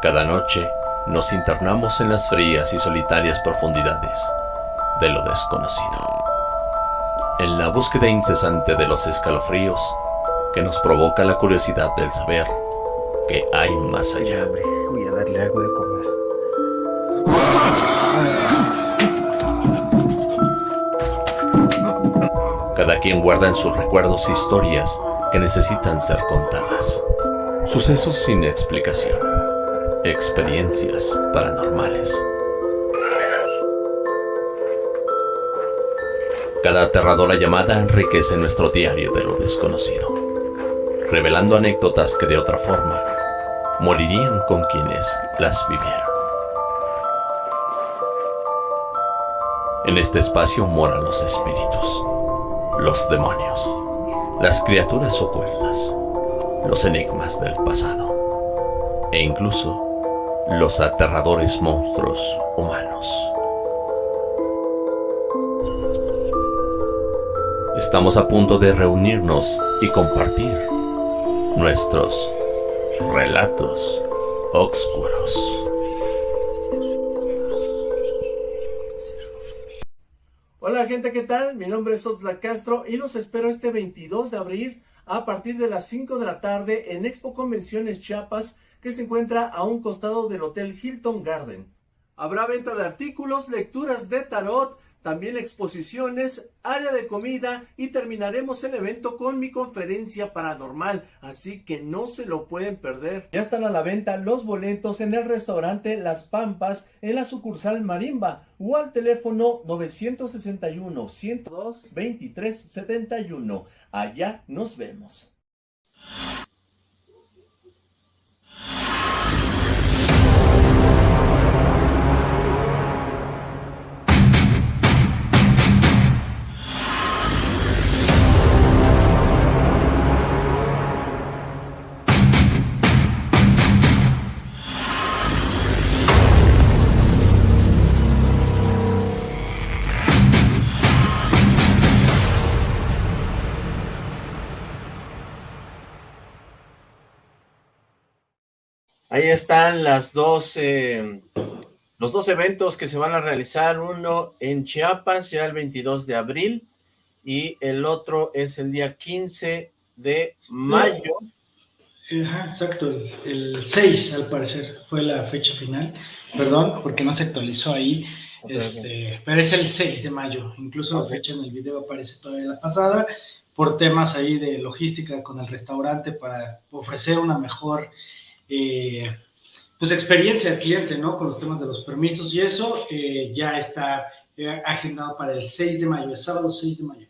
Cada noche nos internamos en las frías y solitarias profundidades de lo desconocido. En la búsqueda incesante de los escalofríos que nos provoca la curiosidad del saber que hay más allá. Voy a darle algo de comer. Cada quien guarda en sus recuerdos historias que necesitan ser contadas. Sucesos sin explicación. Experiencias paranormales. Cada aterradora llamada enriquece nuestro diario de lo desconocido, revelando anécdotas que de otra forma morirían con quienes las vivieron. En este espacio moran los espíritus, los demonios, las criaturas ocultas, los enigmas del pasado e incluso los aterradores monstruos humanos. Estamos a punto de reunirnos y compartir nuestros relatos oscuros. Hola gente, ¿qué tal? Mi nombre es Oxla Castro y los espero este 22 de abril a partir de las 5 de la tarde en Expo Convenciones Chiapas se encuentra a un costado del Hotel Hilton Garden. Habrá venta de artículos, lecturas de tarot, también exposiciones, área de comida y terminaremos el evento con mi conferencia paranormal, así que no se lo pueden perder. Ya están a la venta los boletos en el restaurante Las Pampas en la sucursal Marimba o al teléfono 961 102 2371. Allá nos vemos. Ahí están las dos, eh, los dos eventos que se van a realizar, uno en Chiapas ya el 22 de abril y el otro es el día 15 de mayo. Ajá, exacto, el, 6 al parecer fue la fecha final, perdón, porque no se actualizó ahí, este, pero es el 6 de mayo, incluso la fecha en el video aparece todavía la pasada, por temas ahí de logística con el restaurante para ofrecer una mejor eh, pues experiencia del cliente, ¿no? Con los temas de los permisos y eso eh, ya está eh, agendado para el 6 de mayo, el sábado 6 de mayo.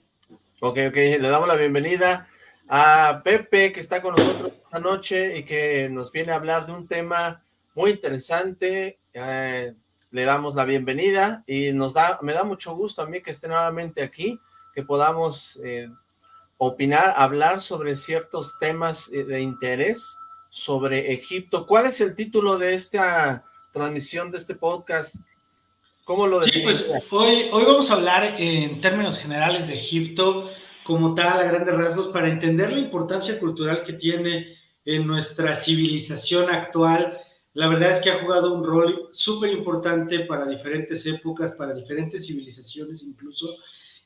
Ok, ok, le damos la bienvenida a Pepe que está con nosotros esta noche y que nos viene a hablar de un tema muy interesante. le damos la bienvenida y nos da, me da mucho gusto a mí que esté nuevamente aquí, que podamos opinar, hablar sobre ciertos temas de interés sobre Egipto. ¿Cuál es el título de esta transmisión, de este podcast? ¿Cómo lo Sí, pues hoy, hoy vamos a hablar en términos generales de Egipto, como tal, a grandes rasgos, para entender la importancia cultural que tiene en nuestra civilización actual. La verdad es que ha jugado un rol súper importante para diferentes épocas, para diferentes civilizaciones incluso,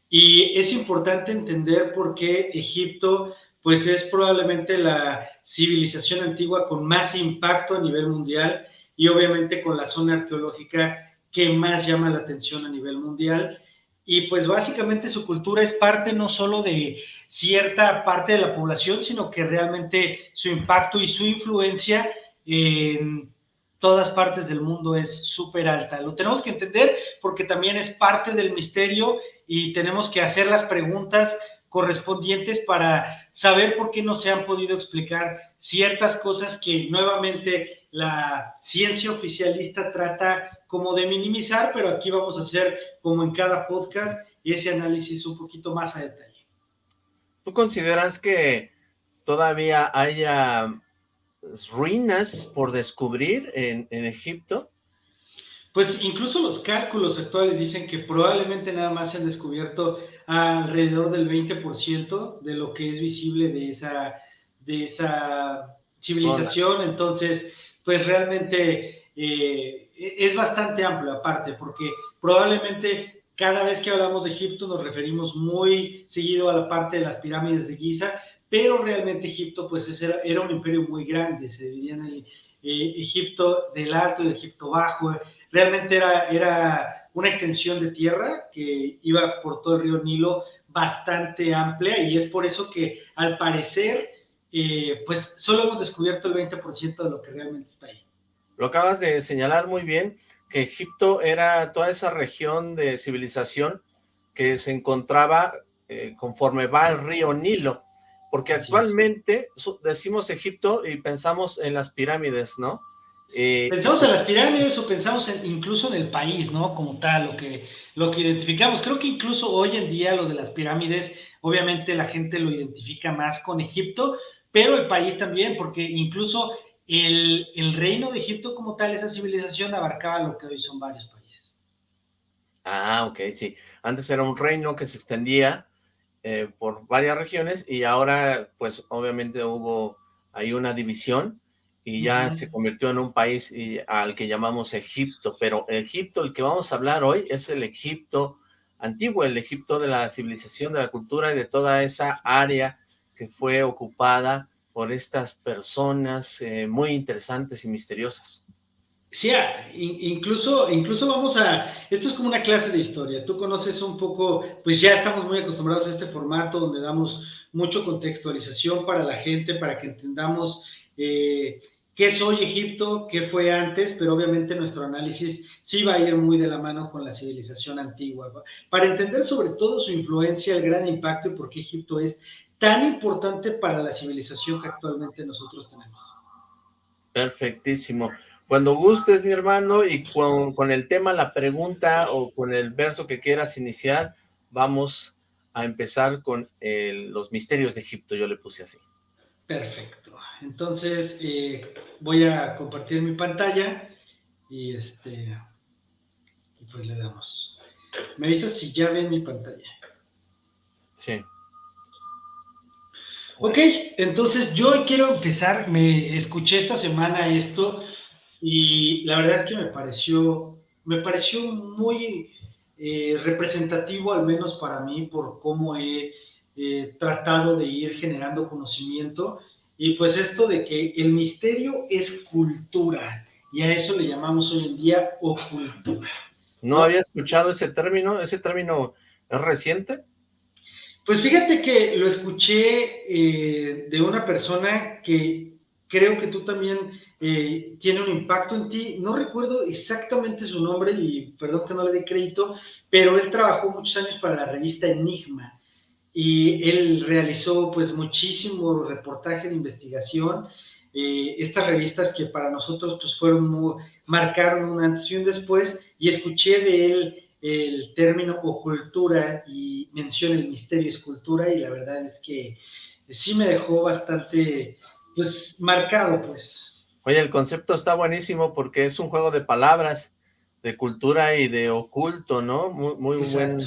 y es importante entender por qué Egipto pues es probablemente la civilización antigua con más impacto a nivel mundial y obviamente con la zona arqueológica que más llama la atención a nivel mundial. Y pues básicamente su cultura es parte no solo de cierta parte de la población, sino que realmente su impacto y su influencia en todas partes del mundo es súper alta. Lo tenemos que entender porque también es parte del misterio y tenemos que hacer las preguntas correspondientes para saber por qué no se han podido explicar ciertas cosas que nuevamente la ciencia oficialista trata como de minimizar, pero aquí vamos a hacer como en cada podcast ese análisis un poquito más a detalle. ¿Tú consideras que todavía haya ruinas por descubrir en, en Egipto? Pues incluso los cálculos actuales dicen que probablemente nada más se han descubierto alrededor del 20% de lo que es visible de esa, de esa civilización. Entonces, pues realmente eh, es bastante amplio aparte, porque probablemente cada vez que hablamos de Egipto nos referimos muy seguido a la parte de las pirámides de Giza, pero realmente Egipto pues era, era un imperio muy grande, se dividía en el eh, Egipto del Alto y Egipto Bajo, realmente era, era una extensión de tierra que iba por todo el río Nilo bastante amplia y es por eso que al parecer eh, pues solo hemos descubierto el 20% de lo que realmente está ahí. Lo acabas de señalar muy bien, que Egipto era toda esa región de civilización que se encontraba eh, conforme va el río Nilo, porque actualmente decimos Egipto y pensamos en las pirámides, ¿no? Eh, pensamos en las pirámides o pensamos incluso en el país, ¿no? Como tal, lo que, lo que identificamos. Creo que incluso hoy en día lo de las pirámides, obviamente la gente lo identifica más con Egipto, pero el país también, porque incluso el, el reino de Egipto como tal, esa civilización abarcaba lo que hoy son varios países. Ah, ok, sí. Antes era un reino que se extendía eh, por varias regiones y ahora, pues, obviamente hubo ahí una división y ya se convirtió en un país al que llamamos Egipto, pero Egipto, el que vamos a hablar hoy, es el Egipto antiguo, el Egipto de la civilización, de la cultura y de toda esa área que fue ocupada por estas personas eh, muy interesantes y misteriosas. Sí, ah, incluso, incluso vamos a, esto es como una clase de historia, tú conoces un poco, pues ya estamos muy acostumbrados a este formato donde damos mucho contextualización para la gente, para que entendamos eh, qué es hoy Egipto, qué fue antes, pero obviamente nuestro análisis sí va a ir muy de la mano con la civilización antigua, para entender sobre todo su influencia, el gran impacto y por qué Egipto es tan importante para la civilización que actualmente nosotros tenemos. Perfectísimo. Cuando gustes, mi hermano, y con, el tema, la pregunta o con el verso que quieras iniciar, vamos a empezar con los misterios de Egipto, yo le puse así. Perfecto. Entonces, eh, voy a compartir mi pantalla y este, y pues le damos. Me avisas si ya ven mi pantalla. Sí. Ok, entonces yo quiero empezar, me escuché esta semana esto y la verdad es que me pareció, me pareció muy eh, representativo, al menos para mí, por cómo he eh, tratado de ir generando conocimiento. Y pues esto de que el misterio es cultura, y a eso le llamamos hoy en día ocultura. ¿No había escuchado ese término? ¿Ese término es reciente? Pues fíjate que lo escuché eh, de una persona que creo que tú también eh, tiene un impacto en ti. No recuerdo exactamente su nombre y perdón que no le dé crédito, pero él trabajó muchos años para la revista Enigma y él realizó pues muchísimo reportaje de investigación. Eh, estas revistas que para nosotros pues fueron marcaron un antes y un después y escuché de él el término ocultura y menciona el misterio escultura y la verdad es que sí me dejó bastante pues marcado pues. Oye, el concepto está buenísimo porque es un juego de palabras, de cultura y de oculto, ¿no? Muy, muy, buen,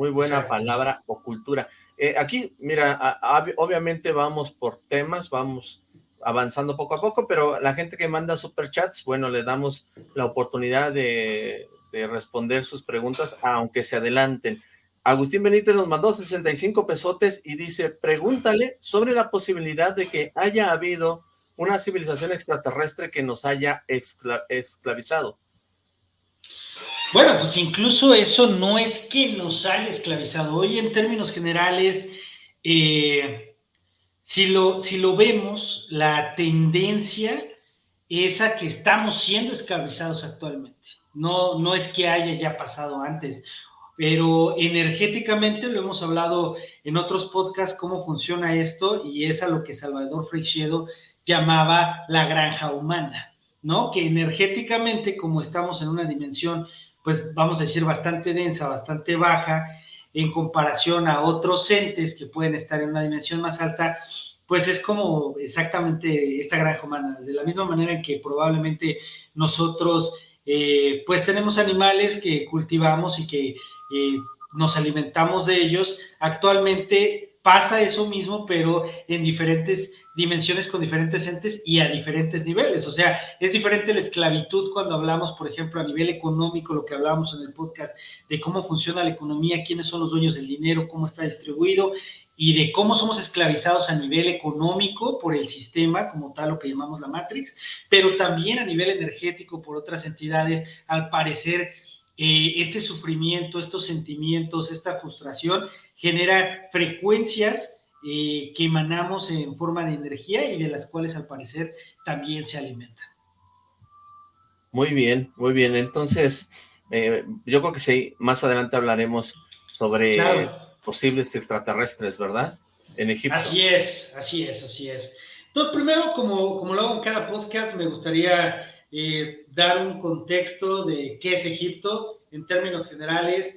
muy buena palabra, ocultura. Eh, aquí, mira, obviamente vamos por temas, vamos avanzando poco a poco, pero la gente que manda superchats, bueno, le damos la oportunidad de de responder sus preguntas, aunque se adelanten. Agustín Benítez nos mandó 65 pesotes y dice, pregúntale sobre la posibilidad de que haya habido una civilización extraterrestre que nos haya esclavizado. Bueno, pues incluso eso no es que nos haya esclavizado. Hoy en términos generales, eh, si, lo, si lo vemos, la tendencia es a que estamos siendo esclavizados actualmente. No, no es que haya ya pasado antes, pero energéticamente lo hemos hablado en otros podcasts cómo funciona esto y es a lo que Salvador Freixedo llamaba la granja humana, ¿no? Que energéticamente, como estamos en una dimensión, pues vamos a decir bastante densa, bastante baja, en comparación a otros entes que pueden estar en una dimensión más alta, pues es como exactamente esta granja humana, de la misma manera en que probablemente nosotros eh, pues tenemos animales que cultivamos y que eh, nos alimentamos de ellos. Actualmente pasa eso mismo, pero en diferentes dimensiones con diferentes entes y a diferentes niveles. O sea, es diferente la esclavitud cuando hablamos, por ejemplo, a nivel económico, lo que hablábamos en el podcast, de cómo funciona la economía, quiénes son los dueños del dinero, cómo está distribuido y de cómo somos esclavizados a nivel económico por el sistema, como tal, lo que llamamos la Matrix, pero también a nivel energético por otras entidades, al parecer eh, este sufrimiento, estos sentimientos, esta frustración genera frecuencias eh, que emanamos en forma de energía y de las cuales al parecer también se alimentan. Muy bien, muy bien. Entonces, eh, yo creo que sí, más adelante hablaremos sobre posibles extraterrestres, ¿verdad? En Egipto. Así es, así es, así es. Entonces, primero, como, como lo hago en cada podcast, me gustaría eh, dar un contexto de qué es Egipto en términos generales.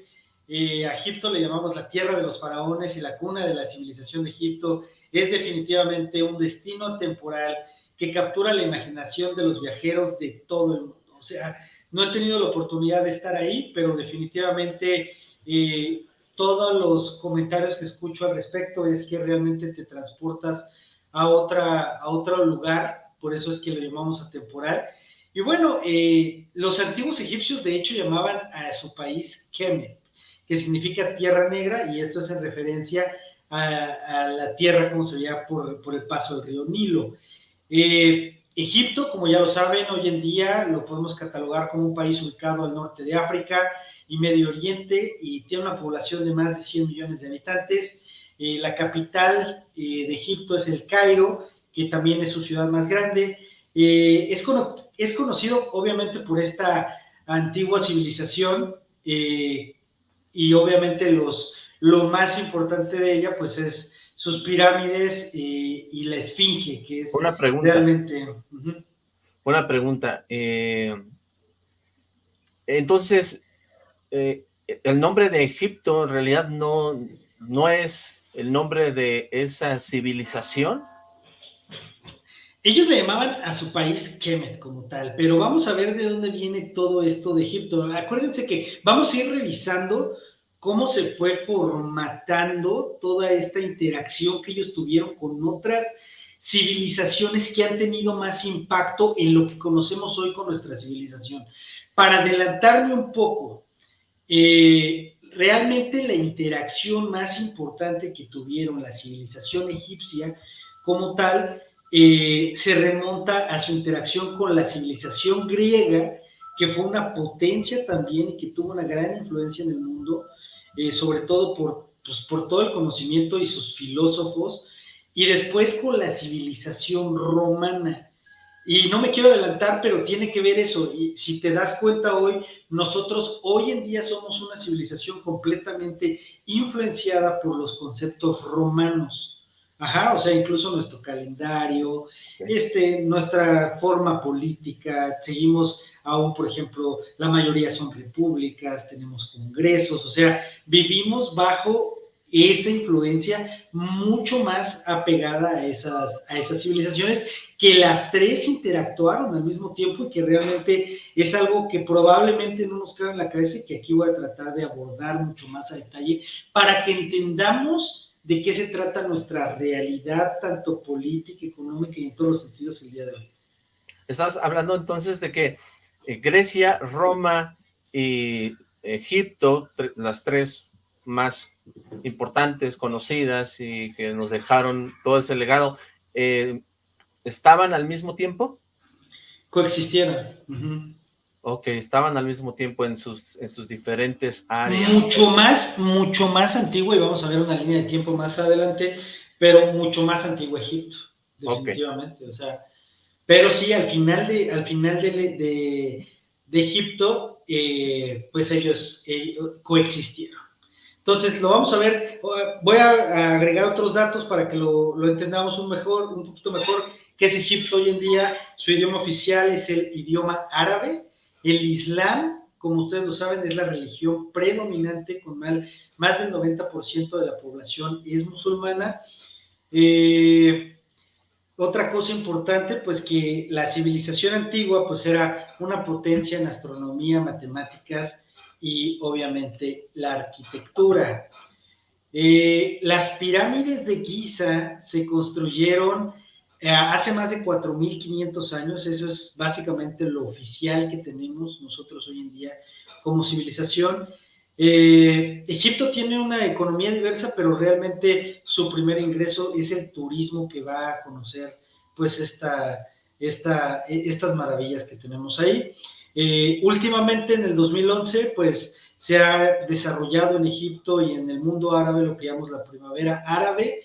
Eh, a Egipto le llamamos la tierra de los faraones y la cuna de la civilización de Egipto. Es definitivamente un destino temporal que captura la imaginación de los viajeros de todo el mundo. O sea, no he tenido la oportunidad de estar ahí, pero definitivamente eh, todos los comentarios que escucho al respecto es que realmente te transportas a, otra, a otro lugar, por eso es que lo llamamos atemporal, y bueno, eh, los antiguos egipcios de hecho llamaban a su país Kemet, que significa tierra negra, y esto es en referencia a, la tierra como se veía por, el paso del río Nilo. Eh, Egipto, como ya lo saben, hoy en día lo podemos catalogar como un país ubicado al norte de África y Medio Oriente y tiene una población de más de 100 millones de habitantes. Eh, la capital de Egipto es el Cairo, que también es su ciudad más grande. Eh, es, es, conocido obviamente por esta antigua civilización eh, y obviamente los, lo más importante de ella pues es sus pirámides eh, y la esfinge, que es una pregunta, realmente... Una pregunta. entonces, el nombre de Egipto en realidad no, no es el nombre de esa civilización. Ellos le llamaban a su país Kemet como tal, pero vamos a ver de dónde viene todo esto de Egipto. Acuérdense que vamos a ir revisando cómo se fue formatando toda esta interacción que ellos tuvieron con otras civilizaciones que han tenido más impacto en lo que conocemos hoy con nuestra civilización. Para adelantarme un poco, eh, realmente la interacción más importante que tuvieron la civilización egipcia como tal eh, se remonta a su interacción con la civilización griega, que fue una potencia también y que tuvo una gran influencia en el mundo, eh, sobre todo por, pues, por todo el conocimiento y sus filósofos, y después con la civilización romana. Y no me quiero adelantar, pero tiene que ver eso. Y si te das cuenta hoy, nosotros hoy en día somos una civilización completamente influenciada por los conceptos romanos. Ajá, o sea, incluso nuestro calendario, este, nuestra forma política, seguimos aún, por ejemplo, la mayoría son repúblicas, tenemos congresos, o sea, vivimos bajo esa influencia mucho más apegada a esas, a esas civilizaciones que las tres interactuaron al mismo tiempo y que realmente es algo que probablemente no nos queda en la cabeza y que aquí voy a tratar de abordar mucho más a detalle para que entendamos de qué se trata nuestra realidad, tanto política, económica y en todos los sentidos el día de hoy. Estás hablando entonces de que eh, Grecia, Roma y Egipto, las tres más importantes, conocidas y que nos dejaron todo ese legado, eh, ¿estaban al mismo tiempo? Coexistieron. Ok, estaban al mismo tiempo en sus, en sus diferentes áreas. Mucho más, mucho más antiguo, y vamos a ver una línea de tiempo más adelante, pero mucho más antiguo Egipto, definitivamente. O sea, pero sí, al final de, al final de, Egipto, eh, pues ellos, coexistieron. Entonces, lo vamos a ver, voy a agregar otros datos para que lo, lo entendamos un, mejor, un poquito mejor, qué es Egipto hoy en día. Su idioma oficial es el idioma árabe, el Islam, como ustedes lo saben, es la religión predominante, con más del 90% de la población es musulmana. Eh, otra cosa importante, pues que la civilización antigua, pues era una potencia en astronomía, matemáticas y obviamente la arquitectura. Eh, las pirámides de Giza se construyeron hace más de 4.500 años, eso es básicamente lo oficial que tenemos nosotros hoy en día como civilización. Eh, Egipto tiene una economía diversa, pero realmente su primer ingreso es el turismo que va a conocer pues esta, estas maravillas que tenemos ahí. Eh, últimamente en el 2011 pues se ha desarrollado en Egipto y en el mundo árabe lo que llamamos la primavera árabe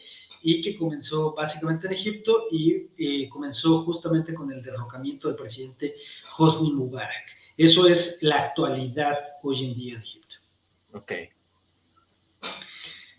y que comenzó básicamente en Egipto y eh, comenzó justamente con el derrocamiento del presidente Hosni Mubarak. Eso es la actualidad hoy en día de Egipto. Ok.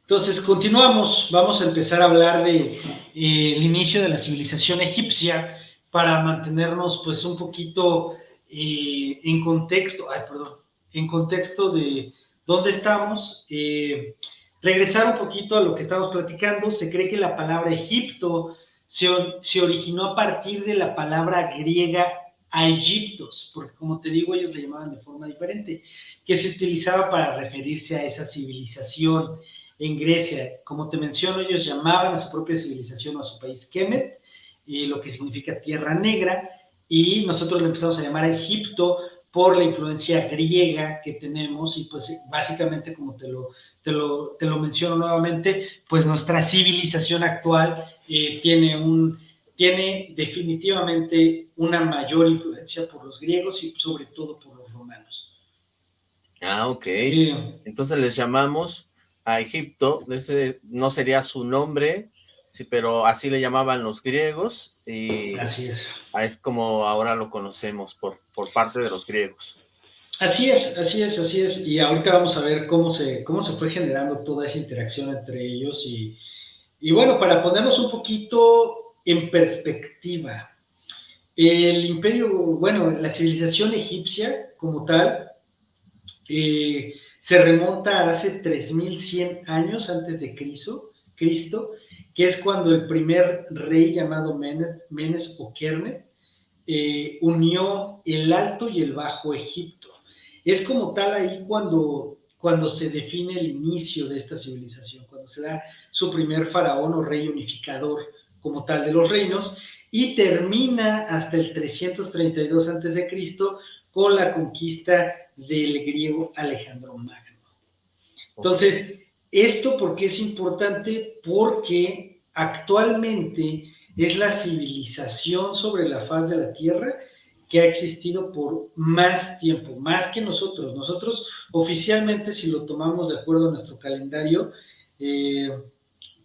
Entonces, continuamos. Vamos a empezar a hablar de eh, el inicio de la civilización egipcia para mantenernos, pues, un poquito eh, en contexto, ay, perdón, en contexto de dónde estamos. Eh, regresar un poquito a lo que estamos platicando. Se cree que la palabra Egipto se, originó a partir de la palabra griega a Egiptos, porque como te digo, ellos le llamaban de forma diferente, que se utilizaba para referirse a esa civilización en Grecia. Como te menciono, ellos llamaban a su propia civilización o a su país Kemet, y lo que significa tierra negra, y nosotros le empezamos a llamar a Egipto por la influencia griega que tenemos y pues básicamente como te lo, te lo, te lo menciono nuevamente, pues nuestra civilización actual eh, tiene un tiene definitivamente una mayor influencia por los griegos y sobre todo por los romanos. Ah, ok. Entonces les llamamos a Egipto, ese no sería su nombre, sí, pero así le llamaban los griegos y así es. Es como ahora lo conocemos por, por parte de los griegos. Así es, así es, así es. Y ahorita vamos a ver cómo se, cómo se fue generando toda esa interacción entre ellos. Y, y bueno, para ponernos un poquito en perspectiva. El imperio, bueno, la civilización egipcia como tal, eh, se remonta a hace 3100 años antes de Cristo, Cristo, que es cuando el primer rey llamado Menes, Menes o Kermet eh, unió el Alto y el Bajo Egipto. Es como tal ahí cuando, cuando se define el inicio de esta civilización, cuando se da su primer faraón o rey unificador como tal de los reinos y termina hasta el 332 a.C. con la conquista del griego Alejandro Magno. Entonces, esto porque es importante porque actualmente es la civilización sobre la faz de la Tierra que ha existido por más tiempo, más que nosotros. Nosotros oficialmente, si lo tomamos de acuerdo a nuestro calendario, eh,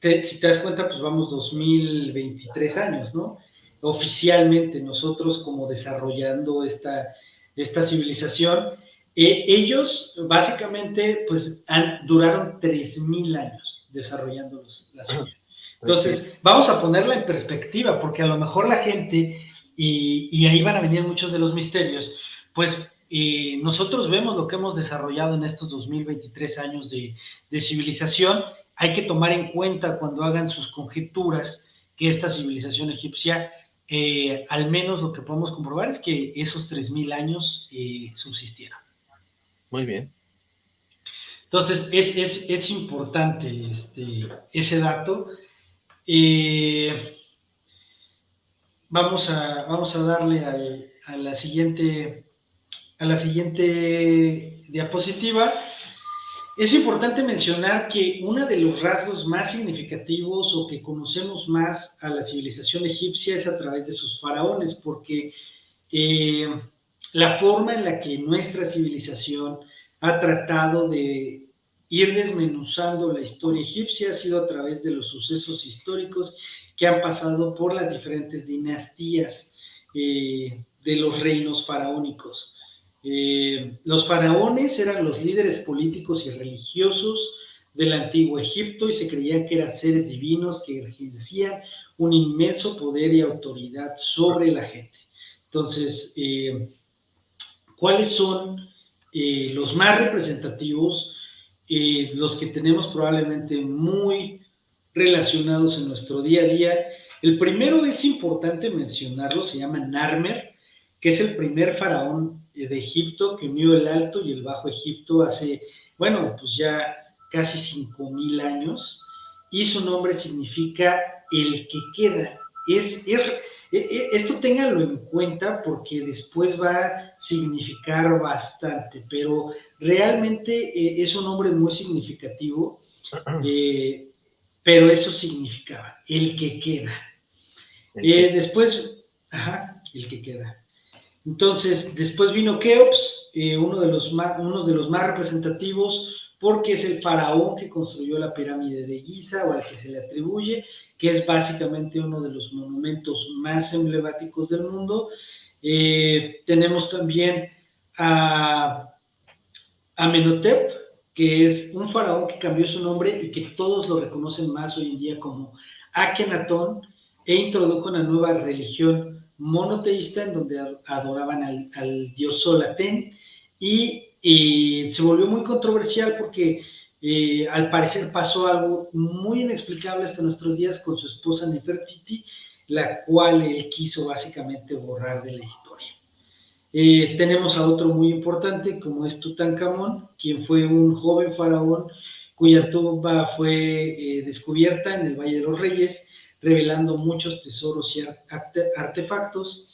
si te das cuenta, pues vamos 2023 años, ¿no? Oficialmente nosotros como desarrollando esta, esta civilización, eh, ellos básicamente pues han, duraron 3.000 años desarrollando los, la. Pues Entonces, vamos a ponerla en perspectiva, porque a lo mejor la gente, y, y ahí van a venir muchos de los misterios, pues eh, nosotros vemos lo que hemos desarrollado en estos 2023 años de, de civilización hay que tomar en cuenta cuando hagan sus conjeturas que esta civilización egipcia, eh, al menos lo que podemos comprobar es que esos 3.000 años eh, subsistieron. Muy bien. Entonces, es, importante este, ese dato. Vamos, a, vamos a darle a, la siguiente, a la siguiente diapositiva. Es importante mencionar que uno de los rasgos más significativos o que conocemos más a la civilización egipcia es a través de sus faraones, porque eh, la forma en la que nuestra civilización ha tratado de ir desmenuzando la historia egipcia ha sido a través de los sucesos históricos que han pasado por las diferentes dinastías eh, de los reinos faraónicos. Eh, los faraones eran los líderes políticos y religiosos del antiguo Egipto y se creían que eran seres divinos que ejercían un inmenso poder y autoridad sobre la gente. Entonces, eh, ¿cuáles son los más representativos? Los que tenemos probablemente muy relacionados en nuestro día a día. El primero es importante mencionarlo, se llama Narmer, que es el primer faraón de Egipto que unió el Alto y el Bajo Egipto hace, bueno, pues ya casi 5.000 años y su nombre significa el que queda. Es, e, e, esto ténganlo en cuenta porque después va a significar bastante, pero realmente eh, es un nombre muy significativo, eh, pero eso significaba el que queda. Eh, después, ajá, el que queda. Entonces, después vino Keops, uno, de los más, uno de los más representativos, porque es el faraón que construyó la pirámide de Giza o al que se le atribuye, que es básicamente uno de los monumentos más emblemáticos del mundo. Eh, tenemos también a Amenhotep, que es un faraón que cambió su nombre y que todos lo reconocen más hoy en día como Akenatón, e introdujo una nueva religión monoteísta en donde adoraban al, al dios Solaten y y se volvió muy controversial porque al parecer pasó algo muy inexplicable hasta nuestros días con su esposa Nefertiti, la cual él quiso básicamente borrar de la historia. Eh, tenemos a otro muy importante como es Tutankamón, quien fue un joven faraón cuya tumba fue eh, descubierta en el Valle de los Reyes, revelando muchos tesoros y artefactos.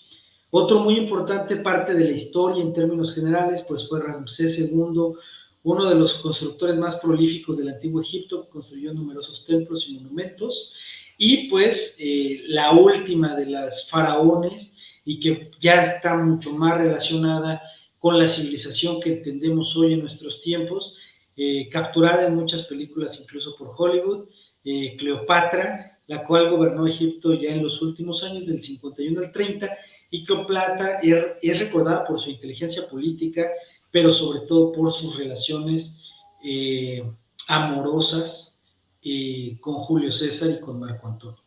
Otro muy importante parte de la historia en términos generales, pues fue Ramsés II, uno de los constructores más prolíficos del antiguo Egipto, construyó numerosos templos y monumentos, y pues eh, la última de las faraones, y que ya está mucho más relacionada con la civilización que entendemos hoy en nuestros tiempos, eh, capturada en muchas películas, incluso por Hollywood, eh, Cleopatra, la cual gobernó Egipto ya en los últimos años, del 51 al 30, y Cleopatra es recordada por su inteligencia política, pero sobre todo por sus relaciones eh, amorosas eh, con Julio César y con Marco Antonio.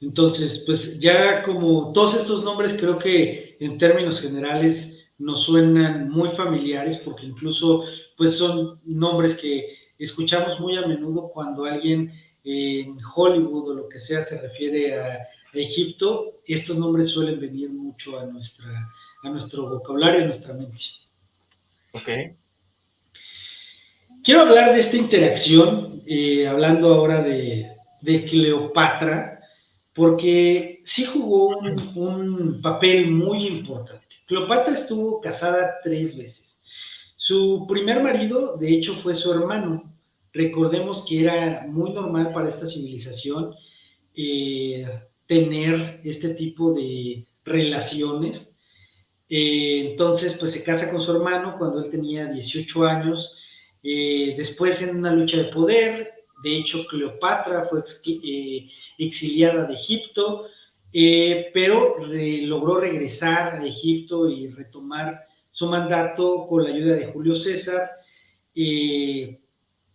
Entonces, pues ya como todos estos nombres creo que en términos generales nos suenan muy familiares porque incluso pues son nombres que escuchamos muy a menudo cuando alguien en Hollywood o lo que sea se refiere a Egipto, estos nombres suelen venir mucho a, nuestra, a nuestro vocabulario, a nuestra mente. Ok. Quiero hablar de esta interacción, eh, hablando ahora de, Cleopatra, porque sí jugó un, un, papel muy importante. Cleopatra estuvo casada tres veces. Su primer marido, de hecho, fue su hermano. Recordemos que era muy normal para esta civilización eh, tener este tipo de relaciones. Eh, entonces, pues se casa con su hermano cuando él tenía 18 años. Eh, después en una lucha de poder, de hecho Cleopatra fue eh, exiliada de Egipto, pero logró regresar a Egipto y retomar su mandato con la ayuda de Julio César.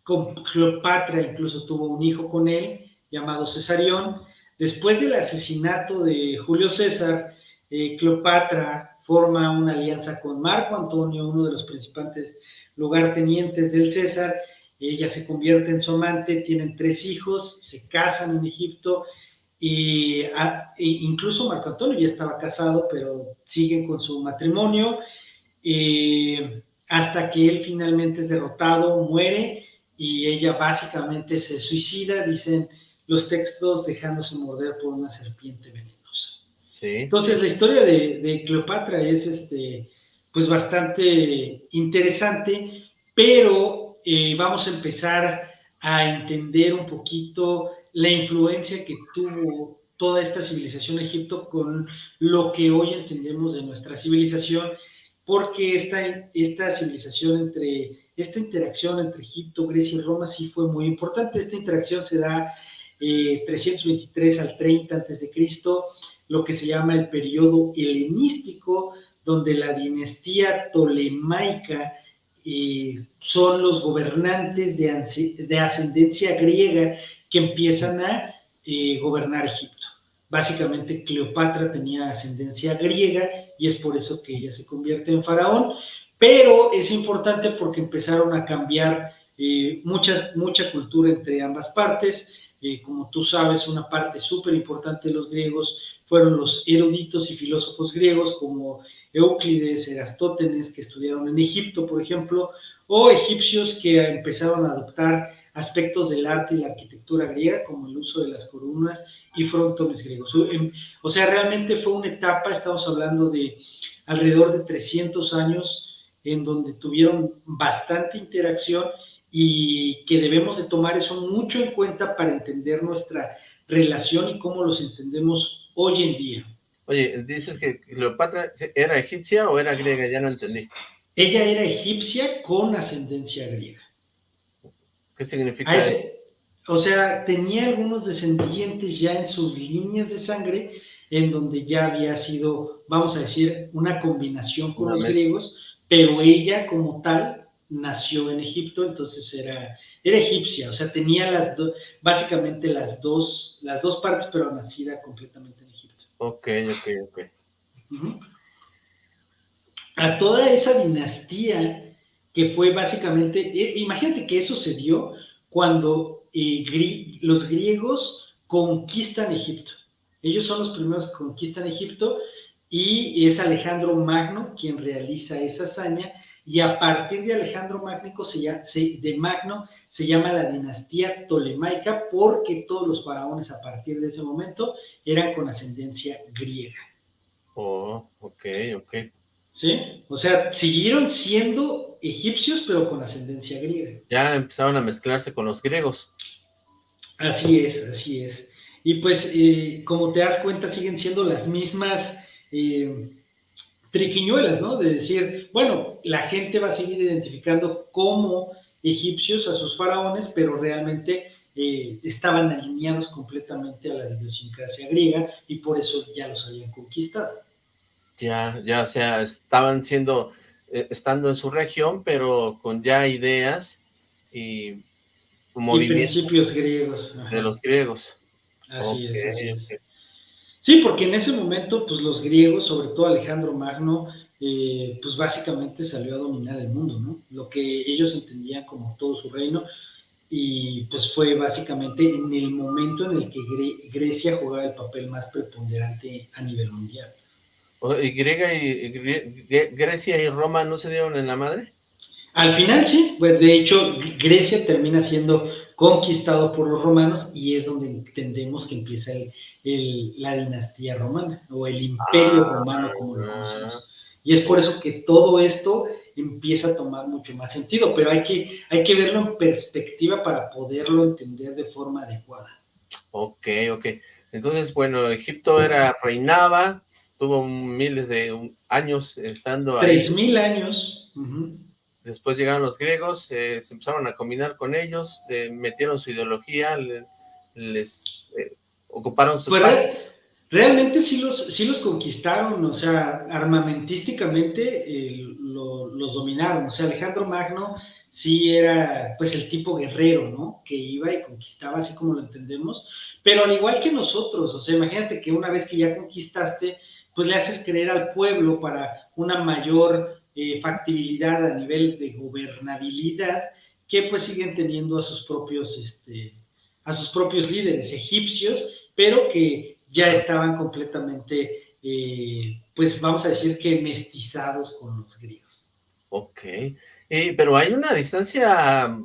con Cleopatra incluso tuvo un hijo con él llamado Cesarión Después del asesinato de Julio César, Cleopatra forma una alianza con Marco Antonio, uno de los principales lugartenientes del César. Ella se convierte en su amante, tienen tres hijos, se casan en Egipto y, e incluso Marco Antonio ya estaba casado, pero siguen con su matrimonio eh, hasta que él finalmente es derrotado, muere y ella básicamente se suicida, dicen los textos dejándose morder por una serpiente venenosa. Entonces, la historia de, Cleopatra es este, pues bastante interesante, pero eh, vamos a empezar a entender un poquito la influencia que tuvo toda esta civilización Egipto con lo que hoy entendemos de nuestra civilización, porque esta, esta civilización entre, esta interacción entre Egipto, Grecia y Roma sí fue muy importante. Esta interacción se da 323 eh, al 30 antes de Cristo, lo que se llama el periodo helenístico, donde la dinastía tolemaica eh, son los gobernantes de, ascendencia griega que empiezan a eh, gobernar Egipto. Básicamente Cleopatra tenía ascendencia griega y es por eso que ella se convierte en faraón, pero es importante porque empezaron a cambiar mucha, mucha cultura entre ambas partes como tú sabes, una parte súper importante de los griegos fueron los eruditos y filósofos griegos como Euclides, Erastótenes, que estudiaron en Egipto, por ejemplo, o egipcios que empezaron a adoptar aspectos del arte y la arquitectura griega, como el uso de las columnas y frontones griegos. O sea, realmente fue una etapa, estamos hablando de alrededor de 300 años, en donde tuvieron bastante interacción y que debemos de tomar eso mucho en cuenta para entender nuestra relación y cómo los entendemos hoy en día. Oye, dices que Cleopatra era egipcia o era griega, ya no entendí. Ella era egipcia con ascendencia griega. ¿Qué significa eso? O sea, tenía algunos descendientes ya en sus líneas de sangre, en donde ya había sido, vamos a decir, una combinación con los griegos, pero ella como tal nació en Egipto, entonces era, era egipcia, o sea, tenía las dos, básicamente las dos, las dos partes, pero nacida completamente Ok, ok, ok. A toda esa dinastía que fue básicamente, imagínate que eso se dio cuando eh, los griegos conquistan Egipto. Ellos son los primeros que conquistan Egipto y es Alejandro Magno quien realiza esa hazaña y a partir de Alejandro Magno se llama, de Magno se llama la dinastía tolemaica porque todos los faraones a partir de ese momento eran con ascendencia griega. Oh, ok, ok. ¿Sí? O sea, siguieron siendo egipcios, pero con ascendencia griega. Ya empezaron a mezclarse con los griegos. Así es, así es. Y pues, eh, como te das cuenta, siguen siendo las mismas eh, triquiñuelas, ¿no? De decir, bueno, la gente va a seguir identificando como egipcios a sus faraones, pero realmente eh, estaban alineados completamente a la idiosincrasia griega y por eso ya los habían conquistado. Ya, ya, o sea, estaban siendo, eh, estando en su región, pero con ya ideas y principios griegos. De los griegos. Así es. Sí, porque en ese momento, pues los griegos, sobre todo Alejandro Magno, eh, pues básicamente salió a dominar el mundo, ¿no? Lo que ellos entendían como todo su reino, y pues fue básicamente en el momento en el que Grecia jugaba el papel más preponderante a nivel mundial. ¿Y, Griega y, Grecia y Roma no se dieron en la madre? Al final sí, pues de hecho Grecia termina siendo conquistado por los romanos y es donde entendemos que empieza la dinastía romana o el imperio ah, romano como lo conocemos. Y es por eso que todo esto empieza a tomar mucho más sentido, pero hay que, hay que verlo en perspectiva para poderlo entender de forma adecuada. Ok, ok. Entonces, bueno, Egipto era, reinaba, tuvo miles de les estando ahí. Tres mil años. Después llegaron los griegos, se empezaron a combinar con ellos, metieron su ideología, les eh, ocuparon sus pues Realmente sí los, sí los conquistaron, o sea, armamentísticamente los dominaron. O sea, Alejandro Magno sí era pues el tipo guerrero, ¿no? Que iba y conquistaba así como lo entendemos, pero al igual que nosotros, o sea, imagínate que una vez que ya conquistaste, pues le haces creer al pueblo para una mayor eh, factibilidad a nivel de gobernabilidad, que pues siguen teniendo a sus propios, este, a sus propios líderes egipcios, pero que ya estaban completamente, eh, pues vamos a decir que mestizados con los griegos. Ok, eh, pero hay una distancia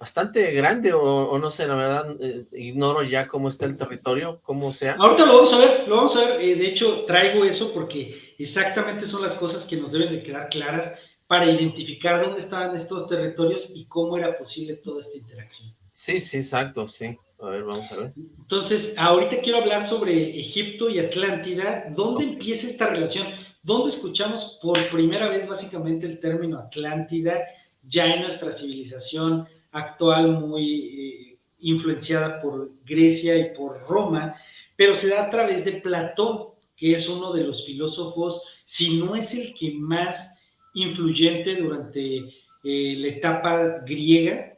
bastante grande, o, no sé, la verdad, eh, ignoro ya cómo está el territorio, cómo sea. Ahorita lo vamos a ver, lo vamos a ver, eh, de hecho traigo eso porque exactamente son las cosas que nos deben de quedar claras para identificar dónde estaban estos territorios y cómo era posible toda esta interacción. Sí, sí, exacto, sí. A ver, vamos a ver. Entonces, ahorita quiero hablar sobre Egipto y Atlántida. ¿Dónde empieza esta relación? ¿Dónde escuchamos por primera vez básicamente el término Atlántida ya en nuestra civilización? Actual muy eh, influenciada por Grecia y por Roma, pero se da a través de Platón, que es uno de los filósofos, si no es el que más influyente durante eh, la etapa griega,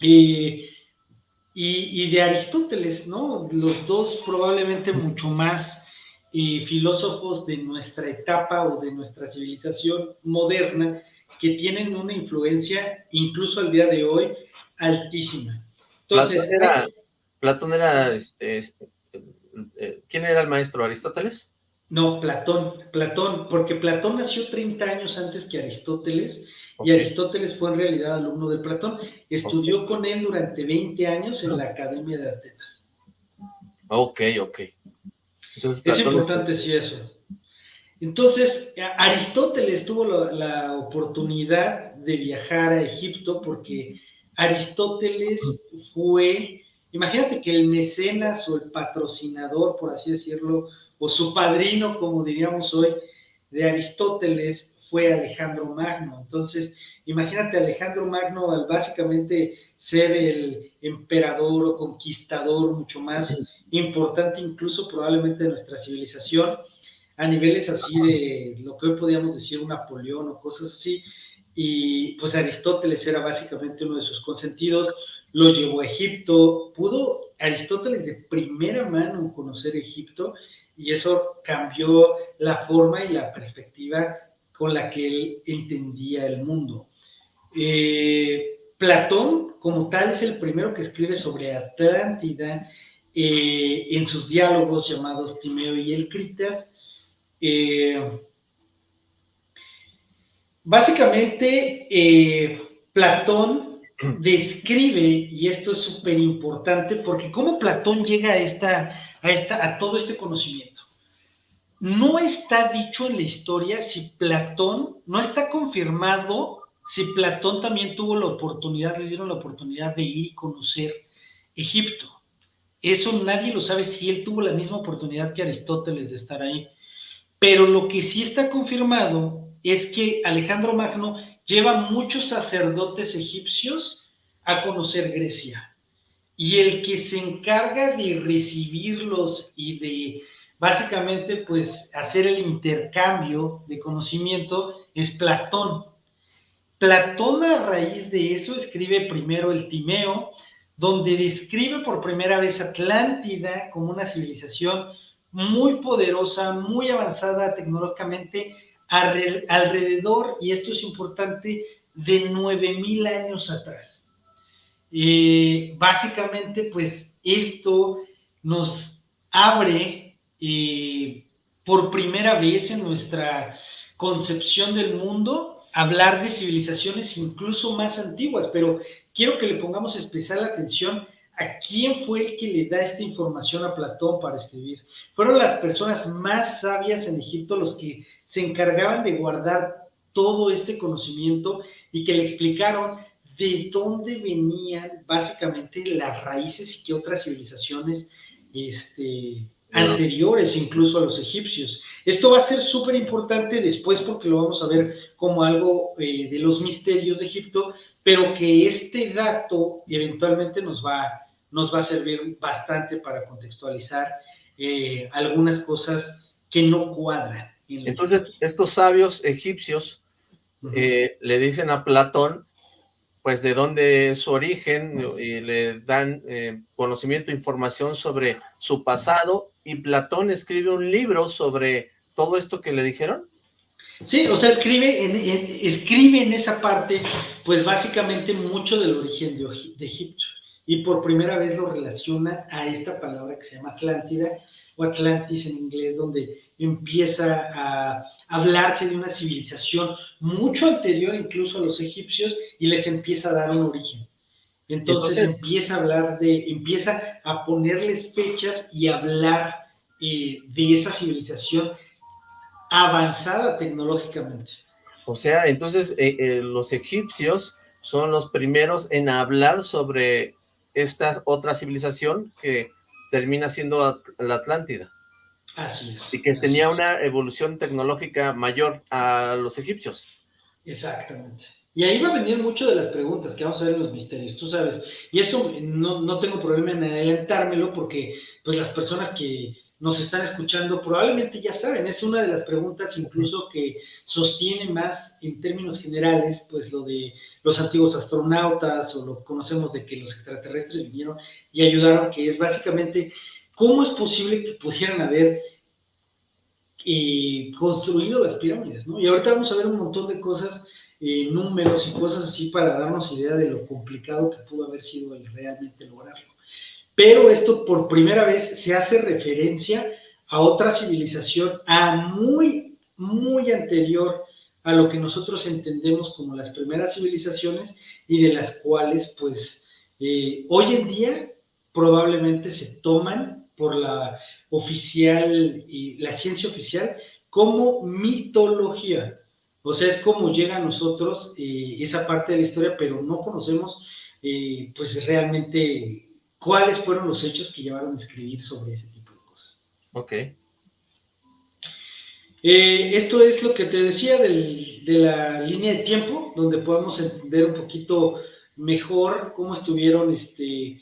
eh, y, y, de Aristóteles, ¿no? Los dos probablemente mucho más filósofos de nuestra etapa o de nuestra civilización moderna, que tienen una influencia, incluso al día de hoy, altísima. Entonces, Platón era, este, eh, ¿quién era el maestro? ¿Aristóteles? No, Platón, Platón, porque Platón nació 30 años antes que Aristóteles y Aristóteles fue en realidad alumno de Platón. Estudió con él durante 20 años en la Academia de Atenas. Ok, ok. es importante, sí, eso. Entonces, Aristóteles tuvo la, oportunidad de viajar a Egipto porque Aristóteles fue, imagínate que el mecenas o el patrocinador, por así decirlo, o su padrino, como diríamos hoy, de Aristóteles fue Alejandro Magno. Entonces, imagínate Alejandro Magno al básicamente ser el emperador o conquistador mucho más importante incluso probablemente de nuestra civilización, a niveles así de lo que hoy podríamos decir un Napoleón o cosas así. Y pues Aristóteles era básicamente uno de sus consentidos, lo llevó a Egipto, pudo Aristóteles de primera mano conocer Egipto y eso cambió la forma y la perspectiva con la que él entendía el mundo. Eh, Platón, como tal, es el primero que escribe sobre Atlántida eh, en sus diálogos llamados Timeo y el Critas. Eh, básicamente, Platón describe, y esto es súper importante, porque cómo Platón llega a, esta, a, esta, a todo este conocimiento. No está dicho en la historia si Platón, no está confirmado si Platón también tuvo la oportunidad, le dieron la oportunidad de ir y conocer Egipto. Eso nadie lo sabe si él tuvo la misma oportunidad que Aristóteles de estar ahí. Pero lo que sí está confirmado es que Alejandro Magno lleva muchos sacerdotes egipcios a conocer Grecia. Y el que se encarga de recibirlos y de básicamente pues hacer el intercambio de conocimiento es Platón. Platón a raíz de eso escribe primero el Timeo, donde describe por primera vez Atlántida como una civilización muy poderosa, muy avanzada tecnológicamente, alrededor, y esto es importante, de 9000 años atrás. Eh, básicamente, pues esto nos abre y por primera vez en nuestra concepción del mundo hablar de civilizaciones incluso más antiguas, pero quiero que le pongamos especial atención a quién fue el que le da esta información a Platón para escribir. Fueron las personas más sabias en Egipto los que se encargaban de guardar todo este conocimiento y que le explicaron de dónde venían básicamente las raíces y qué otras civilizaciones este, anteriores incluso a los egipcios. Esto va a ser súper importante después porque lo vamos a ver como algo eh, de los misterios de Egipto, pero que este dato eventualmente nos va, nos va a servir bastante para contextualizar eh, algunas cosas que no cuadran. Entonces, estos sabios egipcios eh, le dicen a Platón pues de dónde es su origen y le dan eh, conocimiento, información sobre su pasado y Platón escribe un libro sobre todo esto que le dijeron. Sí, o sea, escribe en, escribe en esa parte, pues básicamente mucho del origen de, de Egipto y por primera vez lo relaciona a esta palabra que se llama Atlántida o Atlantis en inglés, donde empieza a hablarse de una civilización mucho anterior incluso a los egipcios y les empieza a dar un origen. Entonces, empieza a hablar de, empieza a ponerles fechas y hablar eh, de esa civilización avanzada tecnológicamente. O sea, entonces eh, eh, los egipcios son los primeros en hablar sobre esta otra civilización que termina siendo la Atlántida. Así es. Y que tenía una evolución tecnológica mayor a los egipcios. Exactamente. Y ahí va a venir mucho de las preguntas que vamos a ver en los misterios, tú sabes. Y eso no, no tengo problema en adelantármelo porque pues las personas que nos están escuchando probablemente ya saben, es una de las preguntas incluso que sostiene más en términos generales, pues lo de los antiguos astronautas o lo que conocemos de que los extraterrestres vinieron y ayudaron, que es básicamente ¿Cómo es posible que pudieran haber eh, construido las pirámides? ¿no? Y ahorita vamos a ver un montón de cosas, eh, números y cosas así para darnos idea de lo complicado que pudo haber sido realmente lograrlo. Pero esto por primera vez se hace referencia a otra civilización, a muy, muy anterior a lo que nosotros entendemos como las primeras civilizaciones y de las cuales, pues, eh, hoy en día probablemente se toman por la oficial y la ciencia oficial como mitología. O sea, es como llega a nosotros eh, esa parte de la historia, pero no conocemos eh, pues realmente cuáles fueron los hechos que llevaron a escribir sobre ese tipo de cosas. Ok. Eh, esto es lo que te decía de la línea de tiempo, donde podemos entender un poquito mejor cómo estuvieron este,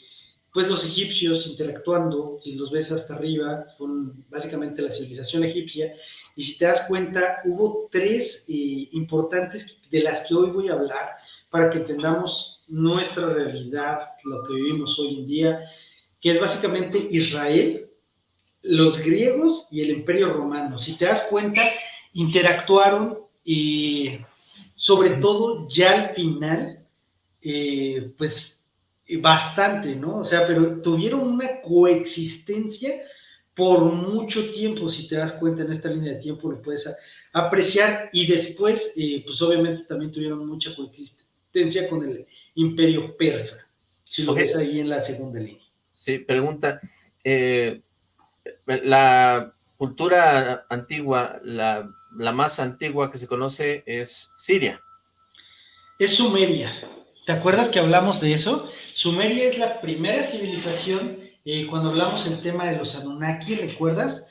pues los egipcios interactuando, si los ves hasta arriba, son básicamente la civilización egipcia, y si te das cuenta, hubo tres eh, importantes de las que hoy voy a hablar para que entendamos nuestra realidad, lo que vivimos hoy en día, que es básicamente Israel, los griegos y el imperio romano. Si te das cuenta, interactuaron y sobre todo ya al final, eh, pues bastante, ¿no? O sea, pero tuvieron una coexistencia por mucho tiempo, si te das cuenta en esta línea de tiempo, lo puedes apreciar y después, eh, pues obviamente también tuvieron mucha coexistencia con el imperio persa, si lo ves ahí en la segunda línea. Sí, pregunta, eh, la cultura antigua, la, la más antigua que se conoce es Siria. Es Sumeria, ¿Te acuerdas que hablamos de eso? Sumeria es la primera civilización, eh, cuando hablamos del tema de los Anunnaki, ¿recuerdas?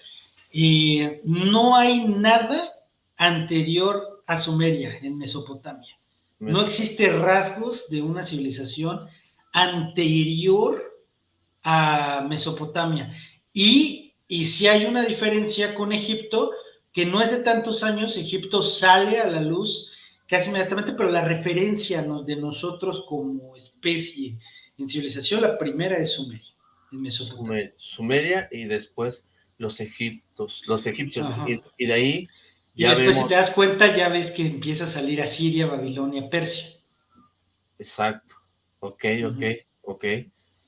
Eh, no hay nada anterior a Sumeria en Mesopotamia. No existe rasgos de una civilización anterior a Mesopotamia. Y, y si hay una diferencia con Egipto, que no es de tantos años, Egipto sale a la luz casi inmediatamente, pero la referencia de nosotros como especie en civilización, la primera es Sumeria, en Mesopotamia. Sumeria y después los egiptos, los egipcios, y, de ahí ya y después si te das cuenta ya ves que empieza a salir Asiria, Babilonia, Persia. Exacto, ok, ok, ok.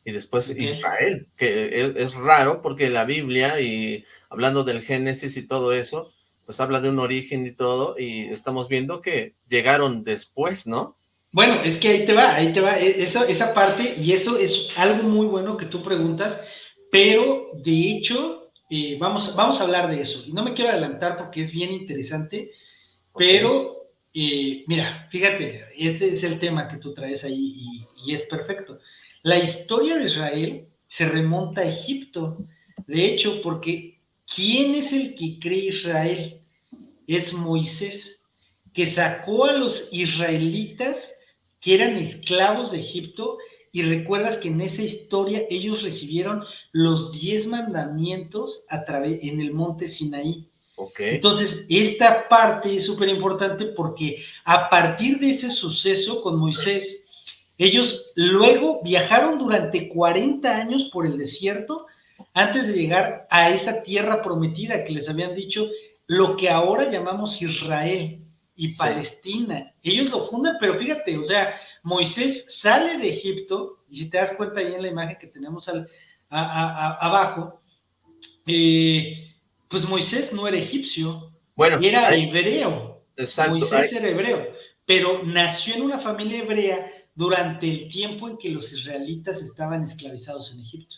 Y después Israel, que es raro porque la Biblia y hablando del Génesis y todo eso, pues habla de un origen y todo, y estamos viendo que llegaron después, ¿no? Bueno, es que ahí te va, ahí te va, e, eso, esa parte, y eso es algo muy bueno que tú preguntas, pero de hecho, eh, vamos, vamos a hablar de eso, y no me quiero adelantar porque es bien interesante, pero eh, mira, fíjate, este es el tema que tú traes ahí y, y es perfecto. La historia de Israel se remonta a Egipto, de hecho, porque ¿quién es el que cree Israel? es Moisés, que sacó a los israelitas que eran esclavos de Egipto y recuerdas que en esa historia ellos recibieron los diez mandamientos a través en el monte Sinaí. Okay. Entonces, esta parte es súper importante porque a partir de ese suceso con Moisés, ellos luego viajaron durante 40 años por el desierto antes de llegar a esa tierra prometida que les habían dicho lo que ahora llamamos Israel y Palestina. Ellos lo fundan, pero fíjate, o sea, Moisés sale de Egipto, y si te das cuenta ahí en la imagen que tenemos al, abajo, eh, pues Moisés no era egipcio, bueno, era hebreo. Exacto. Moisés era hebreo, pero nació en una familia hebrea durante el tiempo en que los israelitas estaban esclavizados en Egipto.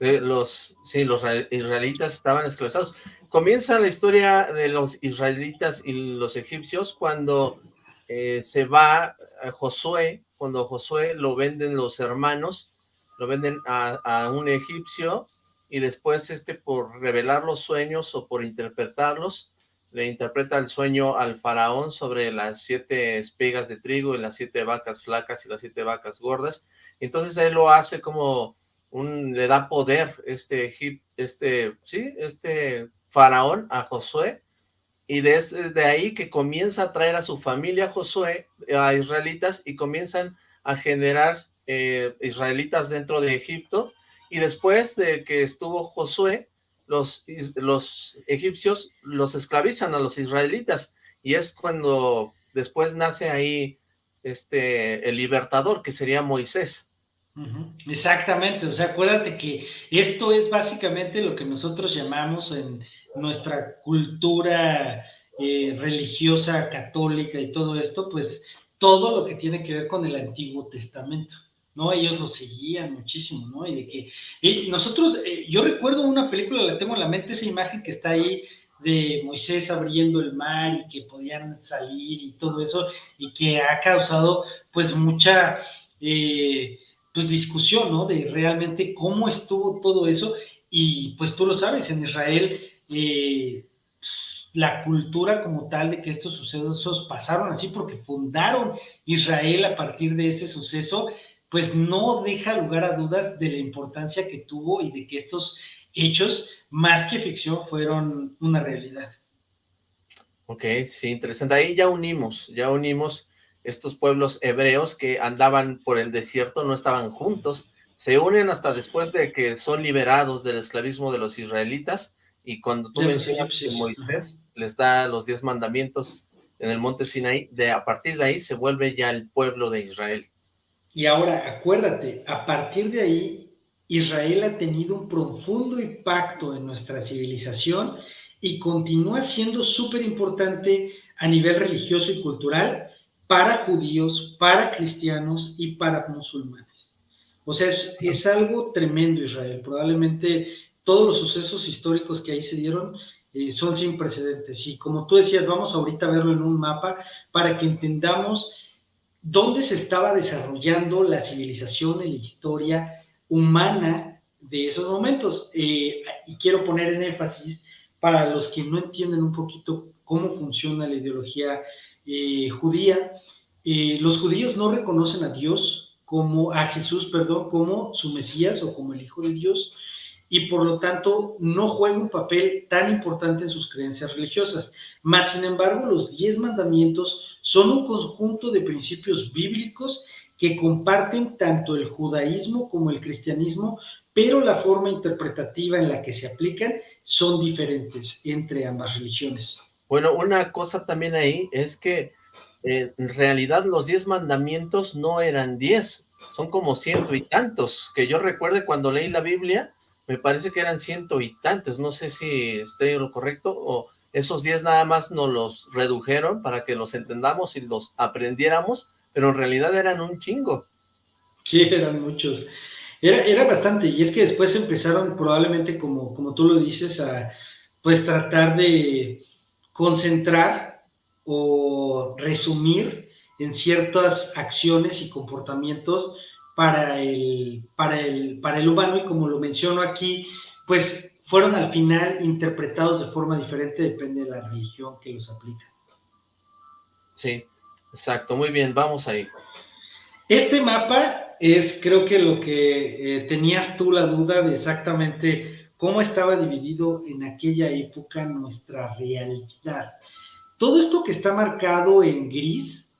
Eh, los, sí, los israelitas estaban esclavizados. Comienza la historia de los israelitas y los egipcios cuando eh, se va Josué, cuando Josué lo venden los hermanos, lo venden a, un egipcio y después este por revelar los sueños o por interpretarlos, le interpreta el sueño al faraón sobre las siete espigas de trigo y las siete vacas flacas y las siete vacas gordas. Entonces él lo hace como un, le da poder este, este, sí, este Faraón a Josué, y desde ahí que comienza a traer a su familia Josué, a israelitas, y comienzan a generar eh, israelitas dentro de Egipto, y después de que estuvo Josué, los, los egipcios los esclavizan a los israelitas, y es cuando después nace ahí este el libertador, que sería Moisés. Exactamente, o sea, acuérdate que esto es básicamente lo que nosotros llamamos en nuestra cultura eh, religiosa católica y todo esto, pues todo lo que tiene que ver con el Antiguo Testamento. ¿no? Ellos lo seguían muchísimo, ¿no? Y de que nosotros, eh, yo recuerdo una película, la tengo en la mente, esa imagen que está ahí de Moisés abriendo el mar y que podían salir y todo eso, y que ha causado pues mucha eh, pues discusión, ¿no? De realmente cómo estuvo todo eso, y pues tú lo sabes, en Israel eh, la cultura como tal de que estos sucesos pasaron así porque fundaron Israel a partir de ese suceso, pues no deja lugar a dudas de la importancia que tuvo y de que estos hechos, más que ficción, fueron una realidad. Ok, sí, interesante. Ahí ya unimos, ya unimos estos pueblos hebreos que andaban por el desierto, no estaban juntos, se unen hasta después de que son liberados del esclavismo de los israelitas, y cuando tú mencionas que Moisés les da los diez mandamientos en el monte Sinaí, de a partir de ahí se vuelve ya el pueblo de Israel. Y ahora, acuérdate, a partir de ahí, Israel ha tenido un profundo impacto en nuestra civilización y continúa siendo súper importante a nivel religioso y cultural para judíos, para cristianos y para musulmanes. O sea, es, algo tremendo Israel. Probablemente todos los sucesos históricos que ahí se dieron eh, son sin precedentes. Y como tú decías, vamos ahorita a verlo en un mapa para que entendamos dónde se estaba desarrollando la civilización en la historia humana de esos momentos. Eh, y quiero poner en énfasis para los que no entienden un poquito cómo funciona la ideología eh, judía, eh, los judíos no reconocen a Dios como, a Jesús, perdón, como su Mesías o como el Hijo de Dios, y por lo tanto no juega un papel tan importante en sus creencias religiosas. Más sin embargo, los diez mandamientos son un conjunto de principios bíblicos que comparten tanto el judaísmo como el cristianismo, pero la forma interpretativa en la que se aplican son diferentes entre ambas religiones. Bueno, una cosa también ahí es que eh, en realidad los diez mandamientos no eran diez, son como ciento y tantos, que yo recuerde cuando leí la Biblia, me parece que eran ciento y tantos, no sé si estoy lo correcto, o esos diez nada más nos los redujeron para que los entendamos y los aprendiéramos, pero en realidad eran un chingo. Sí, eran muchos. Era, era bastante, y es que después empezaron probablemente, como, como tú lo dices, a pues tratar de concentrar o resumir en ciertas acciones y comportamientos para el, para el, para el humano y como lo menciono aquí, pues fueron al final interpretados de forma diferente, depende de la religión que los aplica. Sí, exacto, muy bien, vamos ahí. Este mapa es creo que lo que eh, tenías tú la duda de exactamente cómo estaba dividido en aquella época nuestra realidad. Todo esto que está marcado en gris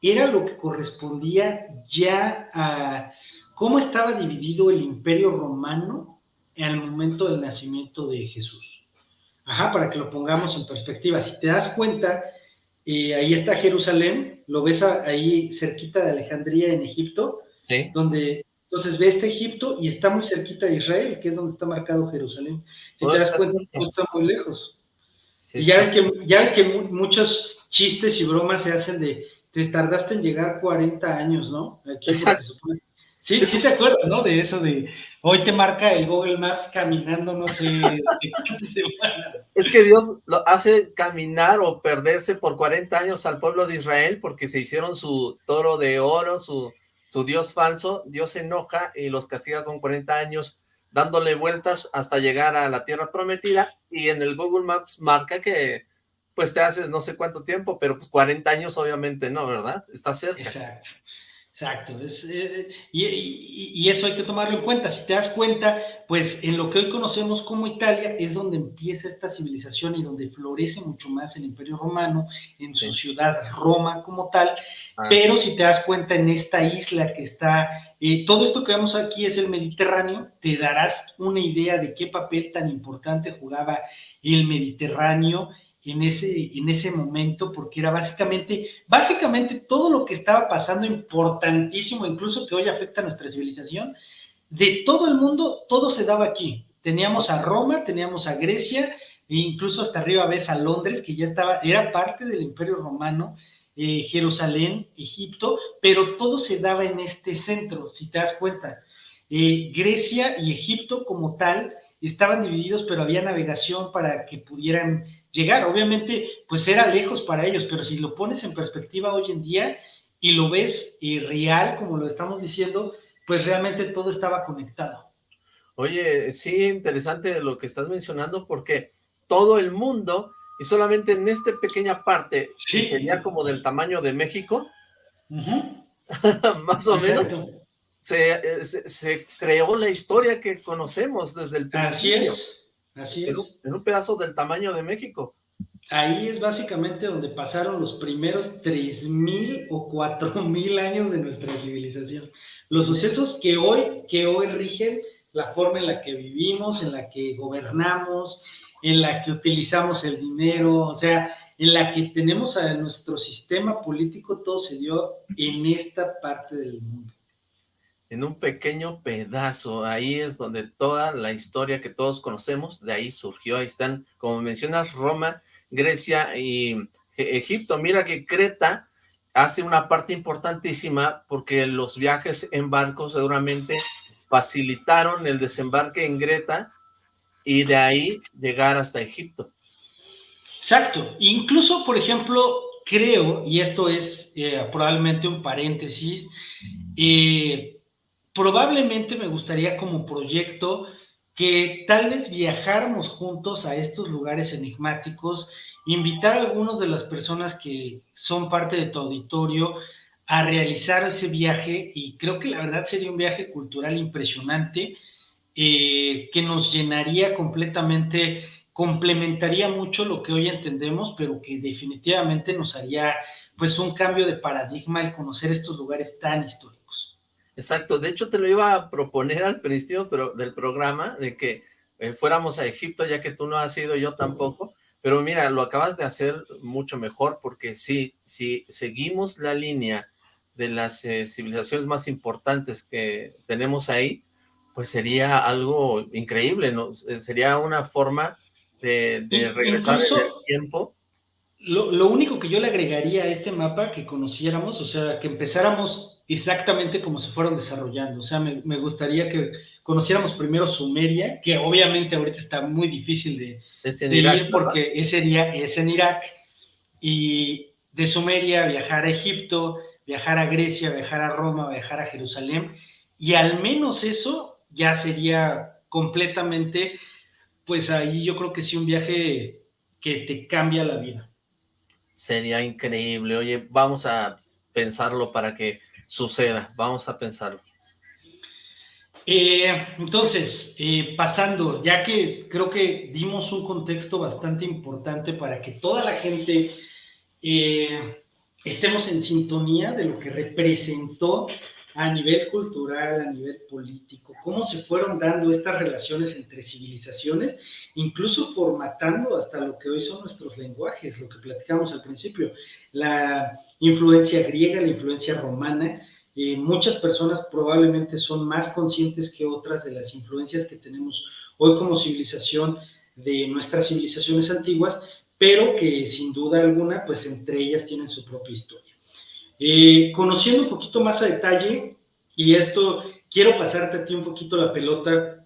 era lo que correspondía ya a cómo estaba dividido el imperio romano el momento del nacimiento de Jesús. Ajá, para que lo pongamos en perspectiva. Si te das cuenta, eh, ahí está Jerusalén, lo ves ahí cerquita de Alejandría en Egipto, sí. donde entonces ve este Egipto y está muy cerquita de Israel, que es donde está marcado Jerusalén. Si te das cuenta, no está muy lejos. y ya ves, que, ya ves que muchos chistes y bromas se hacen de te tardaste en llegar 40 años, ¿no? Exacto. Sí, sí te acuerdas, ¿no? De eso de hoy te marca el Google Maps caminando, no sé, Es que Dios lo hace caminar o perderse por 40 años al pueblo de Israel porque se hicieron su toro de oro, su, su Dios falso. Dios se enoja y los castiga con 40 años dándole vueltas hasta llegar a la tierra prometida y en el Google Maps marca que pues te haces no sé cuánto tiempo, pero pues 40 años obviamente no, ¿verdad? Está cerca. Exacto. Exacto, eh, y, eso hay que tomarlo en cuenta. Si te das cuenta, pues en lo que hoy conocemos como Italia es donde empieza esta civilización y donde florece mucho más el Imperio Romano, en su ciudad Roma como tal. Ah. Pero si te das cuenta en esta isla que está, eh, todo esto que vemos aquí es el Mediterráneo, te darás una idea de qué papel tan importante jugaba el Mediterráneo en ese, en ese momento, porque era básicamente, básicamente todo lo que estaba pasando importantísimo, incluso que hoy afecta a nuestra civilización, de todo el mundo, todo se daba aquí. Teníamos a Roma, teníamos a Grecia, e incluso hasta arriba ves a Londres, que ya estaba, era parte del Imperio Romano, eh, Jerusalén, Egipto, pero todo se daba en este centro, si te das cuenta. Eh, Grecia y Egipto como tal estaban divididos, pero había navegación para que pudieran llegar. Obviamente, pues era lejos para ellos, pero si lo pones en perspectiva hoy en día y lo ves eh, real, como lo estamos diciendo, pues realmente todo estaba conectado. Oye, sí, interesante lo que estás mencionando, porque todo el mundo, y solamente en esta pequeña parte, que sería como del tamaño de México, más o menos, eh, se, creó la historia que conocemos desde el principio. Así es, así es. En un, pedazo del tamaño de México. Ahí es básicamente donde pasaron los primeros 3.000 o 4.000 años de nuestra civilización. Los sucesos que hoy, que hoy rigen la forma en la que vivimos, en la que gobernamos, en la que utilizamos el dinero, o sea, en la que tenemos a nuestro sistema político, todo se dio en esta parte del mundo en un pequeño pedazo. Ahí es donde toda la historia que todos conocemos, de ahí surgió. Ahí están, como mencionas, Roma, Grecia y Egipto. Mira que Creta hace una parte importantísima porque los viajes en barco seguramente facilitaron el desembarque en Greta y de ahí llegar hasta Egipto. Exacto. Incluso, por ejemplo, creo, y esto es eh, probablemente un paréntesis, eh, probablemente me gustaría como proyecto que tal vez viajáramos juntos a estos lugares enigmáticos, invitar a algunas de las personas que son parte de tu auditorio a realizar ese viaje y creo que la verdad sería un viaje cultural impresionante eh, que nos llenaría completamente, complementaría mucho lo que hoy entendemos, pero que definitivamente nos haría pues un cambio de paradigma el conocer estos lugares tan históricos. Exacto, de hecho te lo iba a proponer al principio pero, del programa, de que eh, fuéramos a Egipto, ya que tú no has ido, yo tampoco, pero mira, lo acabas de hacer mucho mejor, porque sí, si seguimos la línea de las eh, civilizaciones más importantes que tenemos ahí, pues sería algo increíble, ¿no? Eh, sería una forma de, regresar en el tiempo. Lo, lo único que yo le agregaría a este mapa, que conociéramos, o sea, que empezáramos exactamente como se fueron desarrollando. O sea, me, gustaría que conociéramos primero Sumeria, que obviamente ahorita está muy difícil de, ir porque ese día es en Irak, y de Sumeria viajar a Egipto, viajar a Grecia, viajar a Roma, viajar a Jerusalén, y al menos eso ya sería completamente, pues ahí yo creo que sí un viaje que te cambia la vida. Sería increíble. Oye, vamos a pensarlo para que suceda. Vamos a pensarlo. Eh, entonces, eh, pasando, ya que creo que dimos un contexto bastante importante para que toda la gente eh, estemos en sintonía de lo que representó a nivel cultural, a nivel político, cómo se fueron dando estas relaciones entre civilizaciones, incluso formatando hasta lo que hoy son nuestros lenguajes, lo que platicamos al principio, la influencia griega, la influencia romana, eh, muchas personas probablemente son más conscientes que otras de las influencias que tenemos hoy como civilización de nuestras civilizaciones antiguas, pero que sin duda alguna, pues entre ellas tienen su propia historia. Eh, conociendo un poquito más a detalle, y esto quiero pasarte a ti un poquito la pelota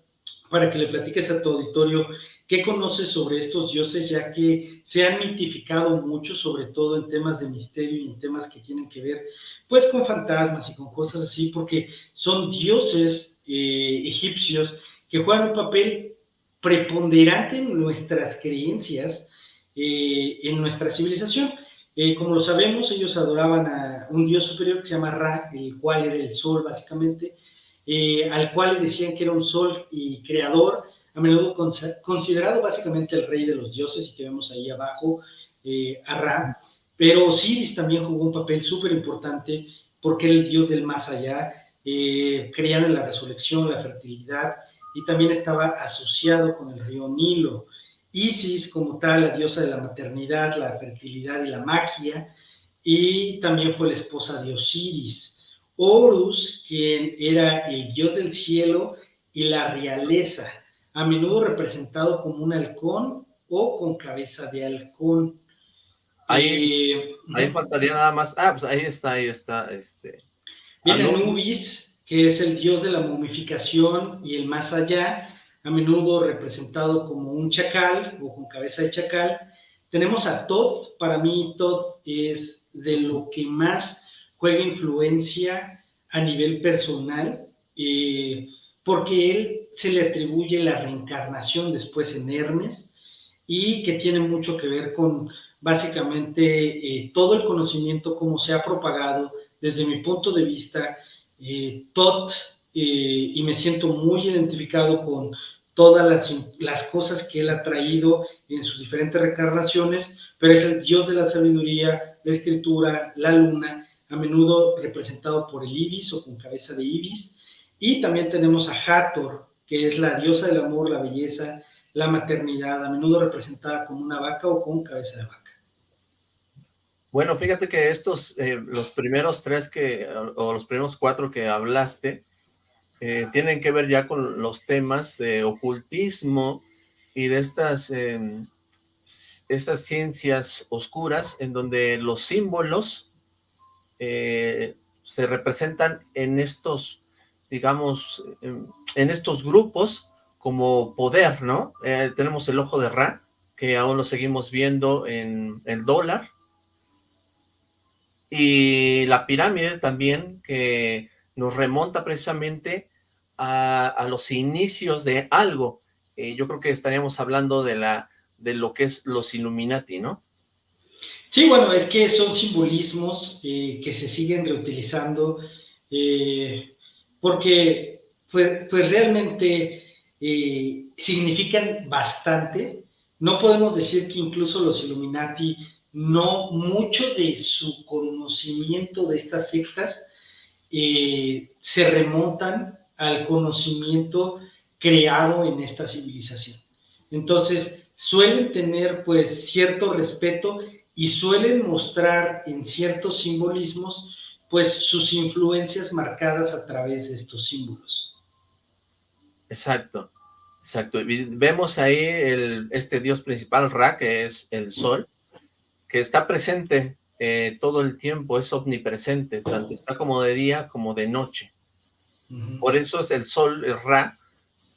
para que le platiques a tu auditorio qué conoces sobre estos dioses, ya que se han mitificado mucho, sobre todo en temas de misterio y en temas que tienen que ver pues con fantasmas y con cosas así, porque son dioses eh, egipcios que juegan un papel preponderante en nuestras creencias, eh, en nuestra civilización. Eh, como lo sabemos, ellos adoraban a un dios superior que se llama Ra, el cual era el sol básicamente, eh, al cual decían que era un sol y creador, a menudo considerado básicamente el rey de los dioses y que vemos ahí abajo eh, a Ra. Pero Osiris también jugó un papel súper importante porque era el dios del más allá, creían en la resurrección, la fertilidad y también estaba asociado con el río Nilo. Isis como tal, la diosa de la maternidad, la fertilidad y la magia, y también fue la esposa de Osiris. Horus, quien era el dios del cielo y la realeza, a menudo representado como un halcón o con cabeza de halcón. Ahí, eh, ahí faltaría nada más. Ah, pues ahí está, ahí está. Este, Viene Anubis, que es el dios de la momificación y el más allá, a menudo representado como un chacal o con cabeza de chacal. Tenemos a Todd, para mí Todd es de lo que más juega influencia a nivel personal, eh, porque él se le atribuye la reencarnación después en Hermes y que tiene mucho que ver con básicamente eh, todo el conocimiento, cómo se ha propagado desde mi punto de vista, eh, Tot, eh, y me siento muy identificado con todas las, las, cosas que él ha traído en sus diferentes reencarnaciones, pero es el dios de la sabiduría, la escritura, la luna, a menudo representado por el ibis o con cabeza de ibis, y también tenemos a Hathor, que es la diosa del amor, la belleza, la maternidad, a menudo representada como una vaca o con cabeza de vaca. Bueno, fíjate que estos, eh, los primeros tres que, o los primeros cuatro que hablaste, eh, tienen que ver ya con los temas de ocultismo y de estas, em, estas ciencias oscuras en donde los símbolos eh, se representan en estos, digamos, em, en estos grupos como poder, ¿no? tenemos el ojo de Ra, que aún lo seguimos viendo en el dólar, y la pirámide también, que nos remonta precisamente a, los inicios de algo. Eh, yo creo que estaríamos hablando de, la, de lo que es los Illuminati, ¿no? Sí, bueno, es que son simbolismos eh, que se siguen reutilizando eh, porque pues, pues realmente significan bastante. No podemos decir que incluso los Illuminati no mucho de su conocimiento de estas sectas se remontan al conocimiento creado en esta civilización. Entonces, suelen tener pues cierto respeto y suelen mostrar en ciertos simbolismos pues sus influencias marcadas a través de estos símbolos. Exacto, exacto. Vemos ahí este dios principal, Ra, que es el sol, que está presente eh, todo el tiempo, es omnipresente, tanto está como de día como de noche. Por eso es el sol, el Ra,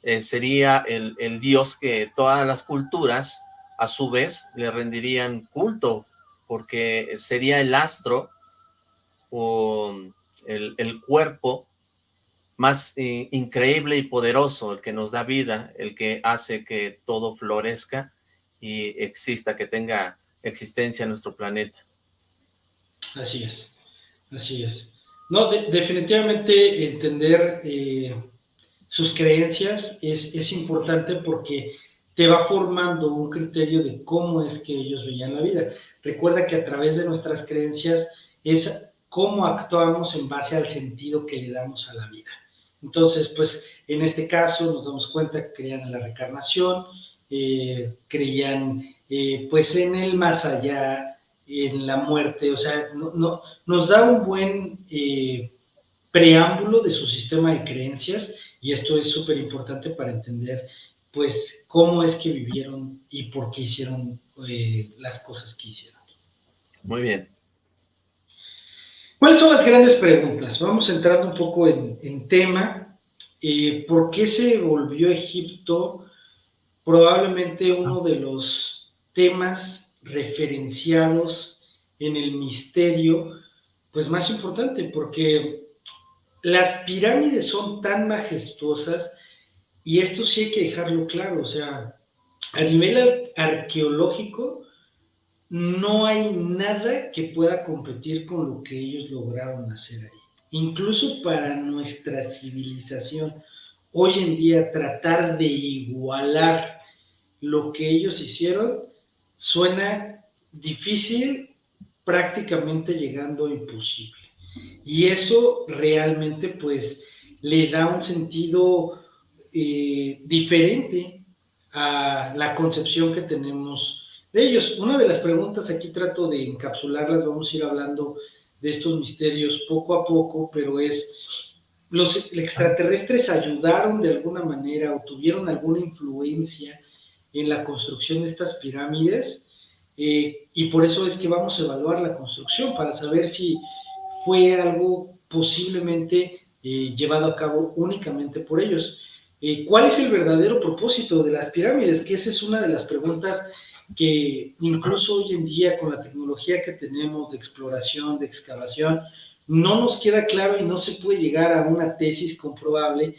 eh, sería el, dios que todas las culturas a su vez le rendirían culto, porque sería el astro o el, cuerpo más eh, increíble y poderoso, el que nos da vida, el que hace que todo florezca y exista, que tenga existencia en nuestro planeta. Así es, así es. No, definitivamente entender eh, sus creencias es, es importante porque te va formando un criterio de cómo es que ellos veían la vida. Recuerda que a través de nuestras creencias es cómo actuamos en base al sentido que le damos a la vida. Entonces, pues en este caso nos damos cuenta que creían en la reencarnación, eh, creían eh, pues en el más allá, en la muerte, o sea, no, nos da un buen eh, preámbulo de su sistema de creencias y esto es súper importante para entender pues cómo es que vivieron y por qué hicieron eh, las cosas que hicieron. Muy bien. ¿Cuáles son las grandes preguntas? Vamos entrando un poco en, en tema. ¿Por qué se volvió Egipto probablemente uno de los temas referenciados en el misterio, pues más importante, porque las pirámides son tan majestuosas y esto sí hay que dejarlo claro, o sea, a nivel arqueológico no hay nada que pueda competir con lo que ellos lograron hacer ahí. Incluso para nuestra civilización, hoy en día tratar de igualar lo que ellos hicieron suena difícil, prácticamente llegando a imposible. Y eso realmente pues le da un sentido eh, diferente a la concepción que tenemos de ellos. Una de las preguntas, aquí trato de encapsularlas, vamos a ir hablando de estos misterios poco a poco, pero es, ¿los extraterrestres ayudaron de alguna manera o tuvieron alguna influencia en la construcción de estas pirámides? Eh, y por eso es que vamos a evaluar la construcción, para saber si fue algo posiblemente eh, llevado a cabo únicamente por ellos. Eh, ¿Cuál es el verdadero propósito de las pirámides? Que esa es una de las preguntas que incluso hoy en día con la tecnología que tenemos de exploración, de excavación, no nos queda claro y no se puede llegar a una tesis comprobable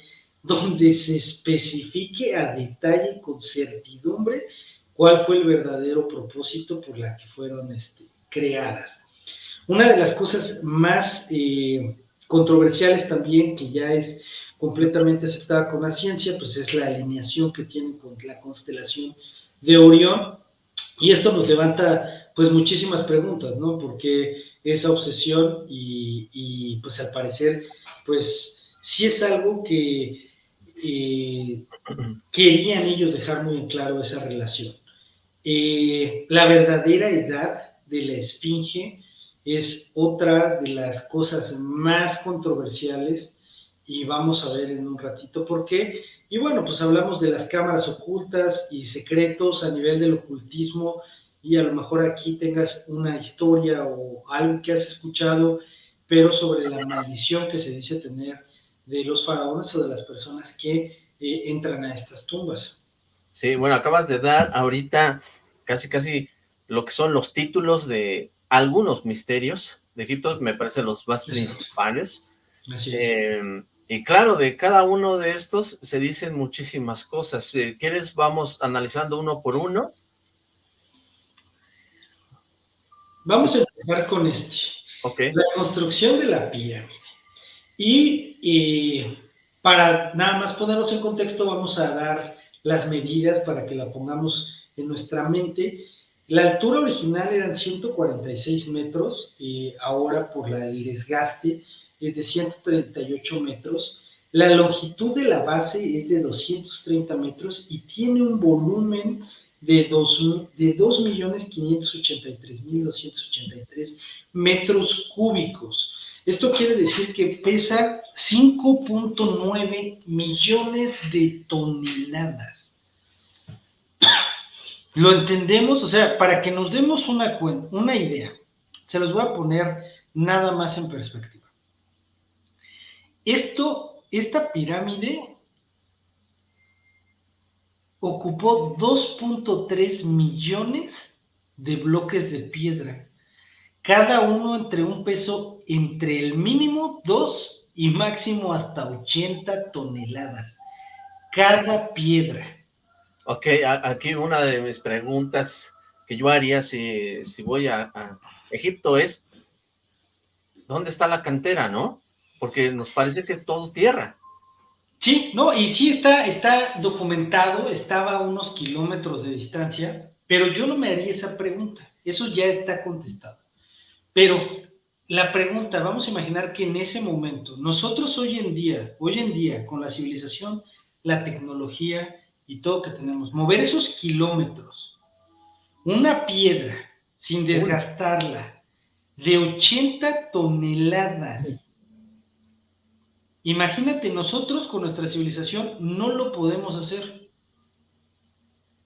donde se especifique a detalle y con certidumbre cuál fue el verdadero propósito por la que fueron este, creadas. Una de las cosas más eh, controversiales también, que ya es completamente aceptada con la ciencia, pues es la alineación que tiene con la constelación de Orión, y esto nos levanta pues muchísimas preguntas, ¿no? Porque esa obsesión y, pues al parecer pues sí es algo que eh, querían ellos dejar muy en claro esa relación. Eh, la verdadera edad de la esfinge es otra de las cosas más controversiales y vamos a ver en un ratito por qué. Y bueno, pues hablamos de las cámaras ocultas y secretos a nivel del ocultismo y a lo mejor aquí tengas una historia o algo que has escuchado, pero sobre la maldición que se dice tener de los faraones o de las personas que eh, entran a estas tumbas. Sí, bueno, acabas de dar ahorita casi casi lo que son los títulos de algunos misterios de Egipto, me parece los más principales. Así es. Em, y claro, de cada uno de estos se dicen muchísimas cosas. ¿Quieres vamos analizando uno por uno? Vamos a empezar con este. La construcción de la pirámide. Y, para nada más ponernos en contexto, vamos a dar las medidas para que la pongamos en nuestra mente. La altura original eran 146 metros, y ahora por la, el desgaste es de 138 metros, la longitud de la base es de 230 metros y tiene un volumen de 2.583.283 metros cúbicos. Esto quiere decir que pesa 5.9 millones de toneladas. ¿Lo entendemos? O sea, para que nos demos una, una idea, se los voy a poner nada más en perspectiva. Esto, esta pirámide ocupó 2.3 millones de bloques de piedra, cada uno entre un peso entre el mínimo 2 y máximo hasta 80 toneladas, cada piedra. Ok, aquí una de mis preguntas que yo haría si, voy a, a Egipto es, ¿dónde está la cantera, no? porque nos parece que es todo tierra. Sí, no, y sí está, está documentado, estaba a unos kilómetros de distancia, pero yo no me haría esa pregunta, eso ya está contestado. Pero la pregunta, vamos a imaginar que en ese momento, nosotros hoy en día, hoy en día, con la civilización, la tecnología y todo que tenemos, mover esos kilómetros, una piedra sin desgastarla, de 80 toneladas, Imagínate, nosotros con nuestra civilización no lo podemos hacer.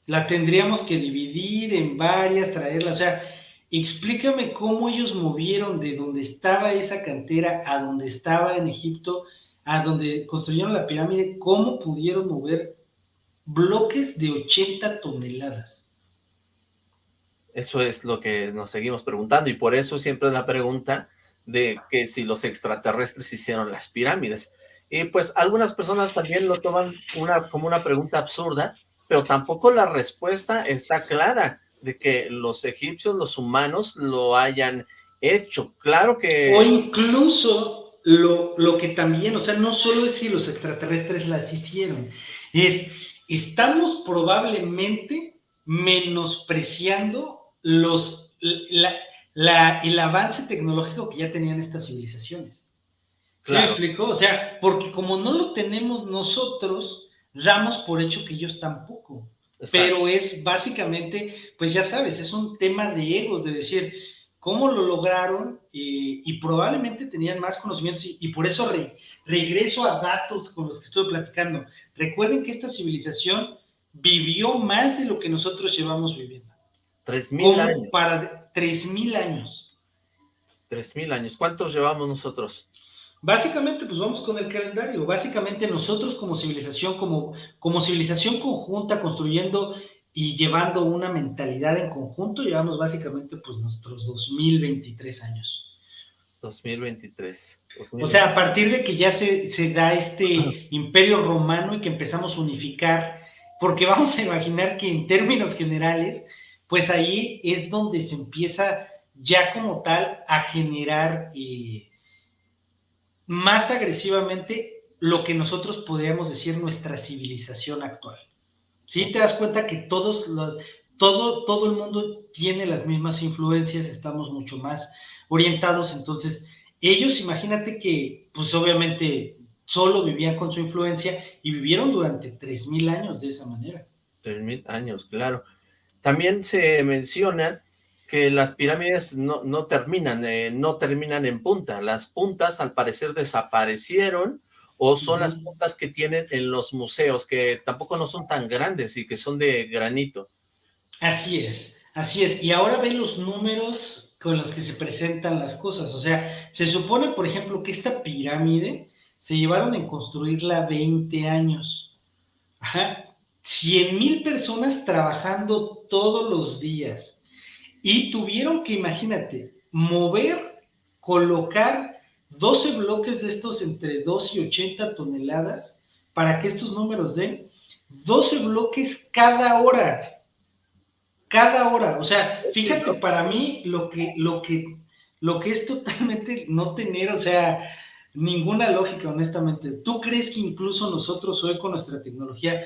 La tendríamos que dividir en varias, traerla, o sea, explícame cómo ellos movieron de donde estaba esa cantera a donde estaba en Egipto, a donde construyeron la pirámide, cómo pudieron mover bloques de 80 toneladas. Eso es lo que nos seguimos preguntando y por eso siempre es la pregunta de que si los extraterrestres hicieron las pirámides. Y pues algunas personas también lo toman una, como una pregunta absurda, pero tampoco la respuesta está clara de que los egipcios, los humanos, lo hayan hecho. Claro que... O incluso lo, lo que también, o sea, no solo es si los extraterrestres las hicieron, es, estamos probablemente menospreciando los, la, el avance tecnológico que ya tenían estas civilizaciones. ¿Sí me explico? O sea, porque como no lo tenemos nosotros, damos por hecho que ellos tampoco. Pero es básicamente, pues ya sabes, es un tema de egos, de decir, cómo lo lograron eh, y probablemente tenían más conocimientos y, por eso regreso a datos con los que estuve platicando. Recuerden que esta civilización vivió más de lo que nosotros llevamos viviendo. Tres mil años. Para tres mil años. Tres mil años. ¿Cuántos llevamos nosotros? Básicamente, pues vamos con el calendario. Básicamente nosotros como civilización, como, como civilización conjunta, construyendo y llevando una mentalidad en conjunto, llevamos básicamente pues nuestros 2023 años. 2023. O sea, a partir de que ya se, se da este imperio romano y que empezamos a unificar, porque vamos a imaginar que en términos generales, pues ahí es donde se empieza ya como tal a generar eh, más agresivamente lo que nosotros podríamos decir nuestra civilización actual. ¿sí? Te das cuenta que todos los, todo, todo el mundo tiene las mismas influencias, estamos mucho más orientados, entonces ellos imagínate que pues obviamente solo vivían con su influencia y vivieron durante 3.000 años de esa manera. 3.000 años, claro. También se menciona que las pirámides no, no terminan, eh, no terminan en punta. Las puntas al parecer desaparecieron o son las puntas que tienen en los museos, que tampoco no son tan grandes y que son de granito. Así es, así es. Y ahora ven los números con los que se presentan las cosas. O sea, se supone, por ejemplo, que esta pirámide se llevaron en construirla 20 años. Ajá. 100 mil personas trabajando todos los días. Y tuvieron que, imagínate, mover, colocar 12 bloques de estos entre 2 y 80 toneladas para que estos números den 12 bloques cada hora. Cada hora. O sea, fíjate, para mí lo que, lo que, lo que es totalmente no tener, o sea, ninguna lógica, honestamente. ¿Tú crees que incluso nosotros hoy con nuestra tecnología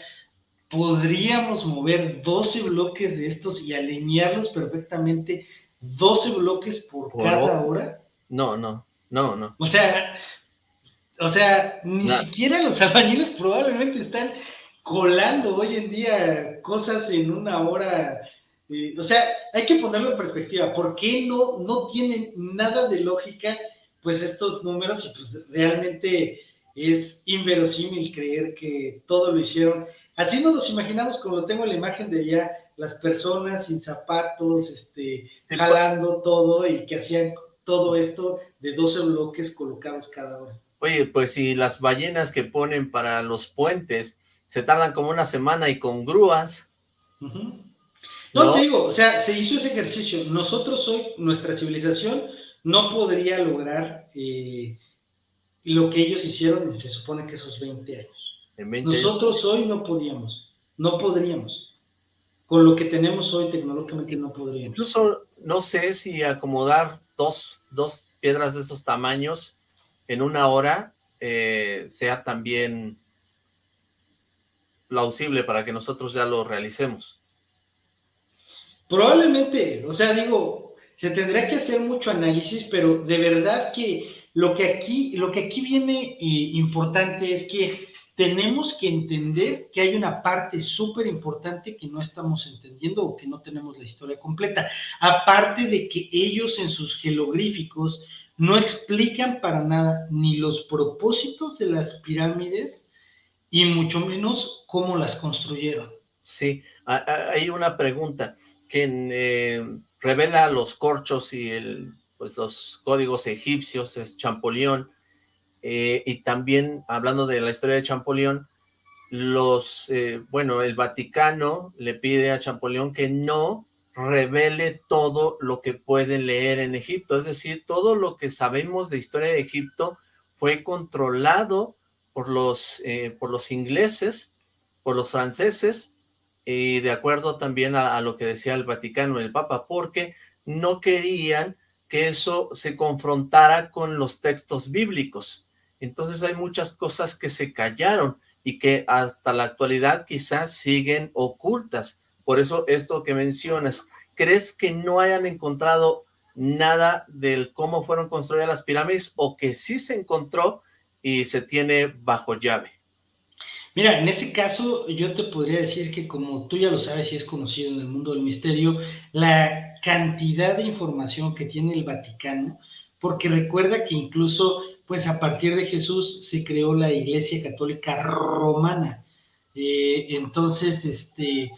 podríamos mover 12 bloques de estos y alinearlos perfectamente 12 bloques por, cada hora? No, no. No, no. O sea, o sea, ni siquiera los albañiles probablemente están colando hoy en día cosas en una hora. Eh, o sea, hay que ponerlo en perspectiva. ¿Por qué no, no tienen nada de lógica, pues, estos números? Y pues realmente es inverosímil creer que todo lo hicieron. Así nos los imaginamos, como lo tengo en la imagen de allá, las personas sin zapatos, este, jalando todo y que hacían todo esto de 12 bloques colocados cada hora. Oye, pues si las ballenas que ponen para los puentes se tardan como una semana y con grúas. no, te digo, o sea, se hizo ese ejercicio. Nosotros hoy, nuestra civilización, no podría lograr eh, lo que ellos hicieron, se supone que esos 20 años. Nosotros hoy no podíamos, no podríamos. Con lo que tenemos hoy tecnológicamente no podríamos. Incluso no sé si acomodar dos, dos piedras de esos tamaños en una hora eh, sea también plausible para que nosotros ya lo realicemos. Probablemente, o sea, digo, se tendrá que hacer mucho análisis, pero de verdad que lo que aquí, lo que aquí viene eh, importante es que tenemos que entender que hay una parte súper importante que no estamos entendiendo o que no tenemos la historia completa. Aparte de que ellos en sus jeroglíficos no explican para nada ni los propósitos de las pirámides y mucho menos cómo las construyeron. Sí, hay una pregunta que eh, revela los corchos y el, pues los códigos egipcios, es Champollion, eh, y también, hablando de la historia de Champollion, los, eh, bueno, el Vaticano le pide a Champollion que no revele todo lo que puede leer en Egipto, es decir, todo lo que sabemos de historia de Egipto fue controlado por los, eh, por los ingleses, por los franceses, y de acuerdo también a, a, lo que decía el Vaticano, el Papa, porque no querían que eso se confrontara con los textos bíblicos. Entonces hay muchas cosas que se callaron y que hasta la actualidad quizás siguen ocultas. Por eso esto que mencionas, ¿crees que no hayan encontrado nada del cómo fueron construidas las pirámides o que sí se encontró y se tiene bajo llave? Mira, en ese caso yo te podría decir que como tú ya lo sabes y es conocido en el mundo del misterio, la cantidad de información que tiene el Vaticano, porque recuerda que incluso pues a partir de Jesús se creó la Iglesia Católica Romana. Eh, entonces, este,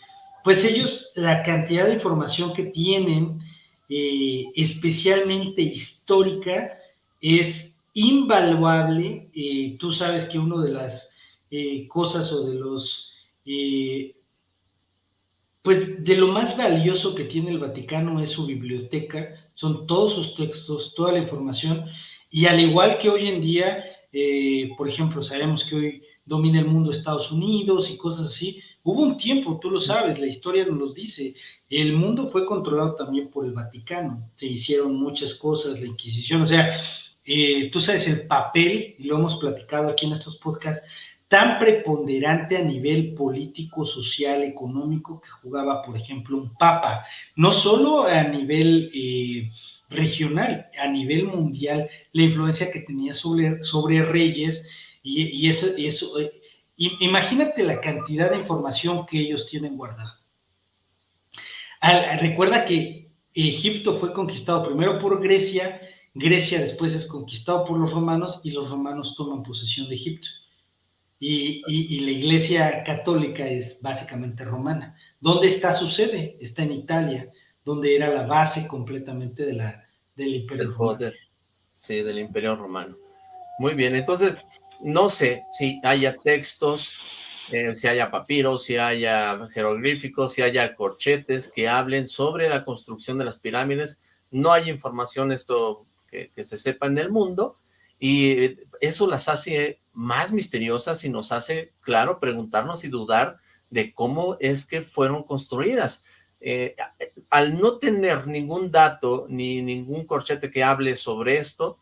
pues ellos, la cantidad de información que tienen, eh, especialmente histórica, es invaluable. Eh, tú sabes que una de las eh, cosas o de los, pues de lo más valioso que tiene el Vaticano es su biblioteca, son todos sus textos, toda la información, y al igual que hoy en día, eh, por ejemplo, sabemos que hoy domina el mundo Estados Unidos y cosas así, hubo un tiempo, tú lo sabes, la historia nos lo dice, el mundo fue controlado también por el Vaticano, se hicieron muchas cosas, la Inquisición, o sea, tú sabes el papel, y lo hemos platicado aquí en estos podcasts, tan preponderante a nivel político, social, económico que jugaba, por ejemplo, un papa, no solo a nivel eh, regional, a nivel mundial, la influencia que tenía sobre, sobre reyes y, eso, eso eh, imagínate la cantidad de información que ellos tienen guardada. recuerda que Egipto fue conquistado primero por Grecia, Grecia después es conquistado por los romanos y los romanos toman posesión de Egipto. Y, la iglesia católica es básicamente romana. ¿Dónde está su sede? Está en Italia, donde era la base completamente de la, del imperio romano. Sí, del imperio romano. Muy bien, entonces, no sé si haya textos, eh, si haya papiros, si haya jeroglíficos, si haya corchetes que hablen sobre la construcción de las pirámides. No hay información esto que, que se sepa en el mundo, y eso las hace más misteriosas y nos hace, claro, preguntarnos y dudar de cómo es que fueron construidas. Eh, al no tener ningún dato ni ningún corchete que hable sobre esto,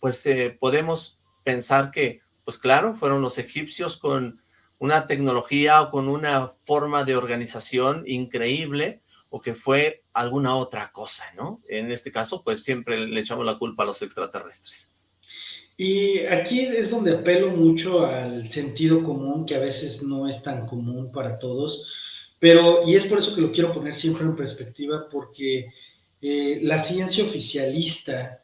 pues eh, podemos pensar que, pues claro, fueron los egipcios con una tecnología o con una forma de organización increíble o que fue alguna otra cosa, ¿no? En este caso, pues siempre le echamos la culpa a los extraterrestres. Y aquí es donde apelo mucho al sentido común, que a veces no es tan común para todos, pero, y es por eso que lo quiero poner siempre en perspectiva, porque eh, la ciencia oficialista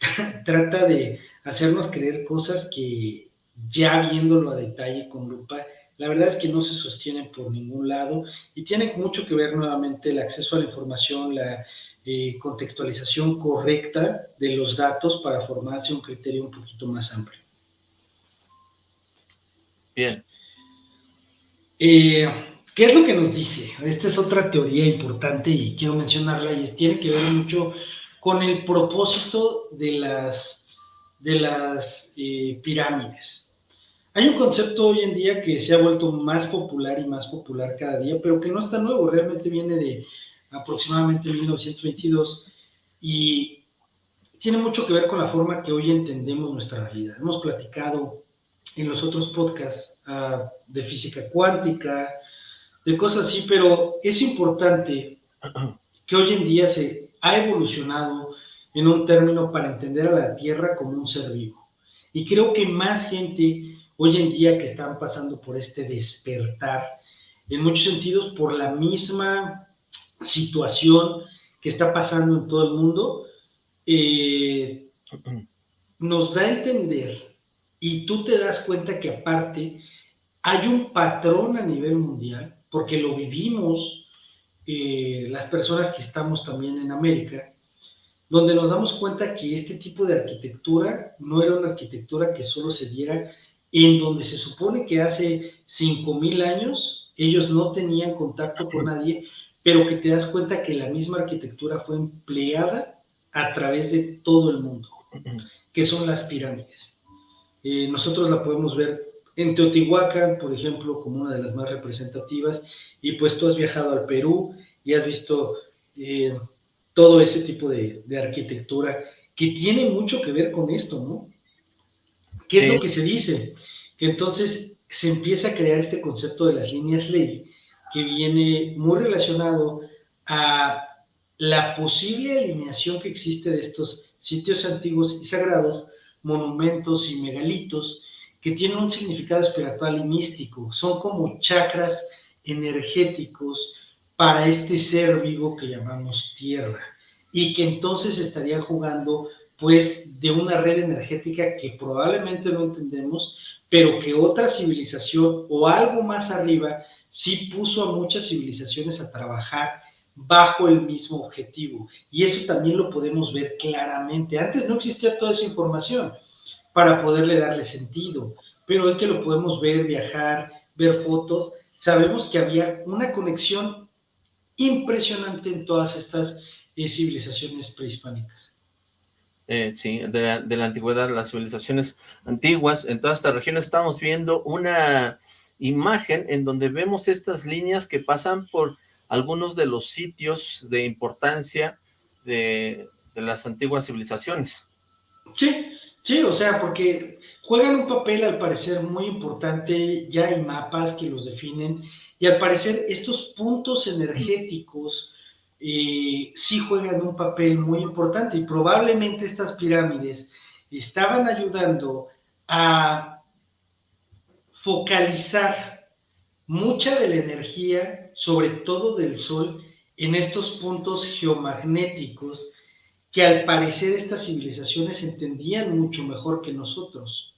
trata de hacernos creer cosas que ya viéndolo a detalle con lupa, la verdad es que no se sostienen por ningún lado y tiene mucho que ver nuevamente el acceso a la información, la eh, contextualización correcta de los datos para formarse un criterio un poquito más amplio. Bien. Eh, ¿Qué es lo que nos dice? Esta es otra teoría importante y quiero mencionarla y tiene que ver mucho con el propósito de las, de las eh, pirámides. Hay un concepto hoy en día que se ha vuelto más popular y más popular cada día, pero que no está nuevo, realmente viene de aproximadamente en 1922, y tiene mucho que ver con la forma que hoy entendemos nuestra realidad. Hemos platicado en los otros podcasts uh, de física cuántica, de cosas así, pero es importante que hoy en día se ha evolucionado en un término para entender a la Tierra como un ser vivo. Y creo que más gente hoy en día que están pasando por este despertar, en muchos sentidos por la misma situación que está pasando en todo el mundo, eh, nos da a entender, y tú te das cuenta que aparte hay un patrón a nivel mundial, porque lo vivimos eh, las personas que estamos también en América, donde nos damos cuenta que este tipo de arquitectura no era una arquitectura que solo se diera en donde se supone que hace 5.000 años ellos no tenían contacto con nadie, pero que te das cuenta que la misma arquitectura fue empleada a través de todo el mundo, que son las pirámides. Eh, nosotros la podemos ver en Teotihuacán, por ejemplo, como una de las más representativas, y pues tú has viajado al Perú y has visto eh, todo ese tipo de, arquitectura que tiene mucho que ver con esto, ¿no? ¿Qué es lo que se dice? Que entonces se empieza a crear este concepto de las líneas ley, que viene muy relacionado a la posible alineación que existe de estos sitios antiguos y sagrados, monumentos y megalitos, que tienen un significado espiritual y místico, son como chakras energéticos para este ser vivo que llamamos tierra y que entonces estaría jugando pues de una red energética que probablemente no entendemos, pero que otra civilización o algo más arriba sí puso a muchas civilizaciones a trabajar bajo el mismo objetivo. Y eso también lo podemos ver claramente. Antes no existía toda esa información para poderle darle sentido, pero hoy que lo podemos ver, viajar, ver fotos, sabemos que había una conexión impresionante en todas estas eh, civilizaciones prehispánicas. Eh, sí, de la, antigüedad, las civilizaciones antiguas, en toda esta región estamos viendo una imagen en donde vemos estas líneas que pasan por algunos de los sitios de importancia de, de las antiguas civilizaciones. Sí, sí, o sea, porque juegan un papel al parecer muy importante, ya hay mapas que los definen, y al parecer estos puntos energéticos eh, sí juegan un papel muy importante. Y probablemente estas pirámides estaban ayudando a focalizar mucha de la energía, sobre todo del Sol, en estos puntos geomagnéticos que al parecer estas civilizaciones entendían mucho mejor que nosotros.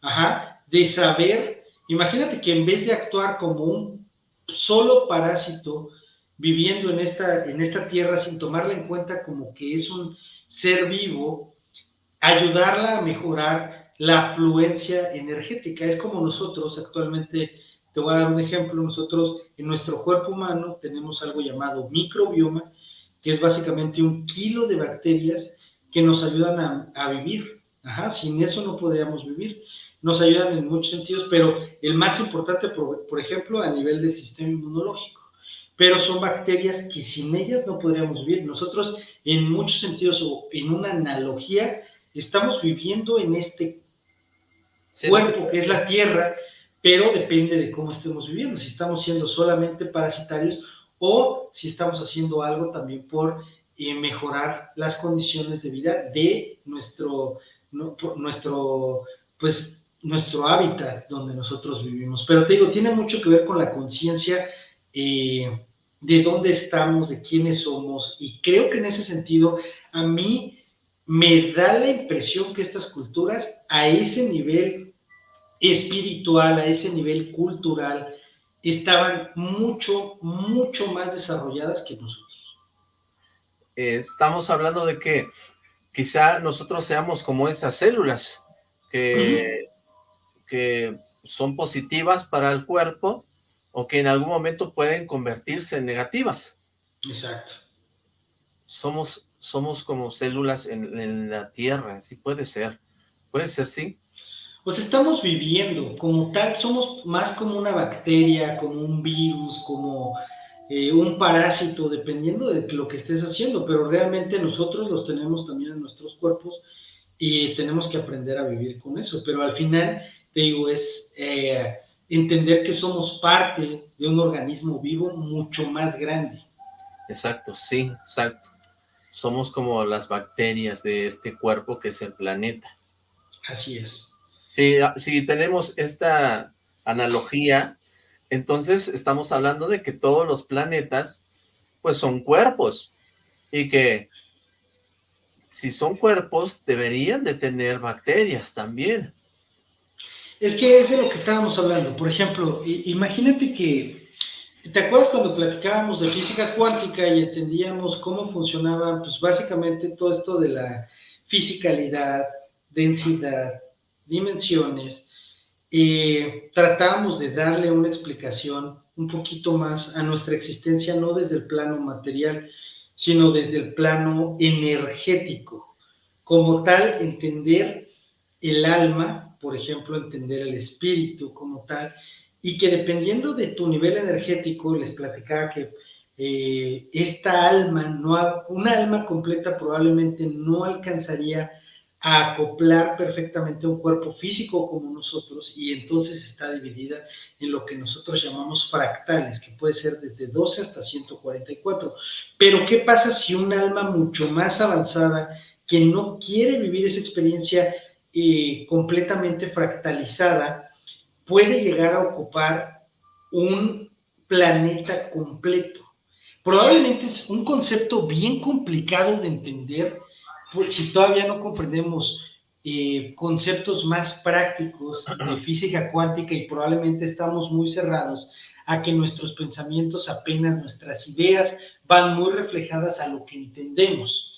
Ajá, de saber, imagínate que en vez de actuar como un solo parásito, viviendo en esta, en esta tierra sin tomarla en cuenta como que es un ser vivo, ayudarla a mejorar la fluencia energética. Es como nosotros actualmente, te voy a dar un ejemplo, nosotros en nuestro cuerpo humano tenemos algo llamado microbioma, que es básicamente un kilo de bacterias que nos ayudan a, a vivir. Ajá, sin eso no podríamos vivir. Nos ayudan en muchos sentidos, pero el más importante, por, por ejemplo, a nivel del sistema inmunológico pero son bacterias que sin ellas no podríamos vivir. Nosotros, en muchos sentidos, o en una analogía, estamos viviendo en este cuerpo que es la Tierra, pero depende de cómo estemos viviendo, si estamos siendo solamente parasitarios o si estamos haciendo algo también por eh, mejorar las condiciones de vida de nuestro, nuestro, pues, nuestro hábitat donde nosotros vivimos. Pero te digo, tiene mucho que ver con la conciencia eh, de dónde estamos, de quiénes somos, y creo que en ese sentido a mí me da la impresión que estas culturas a ese nivel espiritual, a ese nivel cultural, estaban mucho, mucho más desarrolladas que nosotros. Eh, estamos hablando de que quizá nosotros seamos como esas células que, que son positivas para el cuerpo, o que en algún momento pueden convertirse en negativas. Exacto. Somos, somos como células en, la Tierra, sí puede ser, puede ser, sí. Pues estamos viviendo como tal, somos más como una bacteria, como un virus, como eh, un parásito, dependiendo de lo que estés haciendo, pero realmente nosotros los tenemos también en nuestros cuerpos y tenemos que aprender a vivir con eso, pero al final, te digo, es... Eh, entender que somos parte de un organismo vivo mucho más grande. Exacto, sí, exacto. Somos como las bacterias de este cuerpo que es el planeta. Así es. Si, ah, si tenemos esta analogía, entonces estamos hablando de que todos los planetas pues son cuerpos y que si son cuerpos deberían de tener bacterias también. Es que es de lo que estábamos hablando. Por ejemplo, imagínate que, ¿te acuerdas cuando platicábamos de física cuántica y entendíamos cómo funcionaba, pues básicamente todo esto de la fisicalidad, densidad, dimensiones? Eh, tratábamos de darle una explicación un poquito más a nuestra existencia, no desde el plano material, sino desde el plano energético. Como tal, entender el alma por ejemplo, entender el espíritu como tal, y que dependiendo de tu nivel energético, les platicaba que eh, esta alma, no, una alma completa probablemente no alcanzaría a acoplar perfectamente un cuerpo físico como nosotros y entonces está dividida en lo que nosotros llamamos fractales, que puede ser desde 12 hasta 144. Pero ¿qué pasa si un alma mucho más avanzada que no quiere vivir esa experiencia eh, completamente fractalizada puede llegar a ocupar un planeta completo. Probablemente es un concepto bien complicado de entender pues, si todavía no comprendemos eh, conceptos más prácticos de física cuántica y probablemente estamos muy cerrados a que nuestros pensamientos apenas, nuestras ideas van muy reflejadas a lo que entendemos.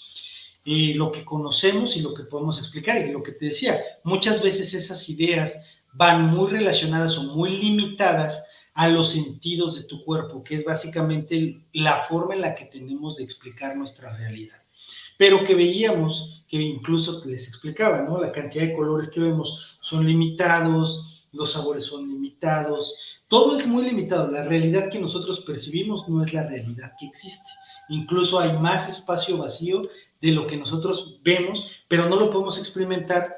Eh, lo que conocemos y lo que podemos explicar. Y lo que te decía, muchas veces esas ideas van muy relacionadas o muy limitadas a los sentidos de tu cuerpo, que es básicamente la forma en la que tenemos de explicar nuestra realidad. Pero que veíamos, que incluso les explicaba, ¿no? La cantidad de colores que vemos son limitados, los sabores son limitados, todo es muy limitado. La realidad que nosotros percibimos no es la realidad que existe. Incluso hay más espacio vacío de lo que nosotros vemos, pero no lo podemos experimentar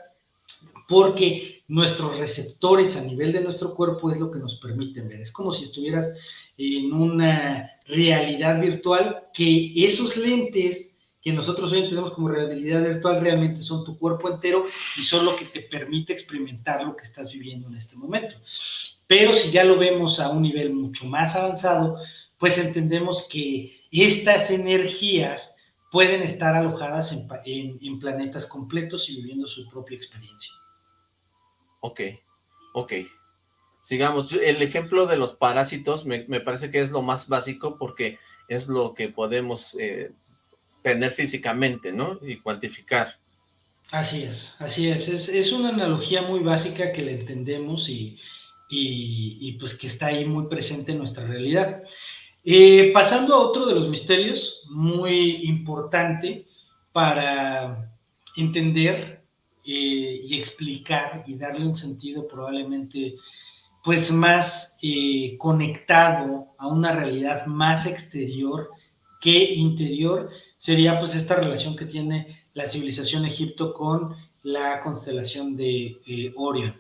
porque nuestros receptores a nivel de nuestro cuerpo es lo que nos permiten ver. Es como si estuvieras en una realidad virtual que esos lentes que nosotros hoy entendemos como realidad virtual realmente son tu cuerpo entero y son lo que te permite experimentar lo que estás viviendo en este momento. Pero si ya lo vemos a un nivel mucho más avanzado, pues entendemos que estas energías pueden estar alojadas en, planetas completos y viviendo su propia experiencia. Ok, ok. Sigamos, el ejemplo de los parásitos me, parece que es lo más básico porque es lo que podemos eh, tener físicamente, ¿no? Y cuantificar. Así es, así es. es. una analogía muy básica que le entendemos y, y, pues que está ahí muy presente en nuestra realidad. Eh, pasando a otro de los misterios muy importante para entender eh, y explicar y darle un sentido probablemente pues más eh, conectado a una realidad más exterior que interior, sería pues esta relación que tiene la civilización Egipto con la constelación de Orión.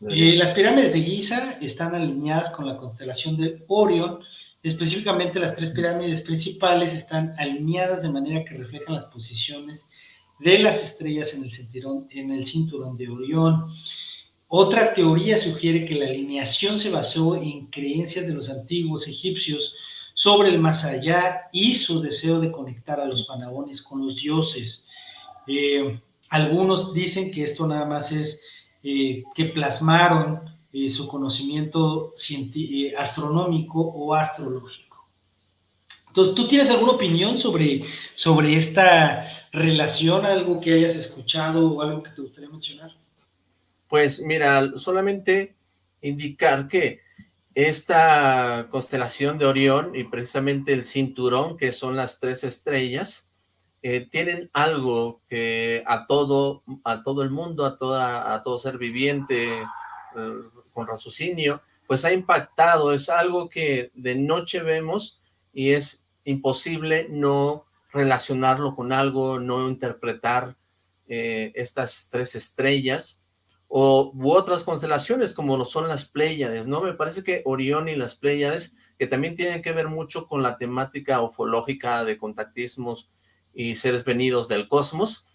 las pirámides de Giza están alineadas con la constelación de Orión, Específicamente las tres pirámides principales están alineadas de manera que reflejan las posiciones de las estrellas en el cinturón, en el cinturón de Orión. Otra teoría sugiere que la alineación se basó en creencias de los antiguos egipcios sobre el más allá y su deseo de conectar a los faraones con los dioses. Eh, algunos dicen que esto nada más es eh, que plasmaron eh, su conocimiento astronómico o astrológico. Entonces, ¿tú tienes alguna opinión sobre, sobre esta relación, algo que hayas escuchado o algo que te gustaría mencionar? Pues mira, solamente indicar que esta constelación de Orión y precisamente el cinturón, que son las tres estrellas, eh, tienen algo que a todo, a todo el mundo, a, toda, a todo ser viviente, con raciocinio, pues ha impactado, es algo que de noche vemos y es imposible no relacionarlo con algo, no interpretar eh, estas tres estrellas o u otras constelaciones como lo son las Pléyades, ¿no? Me parece que Orión y las Pléyades, que también tienen que ver mucho con la temática ufológica de contactismos y seres venidos del cosmos,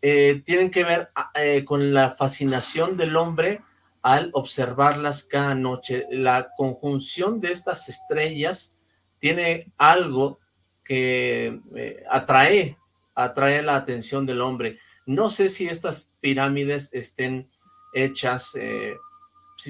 eh, tienen que ver eh, con la fascinación del hombre al observarlas cada noche. La conjunción de estas estrellas tiene algo que eh, atrae, atrae la atención del hombre. No sé si estas pirámides estén hechas eh,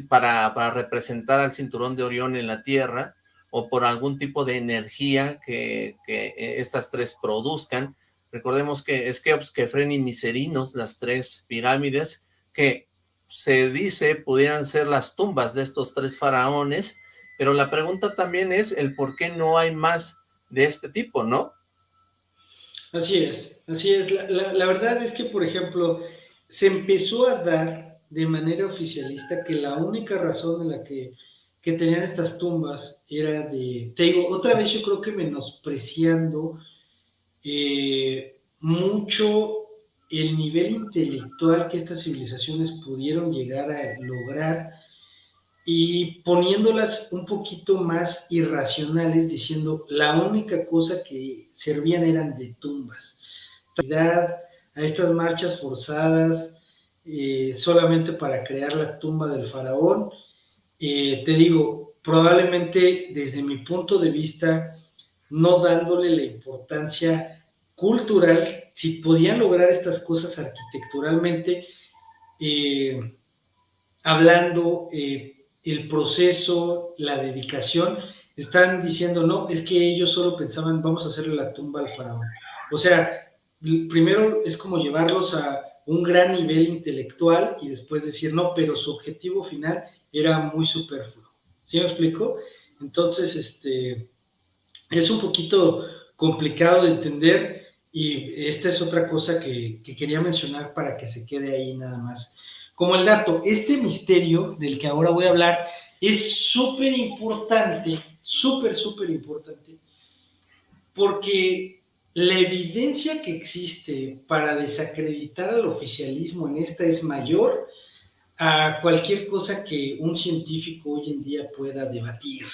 para, para, representar al cinturón de Orión en la Tierra o por algún tipo de energía que, que eh, estas tres produzcan. Recordemos que es Keops, Kefren y Miserinos, las tres pirámides, que se dice pudieran ser las tumbas de estos tres faraones, pero la pregunta también es el por qué no hay más de este tipo, ¿no? Así es, así es. La, verdad es que, por ejemplo, se empezó a dar de manera oficialista que la única razón en la que, que tenían estas tumbas era de, te digo, otra vez yo creo que menospreciando eh, mucho el nivel intelectual que estas civilizaciones pudieron llegar a lograr y poniéndolas un poquito más irracionales, diciendo la única cosa que servían eran de tumbas. A estas marchas forzadas, eh, solamente para crear la tumba del faraón. Eh, te digo, probablemente desde mi punto de vista, no dándole la importancia cultural, si podían lograr estas cosas arquitecturalmente, eh, hablando el proceso, la dedicación, están diciendo, no, es que ellos solo pensaban, vamos a hacerle la tumba al faraón. O sea, primero es como llevarlos a un gran nivel intelectual y después decir, no, pero su objetivo final era muy superfluo. ¿Sí me explico? Entonces, este, es un poquito complicado de entender y esta es otra cosa que, que quería mencionar para que se quede ahí nada más. Como el dato, este misterio del que ahora voy a hablar es súper importante, súper, súper importante, porque la evidencia que existe para desacreditar al oficialismo en esta es mayor a cualquier cosa que un científico hoy en día pueda debatir,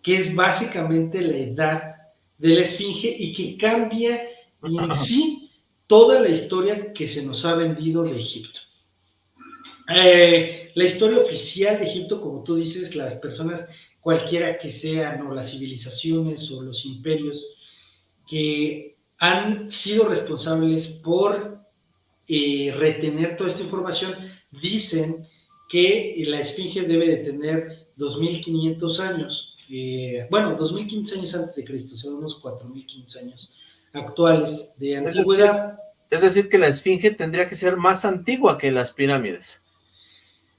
que es básicamente la edad de la esfinge y que cambia en sí toda la historia que se nos ha vendido de Egipto. Eh, la historia oficial de Egipto, como tú dices, las personas, cualquiera que sean, o las civilizaciones o los imperios, que han sido responsables por eh, retener toda esta información, dicen que la esfinge debe de tener 2.500 años, eh, bueno, 2.500 años antes de Cristo, son unos 4.500 años actuales de antigüedad. Es decir, que la esfinge tendría que ser más antigua que las pirámides.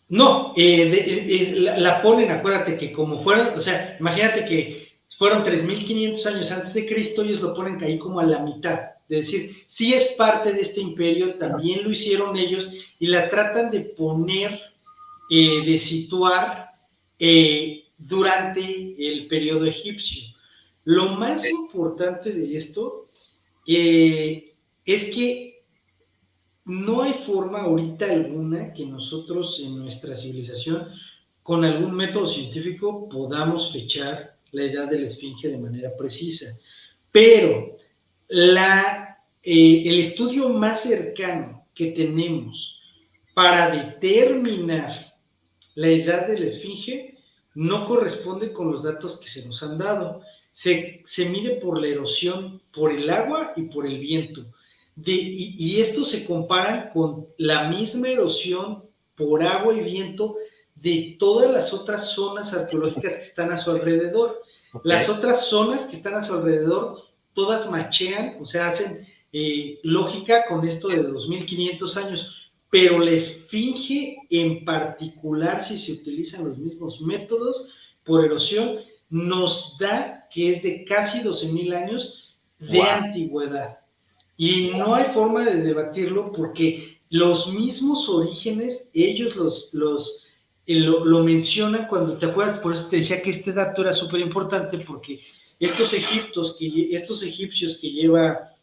No, eh, la, la, ponen, acuérdate que como fueron, o sea, imagínate que fueron 3.500 años antes de Cristo, ellos lo ponen ahí como a la mitad. Es decir, si es parte de este imperio, también lo hicieron ellos y la tratan de poner, eh, de situar eh, durante el periodo egipcio. Lo más importante de esto eh, es que no hay forma ahorita alguna que nosotros en nuestra civilización, con algún método científico, podamos fechar la edad de la esfinge de manera precisa. Pero la, eh, el estudio más cercano que tenemos para determinar la edad de la esfinge no corresponde con los datos que se nos han dado. Se, se mide por la erosión, por el agua y por el viento. Y esto se compara con la misma erosión por agua y viento de todas las otras zonas arqueológicas que están a su alrededor. Las otras zonas que están a su alrededor, todas machean, o sea, hacen eh, lógica con esto de 2500 años, pero la esfinge en particular, si se utilizan los mismos métodos por erosión, nos da que es de casi 12.000 años de antigüedad. Y no hay forma de debatirlo porque los mismos orígenes, ellos los, los lo, lo mencionan cuando te acuerdas, por eso te decía que este dato era súper importante porque estos egiptos, que, estos egipcios que lleva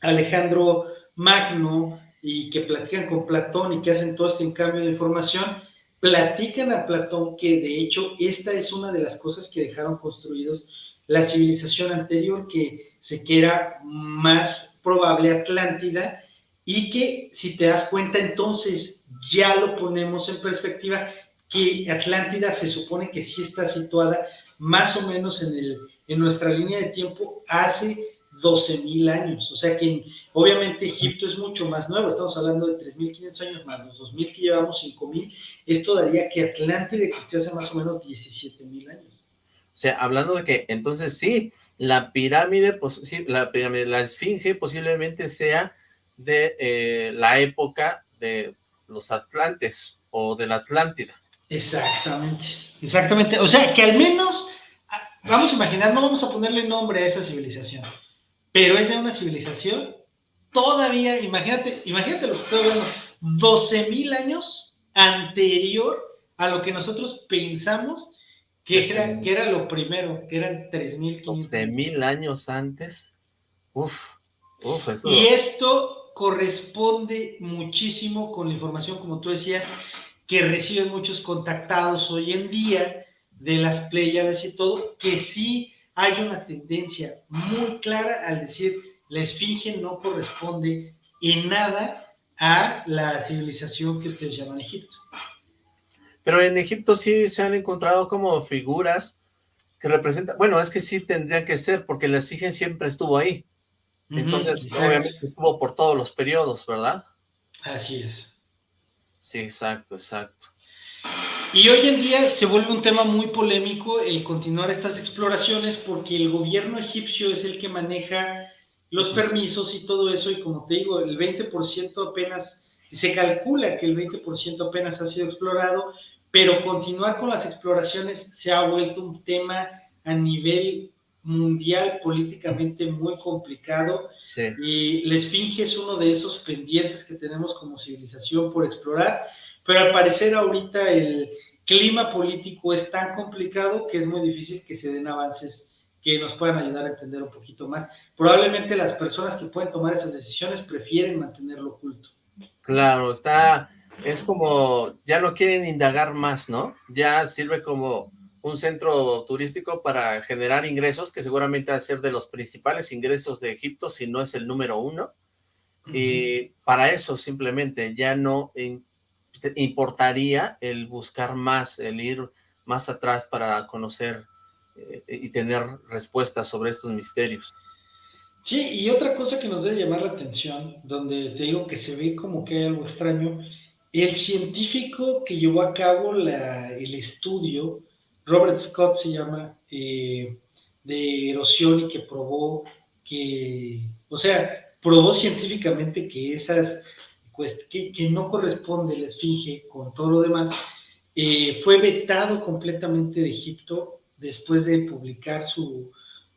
Alejandro Magno y que platican con Platón y que hacen todo este cambio de información, platican a Platón que de hecho esta es una de las cosas que dejaron construidos la civilización anterior que se que era más probable Atlántida y que si te das cuenta entonces ya lo ponemos en perspectiva, que Atlántida se supone que sí está situada más o menos en, el, en nuestra línea de tiempo hace 12.000 años. O sea que obviamente Egipto es mucho más nuevo, estamos hablando de 3.500 años más los 2.000 que llevamos, 5.000. Esto daría que Atlántida existió hace más o menos 17.000 años. O sea, hablando de que entonces sí, la pirámide, la pirámide, la esfinge posiblemente sea de eh, la época de los Atlantes o de la Atlántida. Exactamente, exactamente. O sea, que al menos, vamos a imaginar, no vamos a ponerle nombre a esa civilización, pero es de una civilización todavía, imagínate, imagínate lo que estoy hablando, 12 mil años anterior a lo que nosotros pensamos que era, que era lo primero, que eran 3.500. 12 mil años antes. Uf, uf, eso. Y esto corresponde muchísimo con la información, como tú decías, que reciben muchos contactados hoy en día de las playas y todo, que sí hay una tendencia muy clara al decir la esfinge no corresponde en nada a la civilización que ustedes llaman Egipto. Pero en Egipto sí se han encontrado como figuras que representan, bueno, es que sí tendrían que ser, porque la esfinge siempre estuvo ahí. Entonces, obviamente estuvo por todos los periodos, ¿verdad? Así es. Sí, exacto, exacto. Y hoy en día se vuelve un tema muy polémico el continuar estas exploraciones porque el gobierno egipcio es el que maneja los permisos y todo eso y como te digo, el 20% apenas, se calcula que el 20% apenas ha sido explorado, pero continuar con las exploraciones se ha vuelto un tema a nivel mundial políticamente muy complicado y la Esfinge es uno de esos pendientes que tenemos como civilización por explorar, pero al parecer ahorita el clima político es tan complicado que es muy difícil que se den avances que nos puedan ayudar a entender un poquito más. Probablemente las personas que pueden tomar esas decisiones prefieren mantenerlo oculto. Claro, está, es como, ya no quieren indagar más, ¿no? Ya sirve como un centro turístico para generar ingresos, que seguramente va a ser de los principales ingresos de Egipto, si no es el número uno. Y para eso simplemente ya no importaría el buscar más, el ir más atrás para conocer eh, y tener respuestas sobre estos misterios. Sí, y otra cosa que nos debe llamar la atención, donde te digo que se ve como que hay algo extraño, el científico que llevó a cabo el estudio Robert Scott se llama, eh, de erosión y que probó que, o sea, probó científicamente que esas, pues, que, no corresponde la esfinge con todo lo demás, eh, fue vetado completamente de Egipto después de publicar su,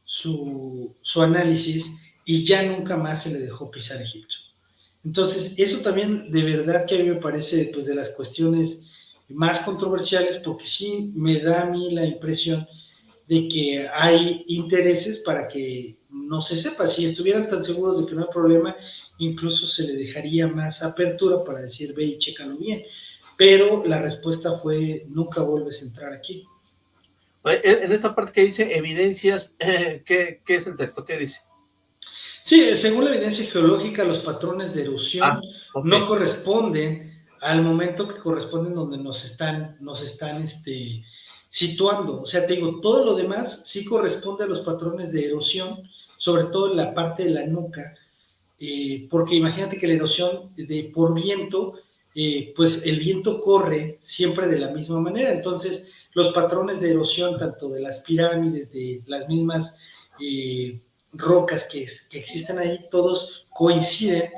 su, análisis y ya nunca más se le dejó pisar Egipto. Entonces, eso también de verdad que a mí me parece pues de las cuestiones más controversiales porque sí me da a mí la impresión de que hay intereses para que no se sepa. Si estuvieran tan seguros de que no hay problema, incluso se le dejaría más apertura para decir, ve y chécalo bien. Pero la respuesta fue, nunca vuelves a entrar aquí. En esta parte que dice evidencias, ¿qué, es el texto? ¿Qué dice? Sí, según la evidencia geológica, los patrones de erosión ah, no corresponden al momento que corresponden donde nos están, nos están este, situando. O sea, te digo, todo lo demás sí corresponde a los patrones de erosión, sobre todo en la parte de la nuca, eh, porque imagínate que la erosión de, por viento, eh, pues el viento corre siempre de la misma manera. Entonces, los patrones de erosión, tanto de las pirámides, de las mismas eh, rocas que existen ahí, todos coinciden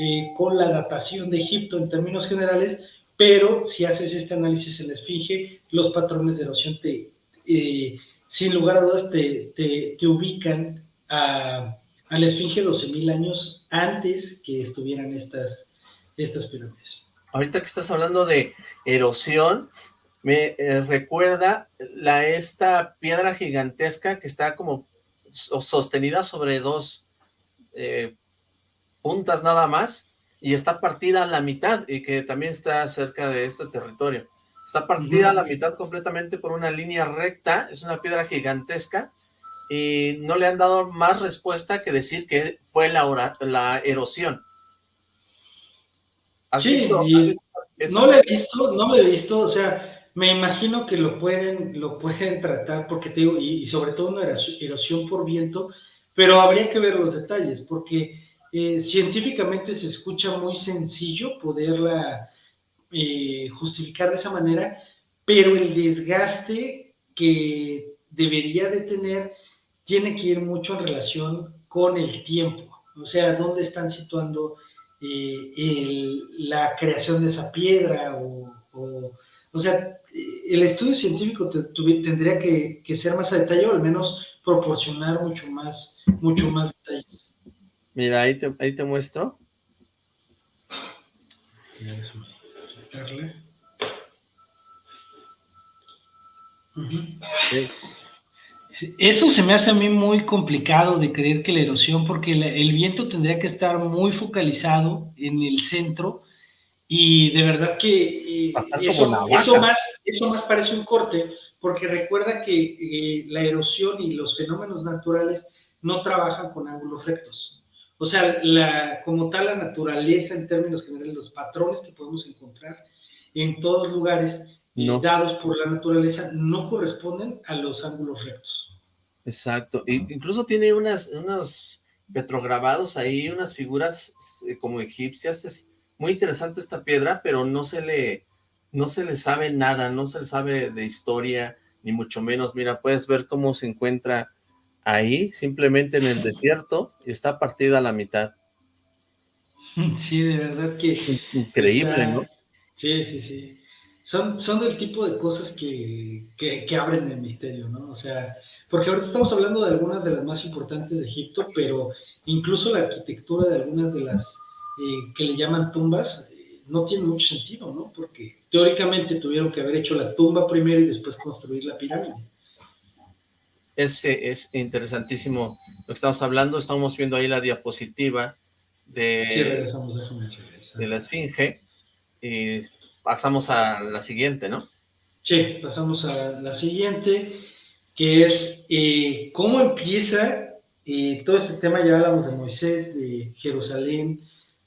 eh, con la datación de Egipto en términos generales, pero si haces este análisis en la esfinge, los patrones de erosión te, eh, sin lugar a dudas te, te, ubican a, a, la esfinge 12.000 años antes que estuvieran estas, estas pirámides. Ahorita que estás hablando de erosión, me eh, recuerda esta piedra gigantesca que está como sostenida sobre dos puntas nada más, y está partida a la mitad, y que también está cerca de este territorio. Está partida a la mitad completamente por una línea recta, es una piedra gigantesca, y no le han dado más respuesta que decir que fue la, la erosión. sí, no lo he visto, no lo he visto, o sea, me imagino que lo pueden, lo pueden tratar, porque te digo, y, y sobre todo una erosión por viento, pero habría que ver los detalles, porque eh, científicamente se escucha muy sencillo poderla eh, justificar de esa manera, pero el desgaste que debería de tener tiene que ir mucho en relación con el tiempo, o sea, dónde están situando eh, la creación de esa piedra o, sea, el estudio científico tendría que, que, ser más a detalle o al menos proporcionar mucho más, mucho más detalles. Mira, ahí te, ahí te muestro. Eso se me hace a mí muy complicado de creer que la erosión, porque el viento tendría que estar muy focalizado en el centro y de verdad que eh, eso, más, eso más parece un corte, porque recuerda que eh, la erosión y los fenómenos naturales no trabajan con ángulos rectos. O sea, la, como tal, la naturaleza en términos generales, los patrones que podemos encontrar en todos lugares dados por la naturaleza no corresponden a los ángulos rectos. Exacto. incluso tiene unas, unos petrograbados ahí, unas figuras eh, como egipcias. Es muy interesante esta piedra, pero no se le, no se le sabe nada, no se le sabe de historia, ni mucho menos. Mira, puedes ver cómo se encuentra ahí, simplemente en el desierto, y está partida a la mitad. Sí, de verdad que... Increíble, ¿no? Sí, sí, sí. Son, son del tipo de cosas que, que, abren el misterio, ¿no? O sea, porque ahorita estamos hablando de algunas de las más importantes de Egipto, pero incluso la arquitectura de algunas de las eh, que le llaman tumbas eh, no tiene mucho sentido, ¿no? Porque teóricamente tuvieron que haber hecho la tumba primero y después construir la pirámide. Es, es interesantísimo lo que estamos hablando, estamos viendo ahí la diapositiva de, de la esfinge, y pasamos a la siguiente, ¿no? Sí, pasamos a la siguiente, que es eh, cómo empieza eh, todo este tema, ya hablamos de Moisés, de Jerusalén,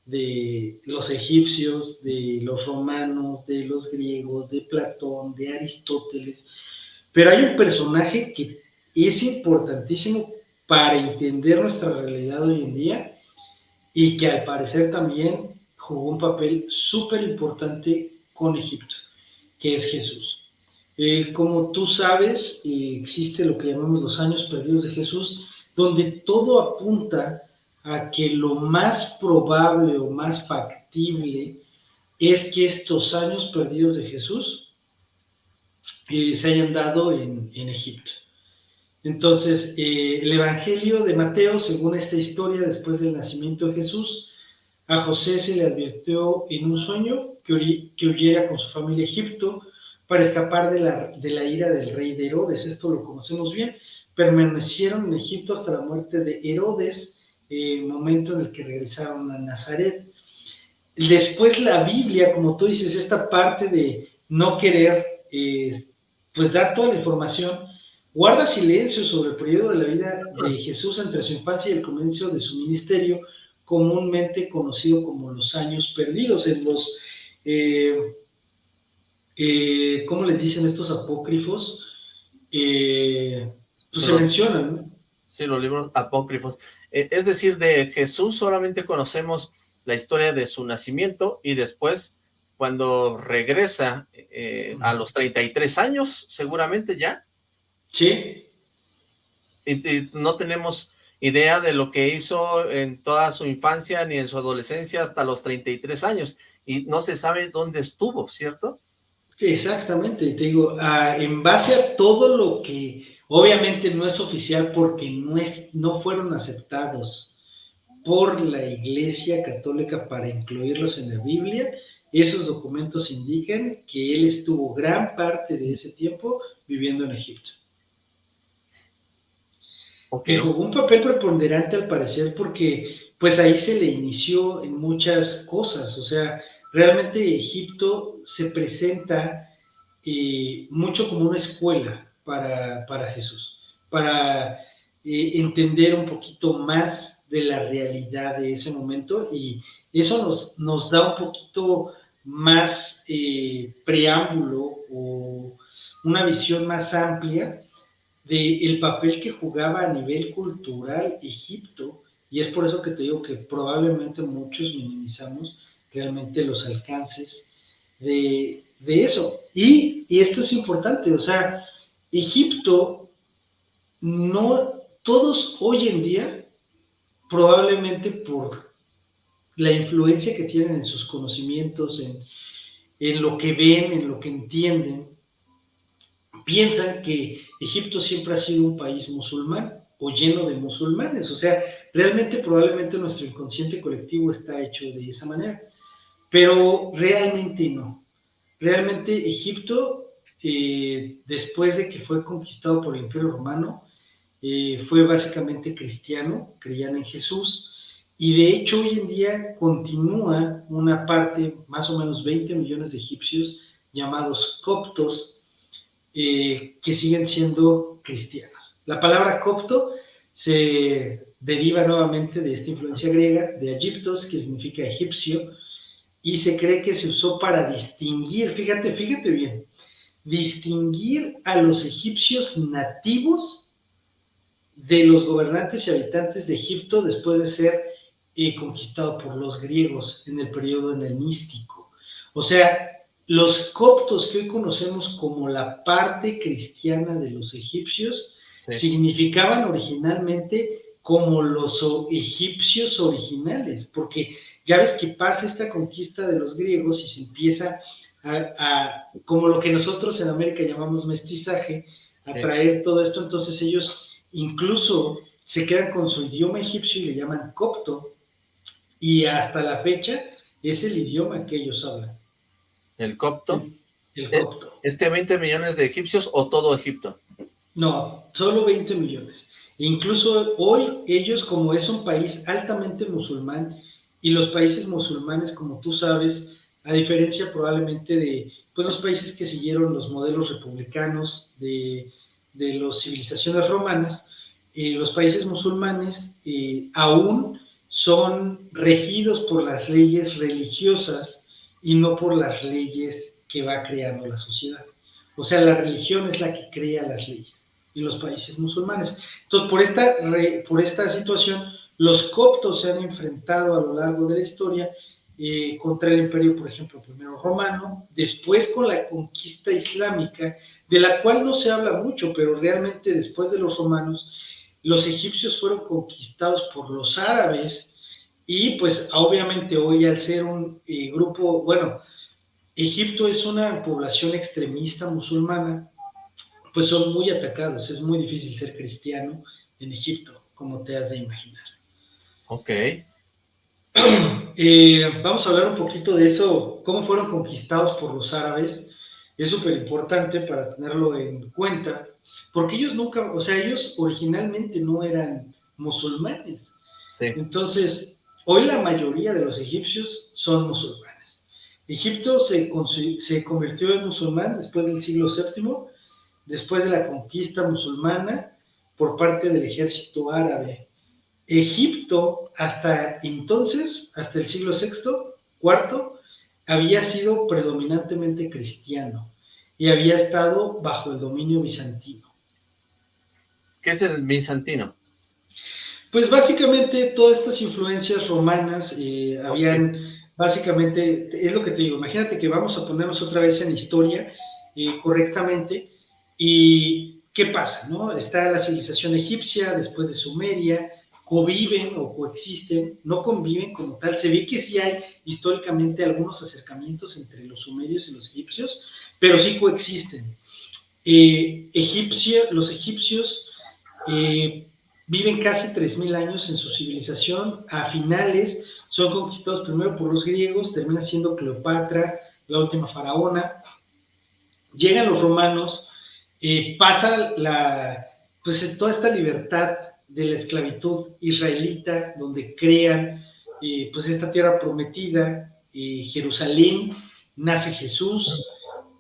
de los egipcios, de los romanos, de los griegos, de Platón, de Aristóteles, pero hay un personaje que es importantísimo para entender nuestra realidad hoy en día y que al parecer también jugó un papel súper importante con Egipto, que es Jesús. Como tú sabes, existe lo que llamamos los años perdidos de Jesús, donde todo apunta a que lo más probable o más factible es que estos años perdidos de Jesús eh, se hayan dado en Egipto. Entonces, el Evangelio de Mateo, según esta historia, después del nacimiento de Jesús, a José se le advirtió en un sueño que, que huyera con su familia a Egipto para escapar de la, de la ira del rey de Herodes. Esto lo conocemos bien. Permanecieron en Egipto hasta la muerte de Herodes, el momento en el que regresaron a Nazaret. Después la Biblia, como tú dices, esta parte de no querer, eh, pues dar toda la información, guarda silencio sobre el periodo de la vida de Jesús entre su infancia y el comienzo de su ministerio, comúnmente conocido como los años perdidos, en los, eh, eh, ¿cómo les dicen estos apócrifos? Eh, pues se mencionan, Sí, los libros apócrifos. es decir, de Jesús solamente conocemos la historia de su nacimiento y después cuando regresa a los 33 años, seguramente ya. Sí. y no tenemos idea de lo que hizo en toda su infancia ni en su adolescencia hasta los 33 años, y no se sabe dónde estuvo, ¿cierto? Exactamente, te digo, ah, en base a todo lo que obviamente no es oficial porque no, es, no fueron aceptados por la Iglesia Católica para incluirlos en la Biblia, esos documentos indican que él estuvo gran parte de ese tiempo viviendo en Egipto. Que jugó un papel preponderante al parecer porque pues ahí se le inició en muchas cosas, o sea, realmente Egipto se presenta eh, mucho como una escuela para, Jesús, para eh, entender un poquito más de la realidad de ese momento. Y eso nos, nos da un poquito más eh, preámbulo o una visión más amplia del papel que jugaba a nivel cultural Egipto, y es por eso que te digo que probablemente muchos minimizamos realmente los alcances de, eso. Y, y, esto es importante, o sea, Egipto, no, todos hoy en día, probablemente por la influencia que tienen en sus conocimientos, en, en lo que ven, en lo que entienden, piensan que Egipto siempre ha sido un país musulmán o lleno de musulmanes. O sea, realmente probablemente nuestro inconsciente colectivo está hecho de esa manera. Pero realmente no. Realmente Egipto, eh, después de que fue conquistado por el Imperio Romano, eh, fue básicamente cristiano, creían en Jesús, y de hecho hoy en día continúa una parte, más o menos 20 millones de egipcios, llamados coptos, eh, que siguen siendo cristianos. La palabra copto se deriva nuevamente de esta influencia griega, de Egiptos, que significa egipcio, y se cree que se usó para distinguir, fíjate, fíjate bien, distinguir a los egipcios nativos de los gobernantes y habitantes de Egipto después de ser eh, conquistado por los griegos en el periodo helenístico. O sea, los coptos que hoy conocemos como la parte cristiana de los egipcios significaban originalmente como los egipcios originales, porque ya ves que pasa esta conquista de los griegos y se empieza a, como lo que nosotros en América llamamos mestizaje, a traer todo esto, entonces ellos incluso se quedan con su idioma egipcio y le llaman copto, y hasta la fecha es el idioma que ellos hablan. ¿El copto? El, copto. ¿Este 20 millones de egipcios o todo Egipto? No, solo 20 millones. Incluso hoy ellos, como es un país altamente musulmán, y los países musulmanes, como tú sabes, a diferencia probablemente de pues, los países que siguieron los modelos republicanos de, de las civilizaciones romanas, eh, los países musulmanes eh, aún son regidos por las leyes religiosas y no por las leyes que va creando la sociedad. O sea, la religión es la que crea las leyes y los países musulmanes. Entonces, por esta, por esta situación, los coptos se han enfrentado a lo largo de la historia eh, contra el imperio, por ejemplo, primero romano, después con la conquista islámica, de la cual no se habla mucho, pero realmente después de los romanos, los egipcios fueron conquistados por los árabes y pues obviamente hoy al ser un eh, grupo, bueno, Egipto es una población extremista musulmana, pues son muy atacados, es muy difícil ser cristiano en Egipto, como te has de imaginar. Ok. Eh, vamos a hablar un poquito de eso, cómo fueron conquistados por los árabes. Es súper importante para tenerlo en cuenta, porque ellos nunca, o sea, ellos originalmente no eran musulmanes. Sí. Entonces, hoy la mayoría de los egipcios son musulmanes. Egipto se, convirtió en musulmán después del siglo VII, después de la conquista musulmana por parte del ejército árabe Egipto hasta entonces, hasta el siglo VI, IV, había sido predominantemente cristiano y había estado bajo el dominio bizantino. ¿Qué es el bizantino? Pues básicamente todas estas influencias romanas eh, habían, básicamente, es lo que te digo, imagínate que vamos a ponernos otra vez en historia eh, correctamente y ¿qué pasa? no? Está la civilización egipcia, después de Sumeria, conviven o coexisten, no conviven como tal. Se ve que sí hay históricamente algunos acercamientos entre los sumerios y los egipcios, pero sí coexisten. Eh, los egipcios eh, viven casi 3.000 años en su civilización. A finales son conquistados primero por los griegos, termina siendo Cleopatra, la última faraona. Llegan los romanos, eh, pasa la, pues toda esta libertad de la esclavitud israelita, donde crean eh, pues esta tierra prometida, eh, Jerusalén, nace Jesús,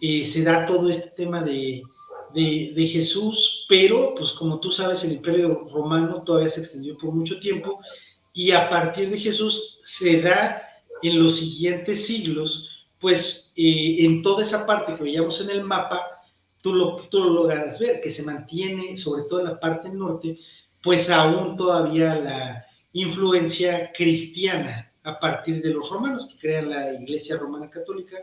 se da todo este tema de, de, Jesús, pero pues como tú sabes el imperio romano todavía se extendió por mucho tiempo y a partir de Jesús se da en los siguientes siglos, pues en toda esa parte que veíamos en el mapa, tú lo, tú lo logras ver, que se mantiene sobre todo en la parte norte, pues aún todavía la influencia cristiana a partir de los romanos que crean la Iglesia Romana Católica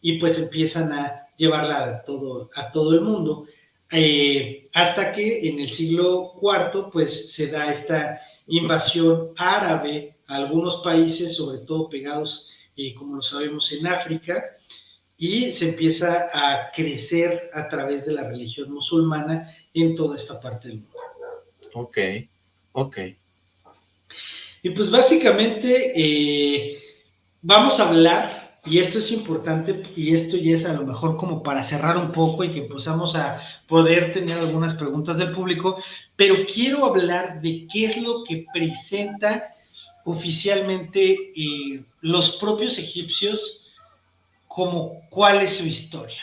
y pues empiezan a llevarla a todo, a todo el mundo, eh, hasta que en el siglo IV pues se da esta invasión árabe a algunos países, sobre todo pegados, eh, como lo sabemos, en África, y se empieza a crecer a través de la religión musulmana en toda esta parte del mundo. Ok, ok. Y pues básicamente eh, vamos a hablar, y esto es importante, y esto ya es a lo mejor como para cerrar un poco y que empezamos a poder tener algunas preguntas del público, pero quiero hablar de qué es lo que presenta oficialmente eh, los propios egipcios como cuál es su historia,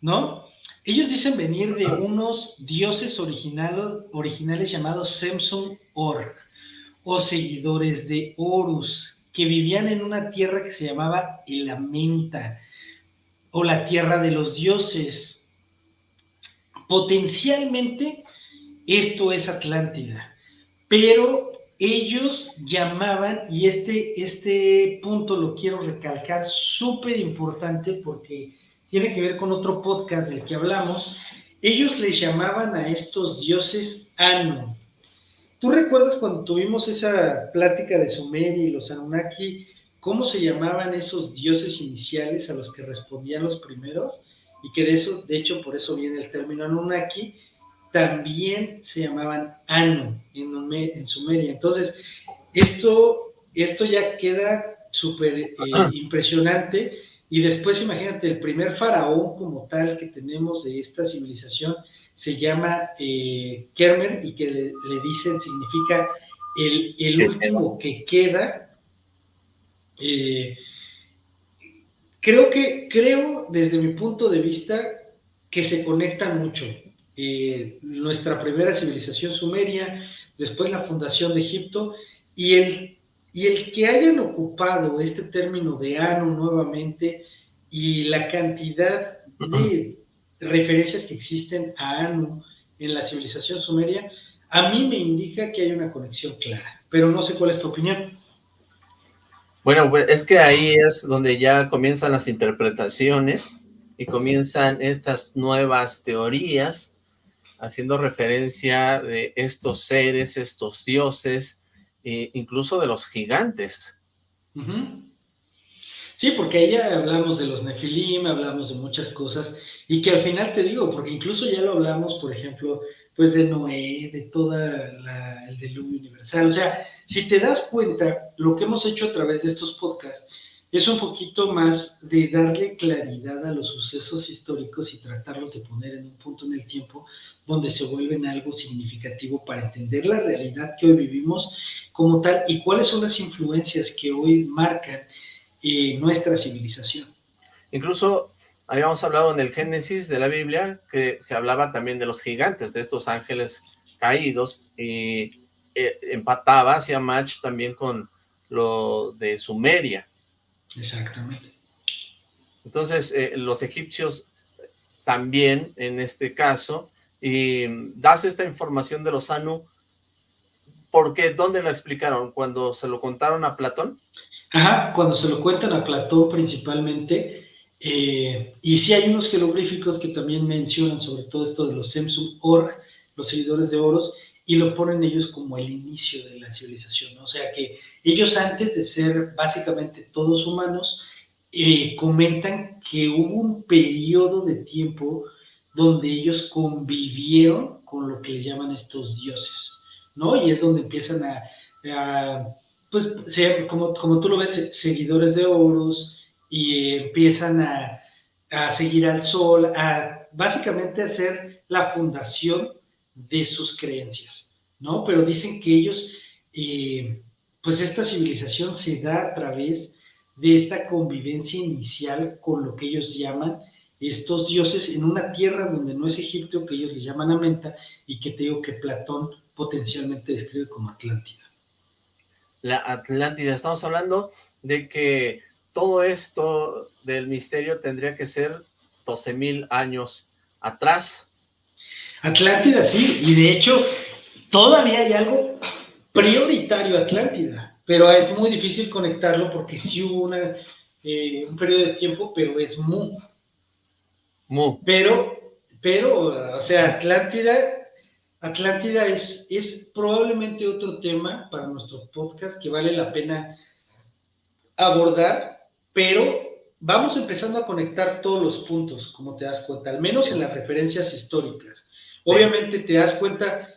¿no? Ellos dicen venir de unos dioses originales llamados Semsun Or. o seguidores de Horus, que vivían en una tierra que se llamaba Elamenta, o la tierra de los dioses. Potencialmente esto es Atlántida, pero ellos llamaban, y este, este punto lo quiero recalcar, súper importante porque tiene que ver con otro podcast del que hablamos, ellos les llamaban a estos dioses Anu. ¿Tú recuerdas cuando tuvimos esa plática de Sumeria y los Anunnaki, cómo se llamaban esos dioses iniciales a los que respondían los primeros? Y que de eso, de hecho, por eso viene el término Anunnaki, también se llamaban Anu en, Sumeria. Entonces, esto, esto ya queda súper eh, impresionante. Y después, imagínate, el primer faraón como tal que tenemos de esta civilización se llama eh, Kermer y que le, dicen significa el, último que queda. Eh, creo que, creo desde mi punto de vista que se conecta mucho. Eh, nuestra primera civilización sumeria, después la fundación de Egipto, y el, y el que hayan ocupado este término de Anu nuevamente y la cantidad de referencias que existen a Anu en la civilización sumeria, a mí me indica que hay una conexión clara, pero no sé cuál es tu opinión. Bueno, pues es que ahí es donde ya comienzan las interpretaciones y comienzan estas nuevas teorías haciendo referencia de estos seres, estos dioses, e incluso de los gigantes. Sí, porque ahí ya hablamos de los nefilim, hablamos de muchas cosas, y que al final te digo, porque incluso ya lo hablamos, por ejemplo, pues de Noé, de toda el diluvio universal. O sea, si te das cuenta, lo que hemos hecho a través de estos podcasts es un poquito más de darle claridad a los sucesos históricos y tratarlos de poner en un punto en el tiempo donde se vuelven algo significativo para entender la realidad que hoy vivimos como tal y cuáles son las influencias que hoy marcan eh, nuestra civilización. Incluso habíamos hablado en el Génesis de la Biblia que se hablaba también de los gigantes, de estos ángeles caídos y eh, empataba, hacía match también con lo de Sumeria, Exactamente. Entonces, eh, los egipcios también, en este caso, y das esta información de los Anu, porque ¿dónde la explicaron? ¿Cuando se lo contaron a Platón? Ajá, cuando se lo cuentan a Platón principalmente, eh, y sí hay unos jeroglíficos que también mencionan sobre todo esto de los Semsum Org, los seguidores de Oros, y lo ponen ellos como el inicio de la civilización. O sea que ellos antes de ser básicamente todos humanos, eh, comentan que hubo un periodo de tiempo donde ellos convivieron con lo que le llaman estos dioses, ¿no? Y es donde empiezan a, pues, ser, como, como tú lo ves, seguidores de Horus, y empiezan a, a seguir al sol, a básicamente hacer la fundación de sus creencias, ¿no? Pero dicen que ellos, eh, pues esta civilización se da a través de esta convivencia inicial con lo que ellos llaman estos dioses en una tierra donde no es Egipto, que ellos le llaman Amenta, y que te digo que Platón potencialmente describe como Atlántida. La Atlántida, estamos hablando de que todo esto del misterio tendría que ser 12.000 años atrás, Atlántida, sí, y de hecho todavía hay algo prioritario Atlántida, pero es muy difícil conectarlo porque sí hubo una, eh, un periodo de tiempo, pero es Mu. Mu. Pero, pero, o sea, Atlántida, Atlántida es, es probablemente otro tema para nuestro podcast que vale la pena abordar, pero vamos empezando a conectar todos los puntos, como te das cuenta, al menos en las referencias históricas. Obviamente te das cuenta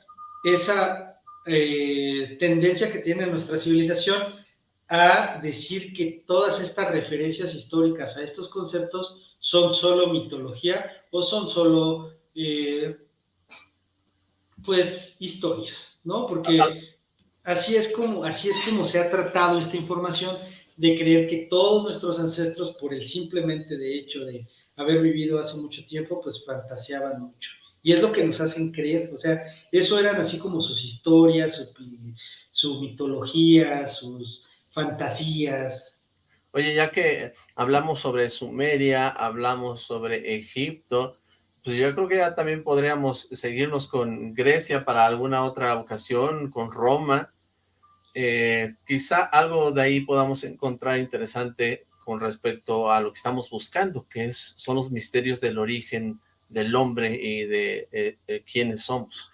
esa eh, tendencia que tiene nuestra civilización a decir que todas estas referencias históricas a estos conceptos son solo mitología o son solo, eh, pues, historias, ¿no? Porque así es, como, así es como se ha tratado esta información de creer que todos nuestros ancestros, por el simplemente de hecho de haber vivido hace mucho tiempo, pues fantaseaban mucho y es lo que nos hacen creer, o sea, eso eran así como sus historias, su mitología, sus fantasías. Oye, ya que hablamos sobre Sumeria, hablamos sobre Egipto, pues yo creo que ya también podríamos seguirnos con Grecia para alguna otra ocasión, con Roma. Eh, quizá algo de ahí podamos encontrar interesante con respecto a lo que estamos buscando, que es, son los misterios del origen del hombre y de eh, quiénes somos.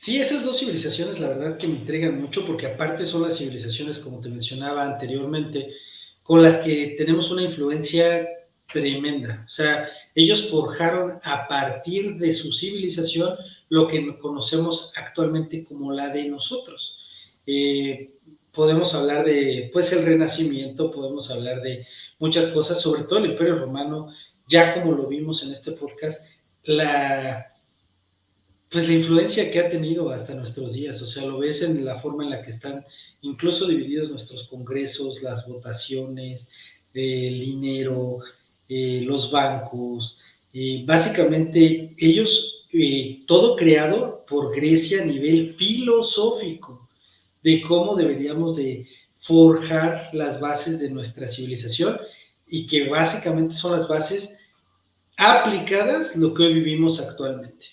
Sí, esas dos civilizaciones la verdad que me intrigan mucho porque aparte son las civilizaciones, como te mencionaba anteriormente, con las que tenemos una influencia tremenda. O sea, ellos forjaron a partir de su civilización lo que conocemos actualmente como la de nosotros. Eh, podemos hablar de, pues, el renacimiento, podemos hablar de muchas cosas, sobre todo el Imperio Romano, ya como lo vimos en este podcast, la, pues la influencia que ha tenido hasta nuestros días, o sea, lo ves en la forma en la que están incluso divididos nuestros congresos, las votaciones, el dinero, eh, los bancos, básicamente ellos, eh, todo creado por Grecia a nivel filosófico, de cómo deberíamos de forjar las bases de nuestra civilización y que básicamente son las bases aplicadas lo que hoy vivimos actualmente.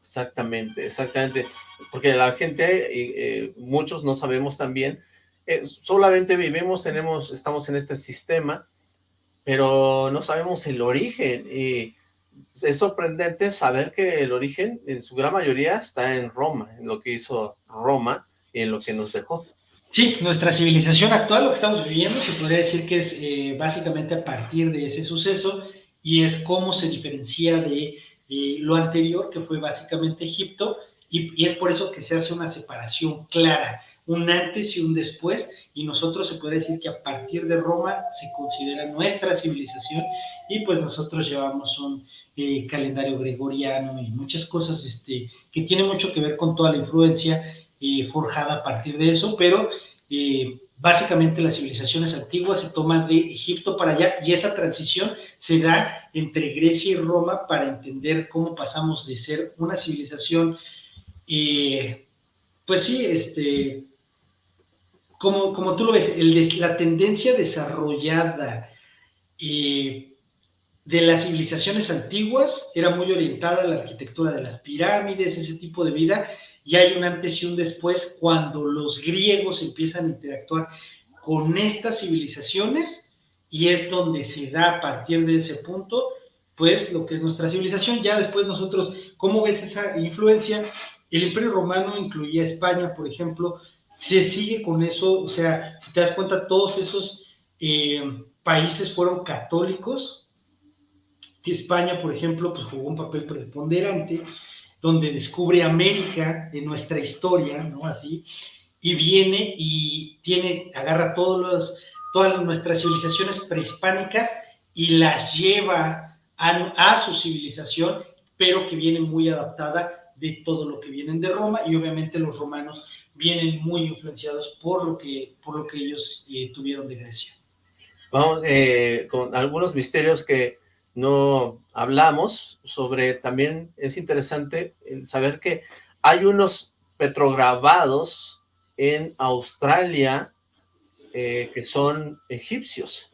Exactamente, exactamente, porque la gente, eh, muchos no sabemos también, eh, solamente vivimos, tenemos, estamos en este sistema, pero no sabemos el origen, y es sorprendente saber que el origen, en su gran mayoría, está en Roma, en lo que hizo Roma y en lo que nos dejó. Sí, nuestra civilización actual, lo que estamos viviendo, se podría decir que es eh, básicamente a partir de ese suceso, y es cómo se diferencia de lo anterior, que fue básicamente Egipto, y, es por eso que se hace una separación clara, un antes y un después, y nosotros se puede decir que a partir de Roma se considera nuestra civilización, y pues nosotros llevamos un eh, calendario gregoriano y muchas cosas este, que tienen mucho que ver con toda la influencia eh, forjada a partir de eso, pero eh, básicamente las civilizaciones antiguas se toman de Egipto para allá y esa transición se da entre Grecia y Roma para entender cómo pasamos de ser una civilización, pues sí, este, como, como tú lo ves, la tendencia desarrollada eh, de las civilizaciones antiguas era muy orientada a la arquitectura de las pirámides, ese tipo de vida, y hay un antes y un después cuando los griegos empiezan a interactuar con estas civilizaciones y es donde se da a partir de ese punto, pues lo que es nuestra civilización. Ya después nosotros, ¿cómo ves esa influencia? El Imperio Romano incluía España, por ejemplo, se sigue con eso, o sea, si te das cuenta, todos esos eh, países fueron católicos, España, por ejemplo, pues jugó un papel preponderante, donde descubre América en nuestra historia, ¿no? Así, y viene y tiene, agarra todos los, todas nuestras civilizaciones prehispánicas y las lleva a, a, su civilización, pero que viene muy adaptada de todo lo que vienen de Roma y obviamente los romanos vienen muy influenciados por lo que, por lo que ellos eh, tuvieron de Grecia. Vamos eh, con algunos misterios que no hablamos sobre, también es interesante saber que hay unos petrograbados en Australia eh, que son egipcios.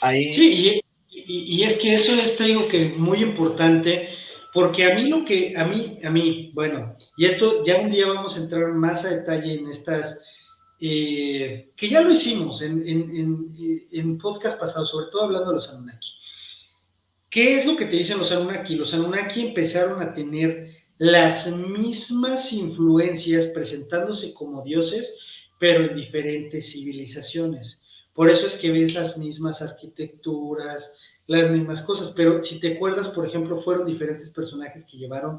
Ahí... Sí, y, es que eso es, te digo que muy importante, porque a mí lo que, a mí, a mí, bueno, y esto ya un día vamos a entrar más a detalle en estas, eh, que ya lo hicimos en, en, en podcast pasados, sobre todo hablando de los Anunnaki. ¿Qué es lo que te dicen los Anunnaki? Los Anunnaki empezaron a tener las mismas influencias presentándose como dioses, pero en diferentes civilizaciones. Por eso es que ves las mismas arquitecturas, las mismas cosas, pero si te acuerdas, por ejemplo, fueron diferentes personajes que llevaron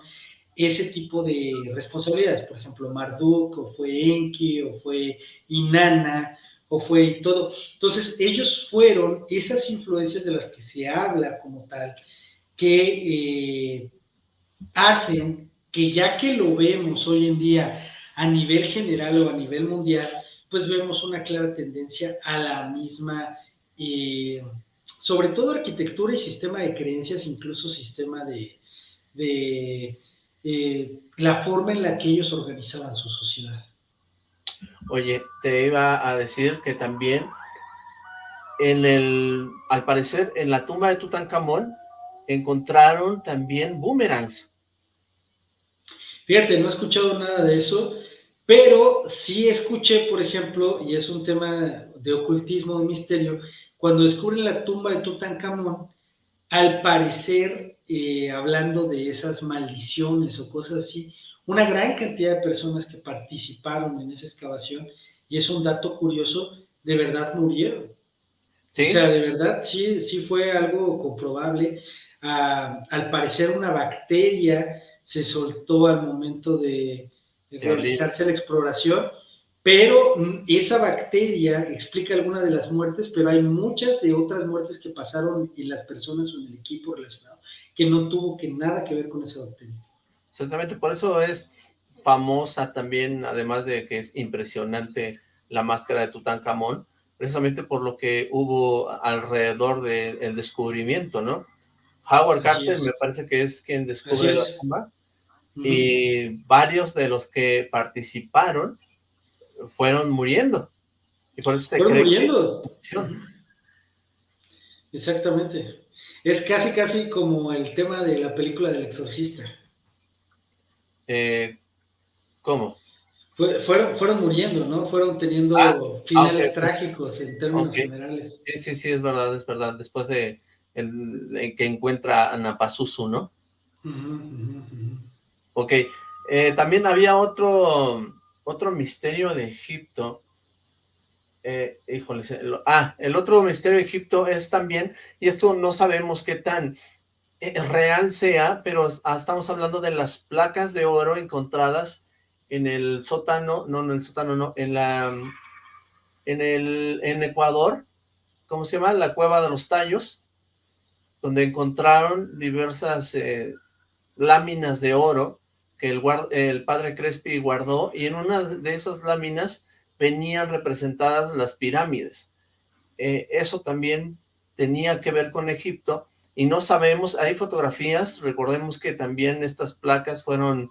ese tipo de responsabilidades, por ejemplo, Marduk, o fue Enki, o fue Inanna, o fue todo. Entonces, ellos fueron esas influencias de las que se habla como tal, que eh, hacen que ya que lo vemos hoy en día a nivel general o a nivel mundial, pues vemos una clara tendencia a la misma, eh, sobre todo arquitectura y sistema de creencias, incluso sistema de, de eh, la forma en la que ellos organizaban su sociedad. Oye, te iba a decir que también en el, al parecer, en la tumba de Tutankamón encontraron también boomerangs. Fíjate, no he escuchado nada de eso, pero sí escuché, por ejemplo, y es un tema de ocultismo, de misterio, cuando descubren la tumba de Tutankamón, al parecer, eh, hablando de esas maldiciones o cosas así, una gran cantidad de personas que participaron en esa excavación, y es un dato curioso, de verdad murieron. O sea, de verdad sí, sí fue algo comprobable. Ah, al parecer una bacteria se soltó al momento de, realizarse la exploración, pero mm, esa bacteria explica algunas de las muertes, pero hay muchas de otras muertes que pasaron en las personas o en el equipo relacionado, que no tuvo que nada que ver con esa bacteria. Exactamente, por eso es famosa también, además de que es impresionante la máscara de Tutankamón, precisamente por lo que hubo alrededor del descubrimiento, ¿no? Howard Carter me parece que es quien descubre la tumba, y varios de los que participaron fueron muriendo, y por eso se fueron muriendo. Exactamente. Es casi, casi como el tema de la película del exorcista. Eh, ¿Cómo? fueron, fueron muriendo, ¿no? Fueron teniendo ah, finales trágicos en términos generales. Sí, sí, sí, es verdad, es verdad. Después de, el, que encuentra a Napasusu, ¿no? Ok. Eh, también había otro, otro misterio de Egipto. Eh, híjole, ah, el otro misterio de Egipto es también, y esto no sabemos qué tan eh, real sea, pero estamos hablando de las placas de oro encontradas en el sótano, no, en el sótano, no, en la, en el, en Ecuador, ¿cómo se llama? La Cueva de los Tallos, donde encontraron diversas eh, láminas de oro que el, el padre Crespi guardó, y en una de esas láminas venían representadas las pirámides. Eh, eso también tenía que ver con Egipto, y no sabemos, hay fotografías, recordemos que también estas placas fueron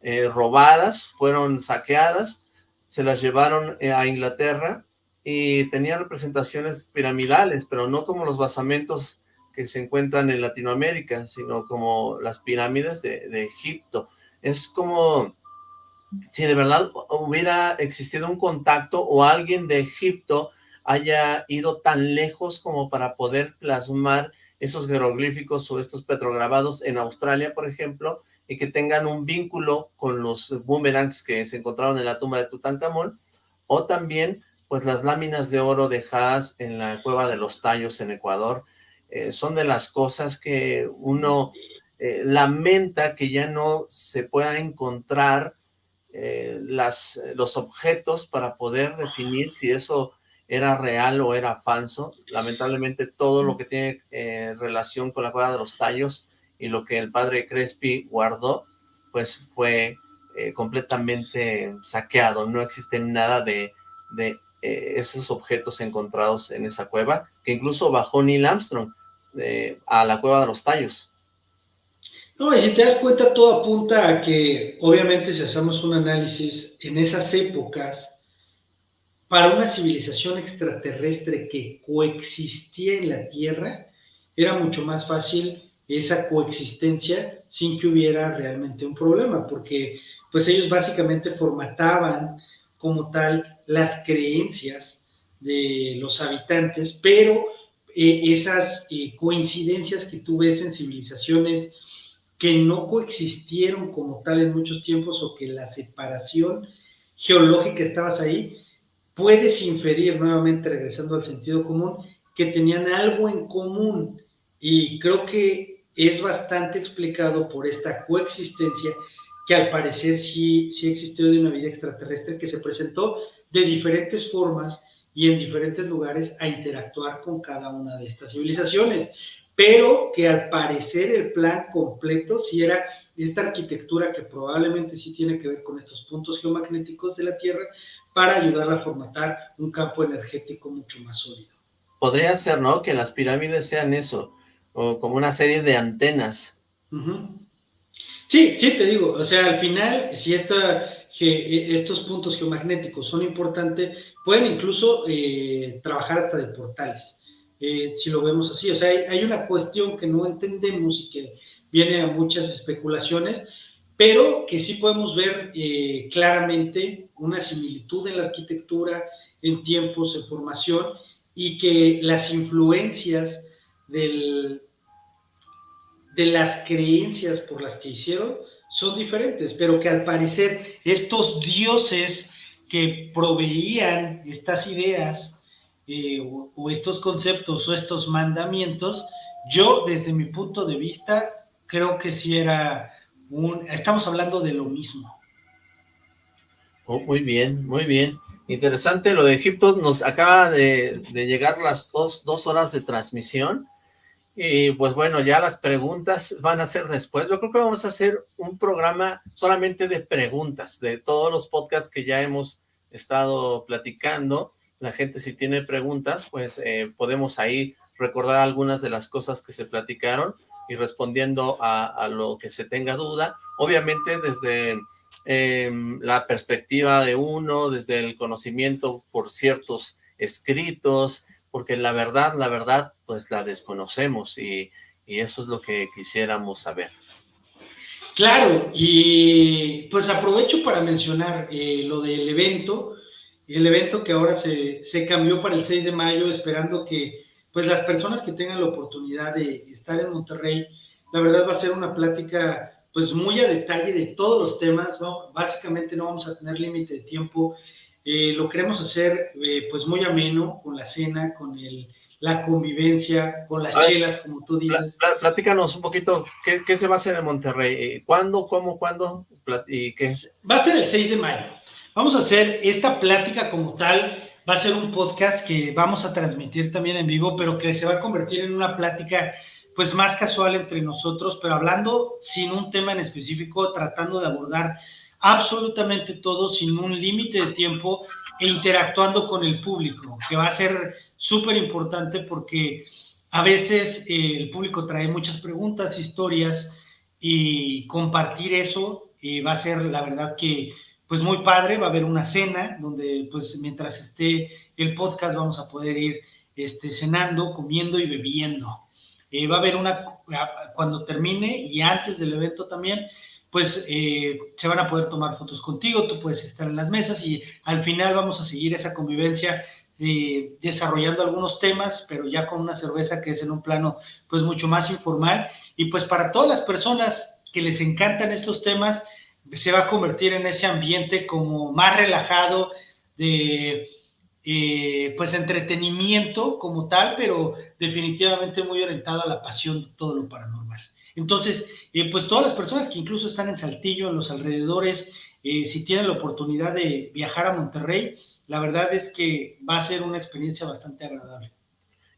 eh, robadas, fueron saqueadas, se las llevaron eh, a Inglaterra y tenían representaciones piramidales, pero no como los basamentos que se encuentran en Latinoamérica, sino como las pirámides de, de Egipto. Es como si de verdad hubiera existido un contacto o alguien de Egipto haya ido tan lejos como para poder plasmar esos jeroglíficos o estos petrograbados en Australia, por ejemplo, y que tengan un vínculo con los boomerangs que se encontraron en la tumba de Tutankamón, o también pues las láminas de oro dejadas en la cueva de los tallos en Ecuador, eh, son de las cosas que uno eh, lamenta que ya no se pueda encontrar eh, las, los objetos para poder definir si eso era real o era falso. Lamentablemente todo lo que tiene relación con la cueva de los tallos y lo que el padre Crespi guardó, pues fue eh, completamente saqueado. No existe nada de, de eh, esos objetos encontrados en esa cueva, que incluso bajó Neil Armstrong eh, a la cueva de los tallos. No, y si te das cuenta, todo apunta a que, obviamente, si hacemos un análisis en esas épocas, para una civilización extraterrestre que coexistía en la Tierra, era mucho más fácil esa coexistencia sin que hubiera realmente un problema, porque pues ellos básicamente formataban como tal las creencias de los habitantes, pero eh, esas eh, coincidencias que tú ves en civilizaciones que no coexistieron como tal en muchos tiempos o que la separación geológica estabas ahí, puedes inferir nuevamente, regresando al sentido común, que tenían algo en común. Y creo que es bastante explicado por esta coexistencia que al parecer sí, sí existió de una vida extraterrestre que se presentó de diferentes formas y en diferentes lugares a interactuar con cada una de estas civilizaciones, pero que al parecer el plan completo sí era esta arquitectura que probablemente sí tiene que ver con estos puntos geomagnéticos de la Tierra para ayudar a formatar un campo energético mucho más sólido. Podría ser, ¿no? Que las pirámides sean eso, o como una serie de antenas. Sí, sí, te digo, o sea, al final, si esta, que eh, estos puntos geomagnéticos son importantes, pueden incluso eh, trabajar hasta de portales, eh, si lo vemos así. O sea, hay, una cuestión que no entendemos y que viene a muchas especulaciones, pero que sí podemos ver claramente una similitud en la arquitectura, en tiempos, en formación, y que las influencias de las creencias por las que hicieron son diferentes, pero que al parecer estos dioses que proveían estas ideas eh, o, estos conceptos o estos mandamientos, yo desde mi punto de vista creo que sí era un, estamos hablando de lo mismo. Oh, muy bien, muy bien. Interesante lo de Egipto, nos acaba de, de llegar las dos, dos horas de transmisión, y pues bueno, ya las preguntas van a ser después. Yo creo que vamos a hacer un programa solamente de preguntas, de todos los podcasts que ya hemos estado platicando. La gente si tiene preguntas, pues eh, podemos ahí recordar algunas de las cosas que se platicaron y respondiendo a, lo que se tenga duda. Obviamente desde em, la perspectiva de uno, desde el conocimiento por ciertos escritos, porque la verdad, la verdad, pues la desconocemos y, eso es lo que quisiéramos saber. Claro, y pues aprovecho para mencionar eh, lo del evento, el evento que ahora se, se, cambió para el 6 de mayo, esperando que pues las personas que tengan la oportunidad de estar en Monterrey, la verdad va a ser una plática pues muy a detalle de todos los temas, básicamente no vamos a tener límite de tiempo, eh, lo queremos hacer eh, pues muy ameno, con la cena, con el, la convivencia, con las chelas, como tú dices. platícanos un poquito, ¿qué, se va a hacer en Monterrey? Eh, ¿Cuándo, cómo, cuándo y qué? Va a ser el 6 de mayo. Vamos a hacer esta plática como tal, va a ser un podcast que vamos a transmitir también en vivo, pero que se va a convertir en una plática pues más casual entre nosotros, pero hablando sin un tema en específico, tratando de abordar absolutamente todo sin un límite de tiempo e interactuando con el público, que va a ser súper importante porque a veces eh, el público trae muchas preguntas, historias y compartir eso eh, va a ser la verdad que pues muy padre, va a haber una cena donde pues mientras esté el podcast vamos a poder ir este, cenando, comiendo y bebiendo. Eh, va a haber una, cuando termine y antes del evento también, pues eh, se van a poder tomar fotos contigo, tú puedes estar en las mesas y al final vamos a seguir esa convivencia eh, desarrollando algunos temas, pero ya con una cerveza que es en un plano pues mucho más informal y pues para todas las personas que les encantan estos temas, se va a convertir en ese ambiente como más relajado de eh, pues entretenimiento como tal, pero definitivamente muy orientado a la pasión de todo lo paranormal. Entonces, eh, pues todas las personas que incluso están en Saltillo, en los alrededores, eh, si tienen la oportunidad de viajar a Monterrey, la verdad es que va a ser una experiencia bastante agradable.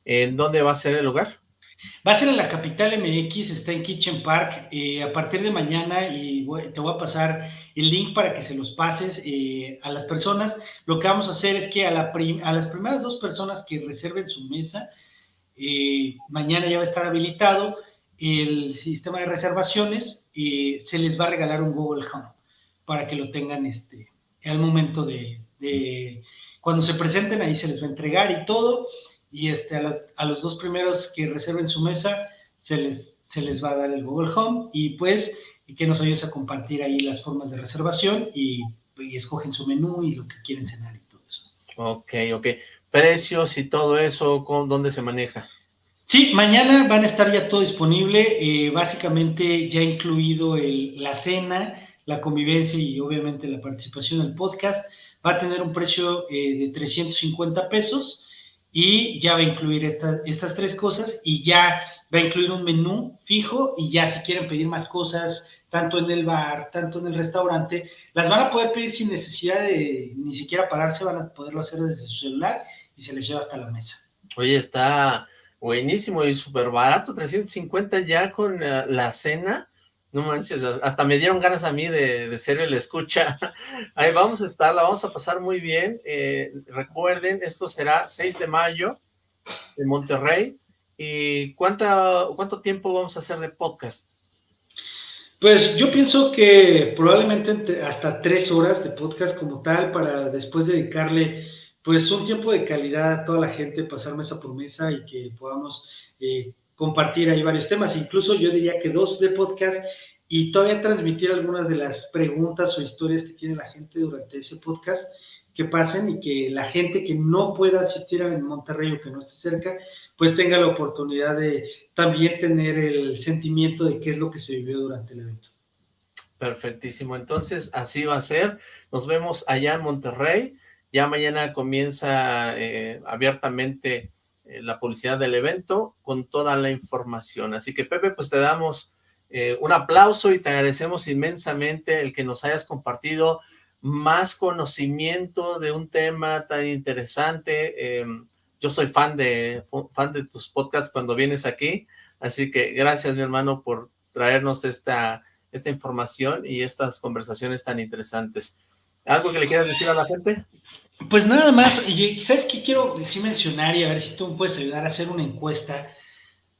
¿En dónde va a ser el lugar? Va a ser en la capital MX, está en Kitchen Park. Eh, a partir de mañana, y te voy a pasar el link para que se los pases a las personas. Lo que vamos a hacer es que a, las primeras dos personas que reserven su mesa, mañana ya va a estar habilitado el sistema de reservaciones, se les va a regalar un Google Home para que lo tengan este, al momento de, cuando se presenten, ahí se les va a entregar y todo. Y este, a, los dos primeros que reserven su mesa, se les, se les va a dar el Google Home y pues que nos ayudes a compartir ahí las formas de reservación y, y escogen su menú y lo que quieren cenar y todo eso. Ok, ok. Precios y todo eso, ¿dónde se maneja? Sí, mañana van a estar ya todo disponible, eh, básicamente ya incluido la cena, la convivencia y obviamente la participación en el podcast. Va a tener un precio eh, de 350 pesos y ya va a incluir estas tres cosas y ya va a incluir un menú fijo y ya si quieren pedir más cosas, tanto en el bar, tanto en el restaurante, las van a poder pedir sin necesidad de ni siquiera pararse, van a poderlo hacer desde su celular y se les lleva hasta la mesa. Oye, está Buenísimo y súper barato, 350 ya con la, cena. No manches, hasta me dieron ganas a mí de, ser el escucha. Ahí vamos a estar, la vamos a pasar muy bien. Eh, recuerden, esto será 6 de mayo en Monterrey. ¿Y cuánta, cuánto tiempo vamos a hacer de podcast? Pues yo pienso que probablemente hasta tres horas de podcast como tal para después dedicarle pues un tiempo de calidad a toda la gente, pasar mesa por mesa y que podamos eh, compartir ahí varios temas. Incluso yo diría que dos de podcast y todavía transmitir algunas de las preguntas o historias que tiene la gente durante ese podcast que pasen y que la gente que no pueda asistir en Monterrey o que no esté cerca, pues tenga la oportunidad de también tener el sentimiento de qué es lo que se vivió durante el evento. Perfectísimo, entonces así va a ser, nos vemos allá en Monterrey, ya mañana comienza eh, abiertamente eh, la publicidad del evento con toda la información, así que Pepe, pues te damos eh, un aplauso y te agradecemos inmensamente el que nos hayas compartido más conocimiento de un tema tan interesante. Em, yo soy fan de, fan de tus podcasts cuando vienes aquí, así que gracias mi hermano por traernos esta, esta información y estas conversaciones tan interesantes. ¿Algo que le quieras decir a la gente? Pues nada más, ¿sabes qué quiero decir mencionar y a ver si tú me puedes ayudar a hacer una encuesta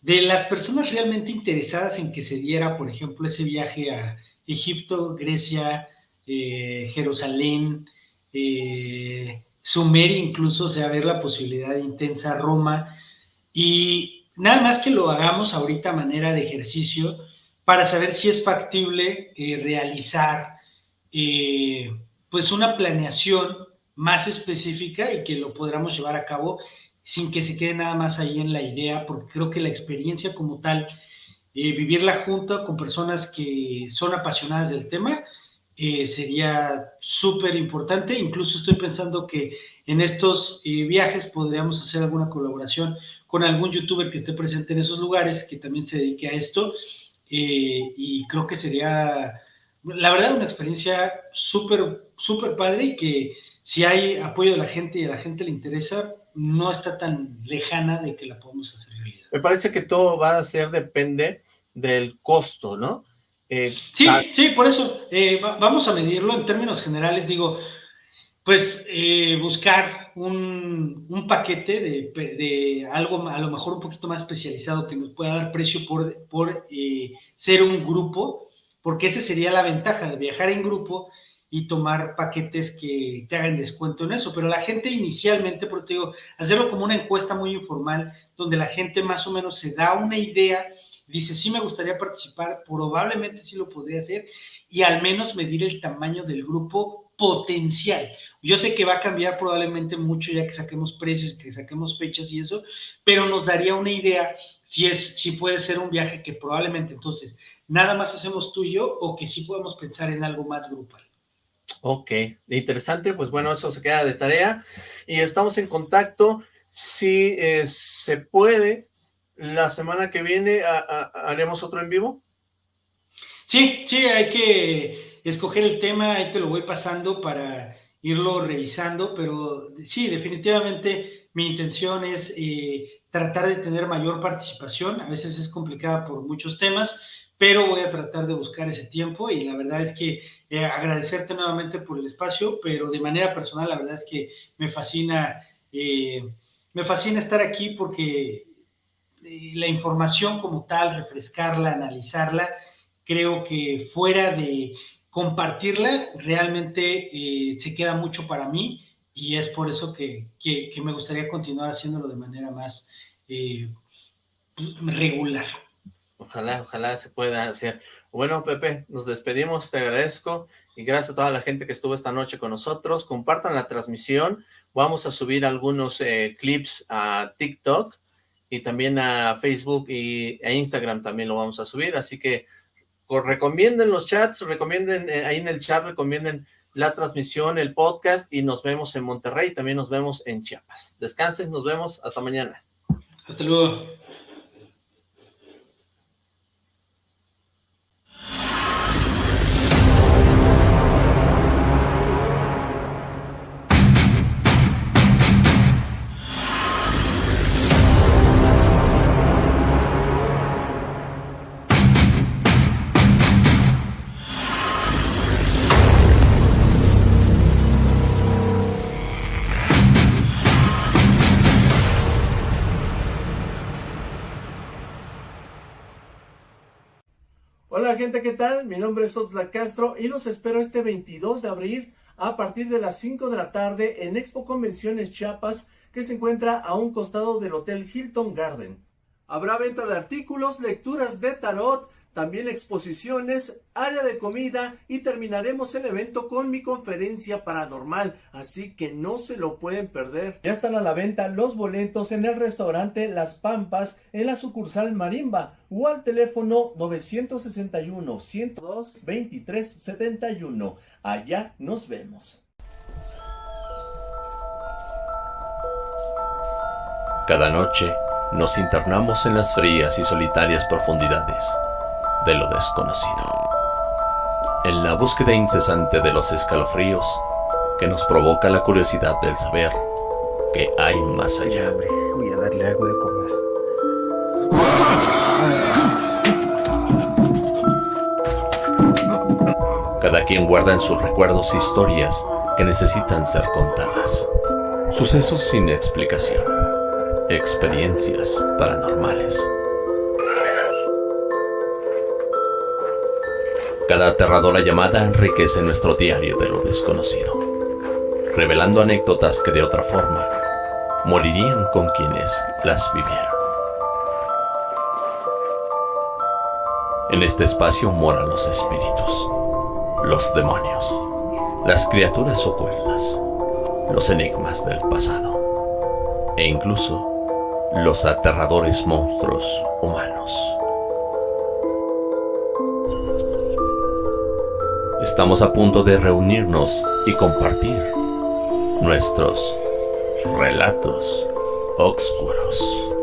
de las personas realmente interesadas en que se diera, por ejemplo, ese viaje a Egipto, Grecia, eh, Jerusalén, eh, Sumeria incluso, o sea, ver la posibilidad intensa Roma, y nada más que lo hagamos ahorita manera de ejercicio para saber si es factible eh, realizar pues una planeación más específica y que lo podamos llevar a cabo sin que se quede nada más ahí en la idea, porque creo que la experiencia como tal, vivirla junto con personas que son apasionadas del tema, eh, sería súper importante. Incluso estoy pensando que en estos eh, viajes podríamos hacer alguna colaboración con algún youtuber que esté presente en esos lugares, que también se dedique a esto. Eh, y creo que sería, la verdad, una experiencia súper, súper padre y que si hay apoyo de la gente y a la gente le interesa, no está tan lejana de que la podamos hacer realidad. Me parece que todo va a ser, depende del costo, ¿no? Eh, sí, sí, por eso eh, vamos a medirlo en términos generales, digo, pues eh, buscar un, paquete de, algo a lo mejor un poquito más especializado que nos pueda dar precio por, por ser un grupo, porque esa sería la ventaja de viajar en grupo y tomar paquetes que te hagan descuento en eso, pero la gente inicialmente, por te digo, hacerlo como una encuesta muy informal, donde la gente más o menos se da una idea dice, sí me gustaría participar, probablemente sí lo podría hacer, y al menos medir el tamaño del grupo potencial. Yo sé que va a cambiar probablemente mucho ya que saquemos precios, que saquemos fechas y eso, pero nos daría una idea si es, si puede ser un viaje que probablemente entonces nada más hacemos tú y yo, o que sí podemos pensar en algo más grupal. Ok, interesante, pues bueno, eso se queda de tarea y estamos en contacto. Si eh, se puede, la semana que viene haremos otro en vivo. Sí, sí, hay que escoger el tema, ahí te lo voy pasando para irlo revisando, pero sí, definitivamente mi intención es eh, tratar de tener mayor participación, a veces es complicada por muchos temas, pero voy a tratar de buscar ese tiempo y la verdad es que eh, agradecerte nuevamente por el espacio, pero de manera personal la verdad es que me fascina, eh, me fascina estar aquí porque la información como tal, refrescarla, analizarla, creo que fuera de compartirla, realmente eh, se queda mucho para mí y es por eso que, me gustaría continuar haciéndolo de manera más eh, regular. Ojalá, ojalá se pueda hacer. Bueno, Pepe, nos despedimos, te agradezco y gracias a toda la gente que estuvo esta noche con nosotros. Compartan la transmisión, vamos a subir algunos eh, clips a TikTok y también a Facebook y a Instagram también lo vamos a subir, así que recomienden los chats, recomienden eh, ahí en el chat, recomienden la transmisión, el podcast y nos vemos en Monterrey, también nos vemos en Chiapas. Descansen, nos vemos, hasta mañana. Hasta luego. Hola gente, ¿qué tal? Mi nombre es Oxlack Castro y los espero este 22 de abril a partir de las 5 de la tarde en Expo Convenciones Chiapas que se encuentra a un costado del Hotel Hilton Garden. Habrá venta de artículos, lecturas de tarot, también exposiciones, área de comida y terminaremos el evento con mi conferencia paranormal, así que no se lo pueden perder. Ya están a la venta los boletos en el restaurante Las Pampas en la sucursal Marimba o al teléfono 961 102 2371. Allá nos vemos. Cada noche nos internamos en las frías y solitarias profundidades de lo desconocido. En la búsqueda incesante de los escalofríos que nos provoca la curiosidad del saber que hay más allá. Voy a darle algo de comer. Cada quien guarda en sus recuerdos historias que necesitan ser contadas. Sucesos sin explicación. Experiencias paranormales. Cada aterradora llamada enriquece nuestro diario de lo desconocido, revelando anécdotas que de otra forma morirían con quienes las vivieron. En este espacio moran los espíritus, los demonios, las criaturas ocultas, los enigmas del pasado e incluso los aterradores monstruos humanos. Estamos a punto de reunirnos y compartir nuestros relatos oscuros.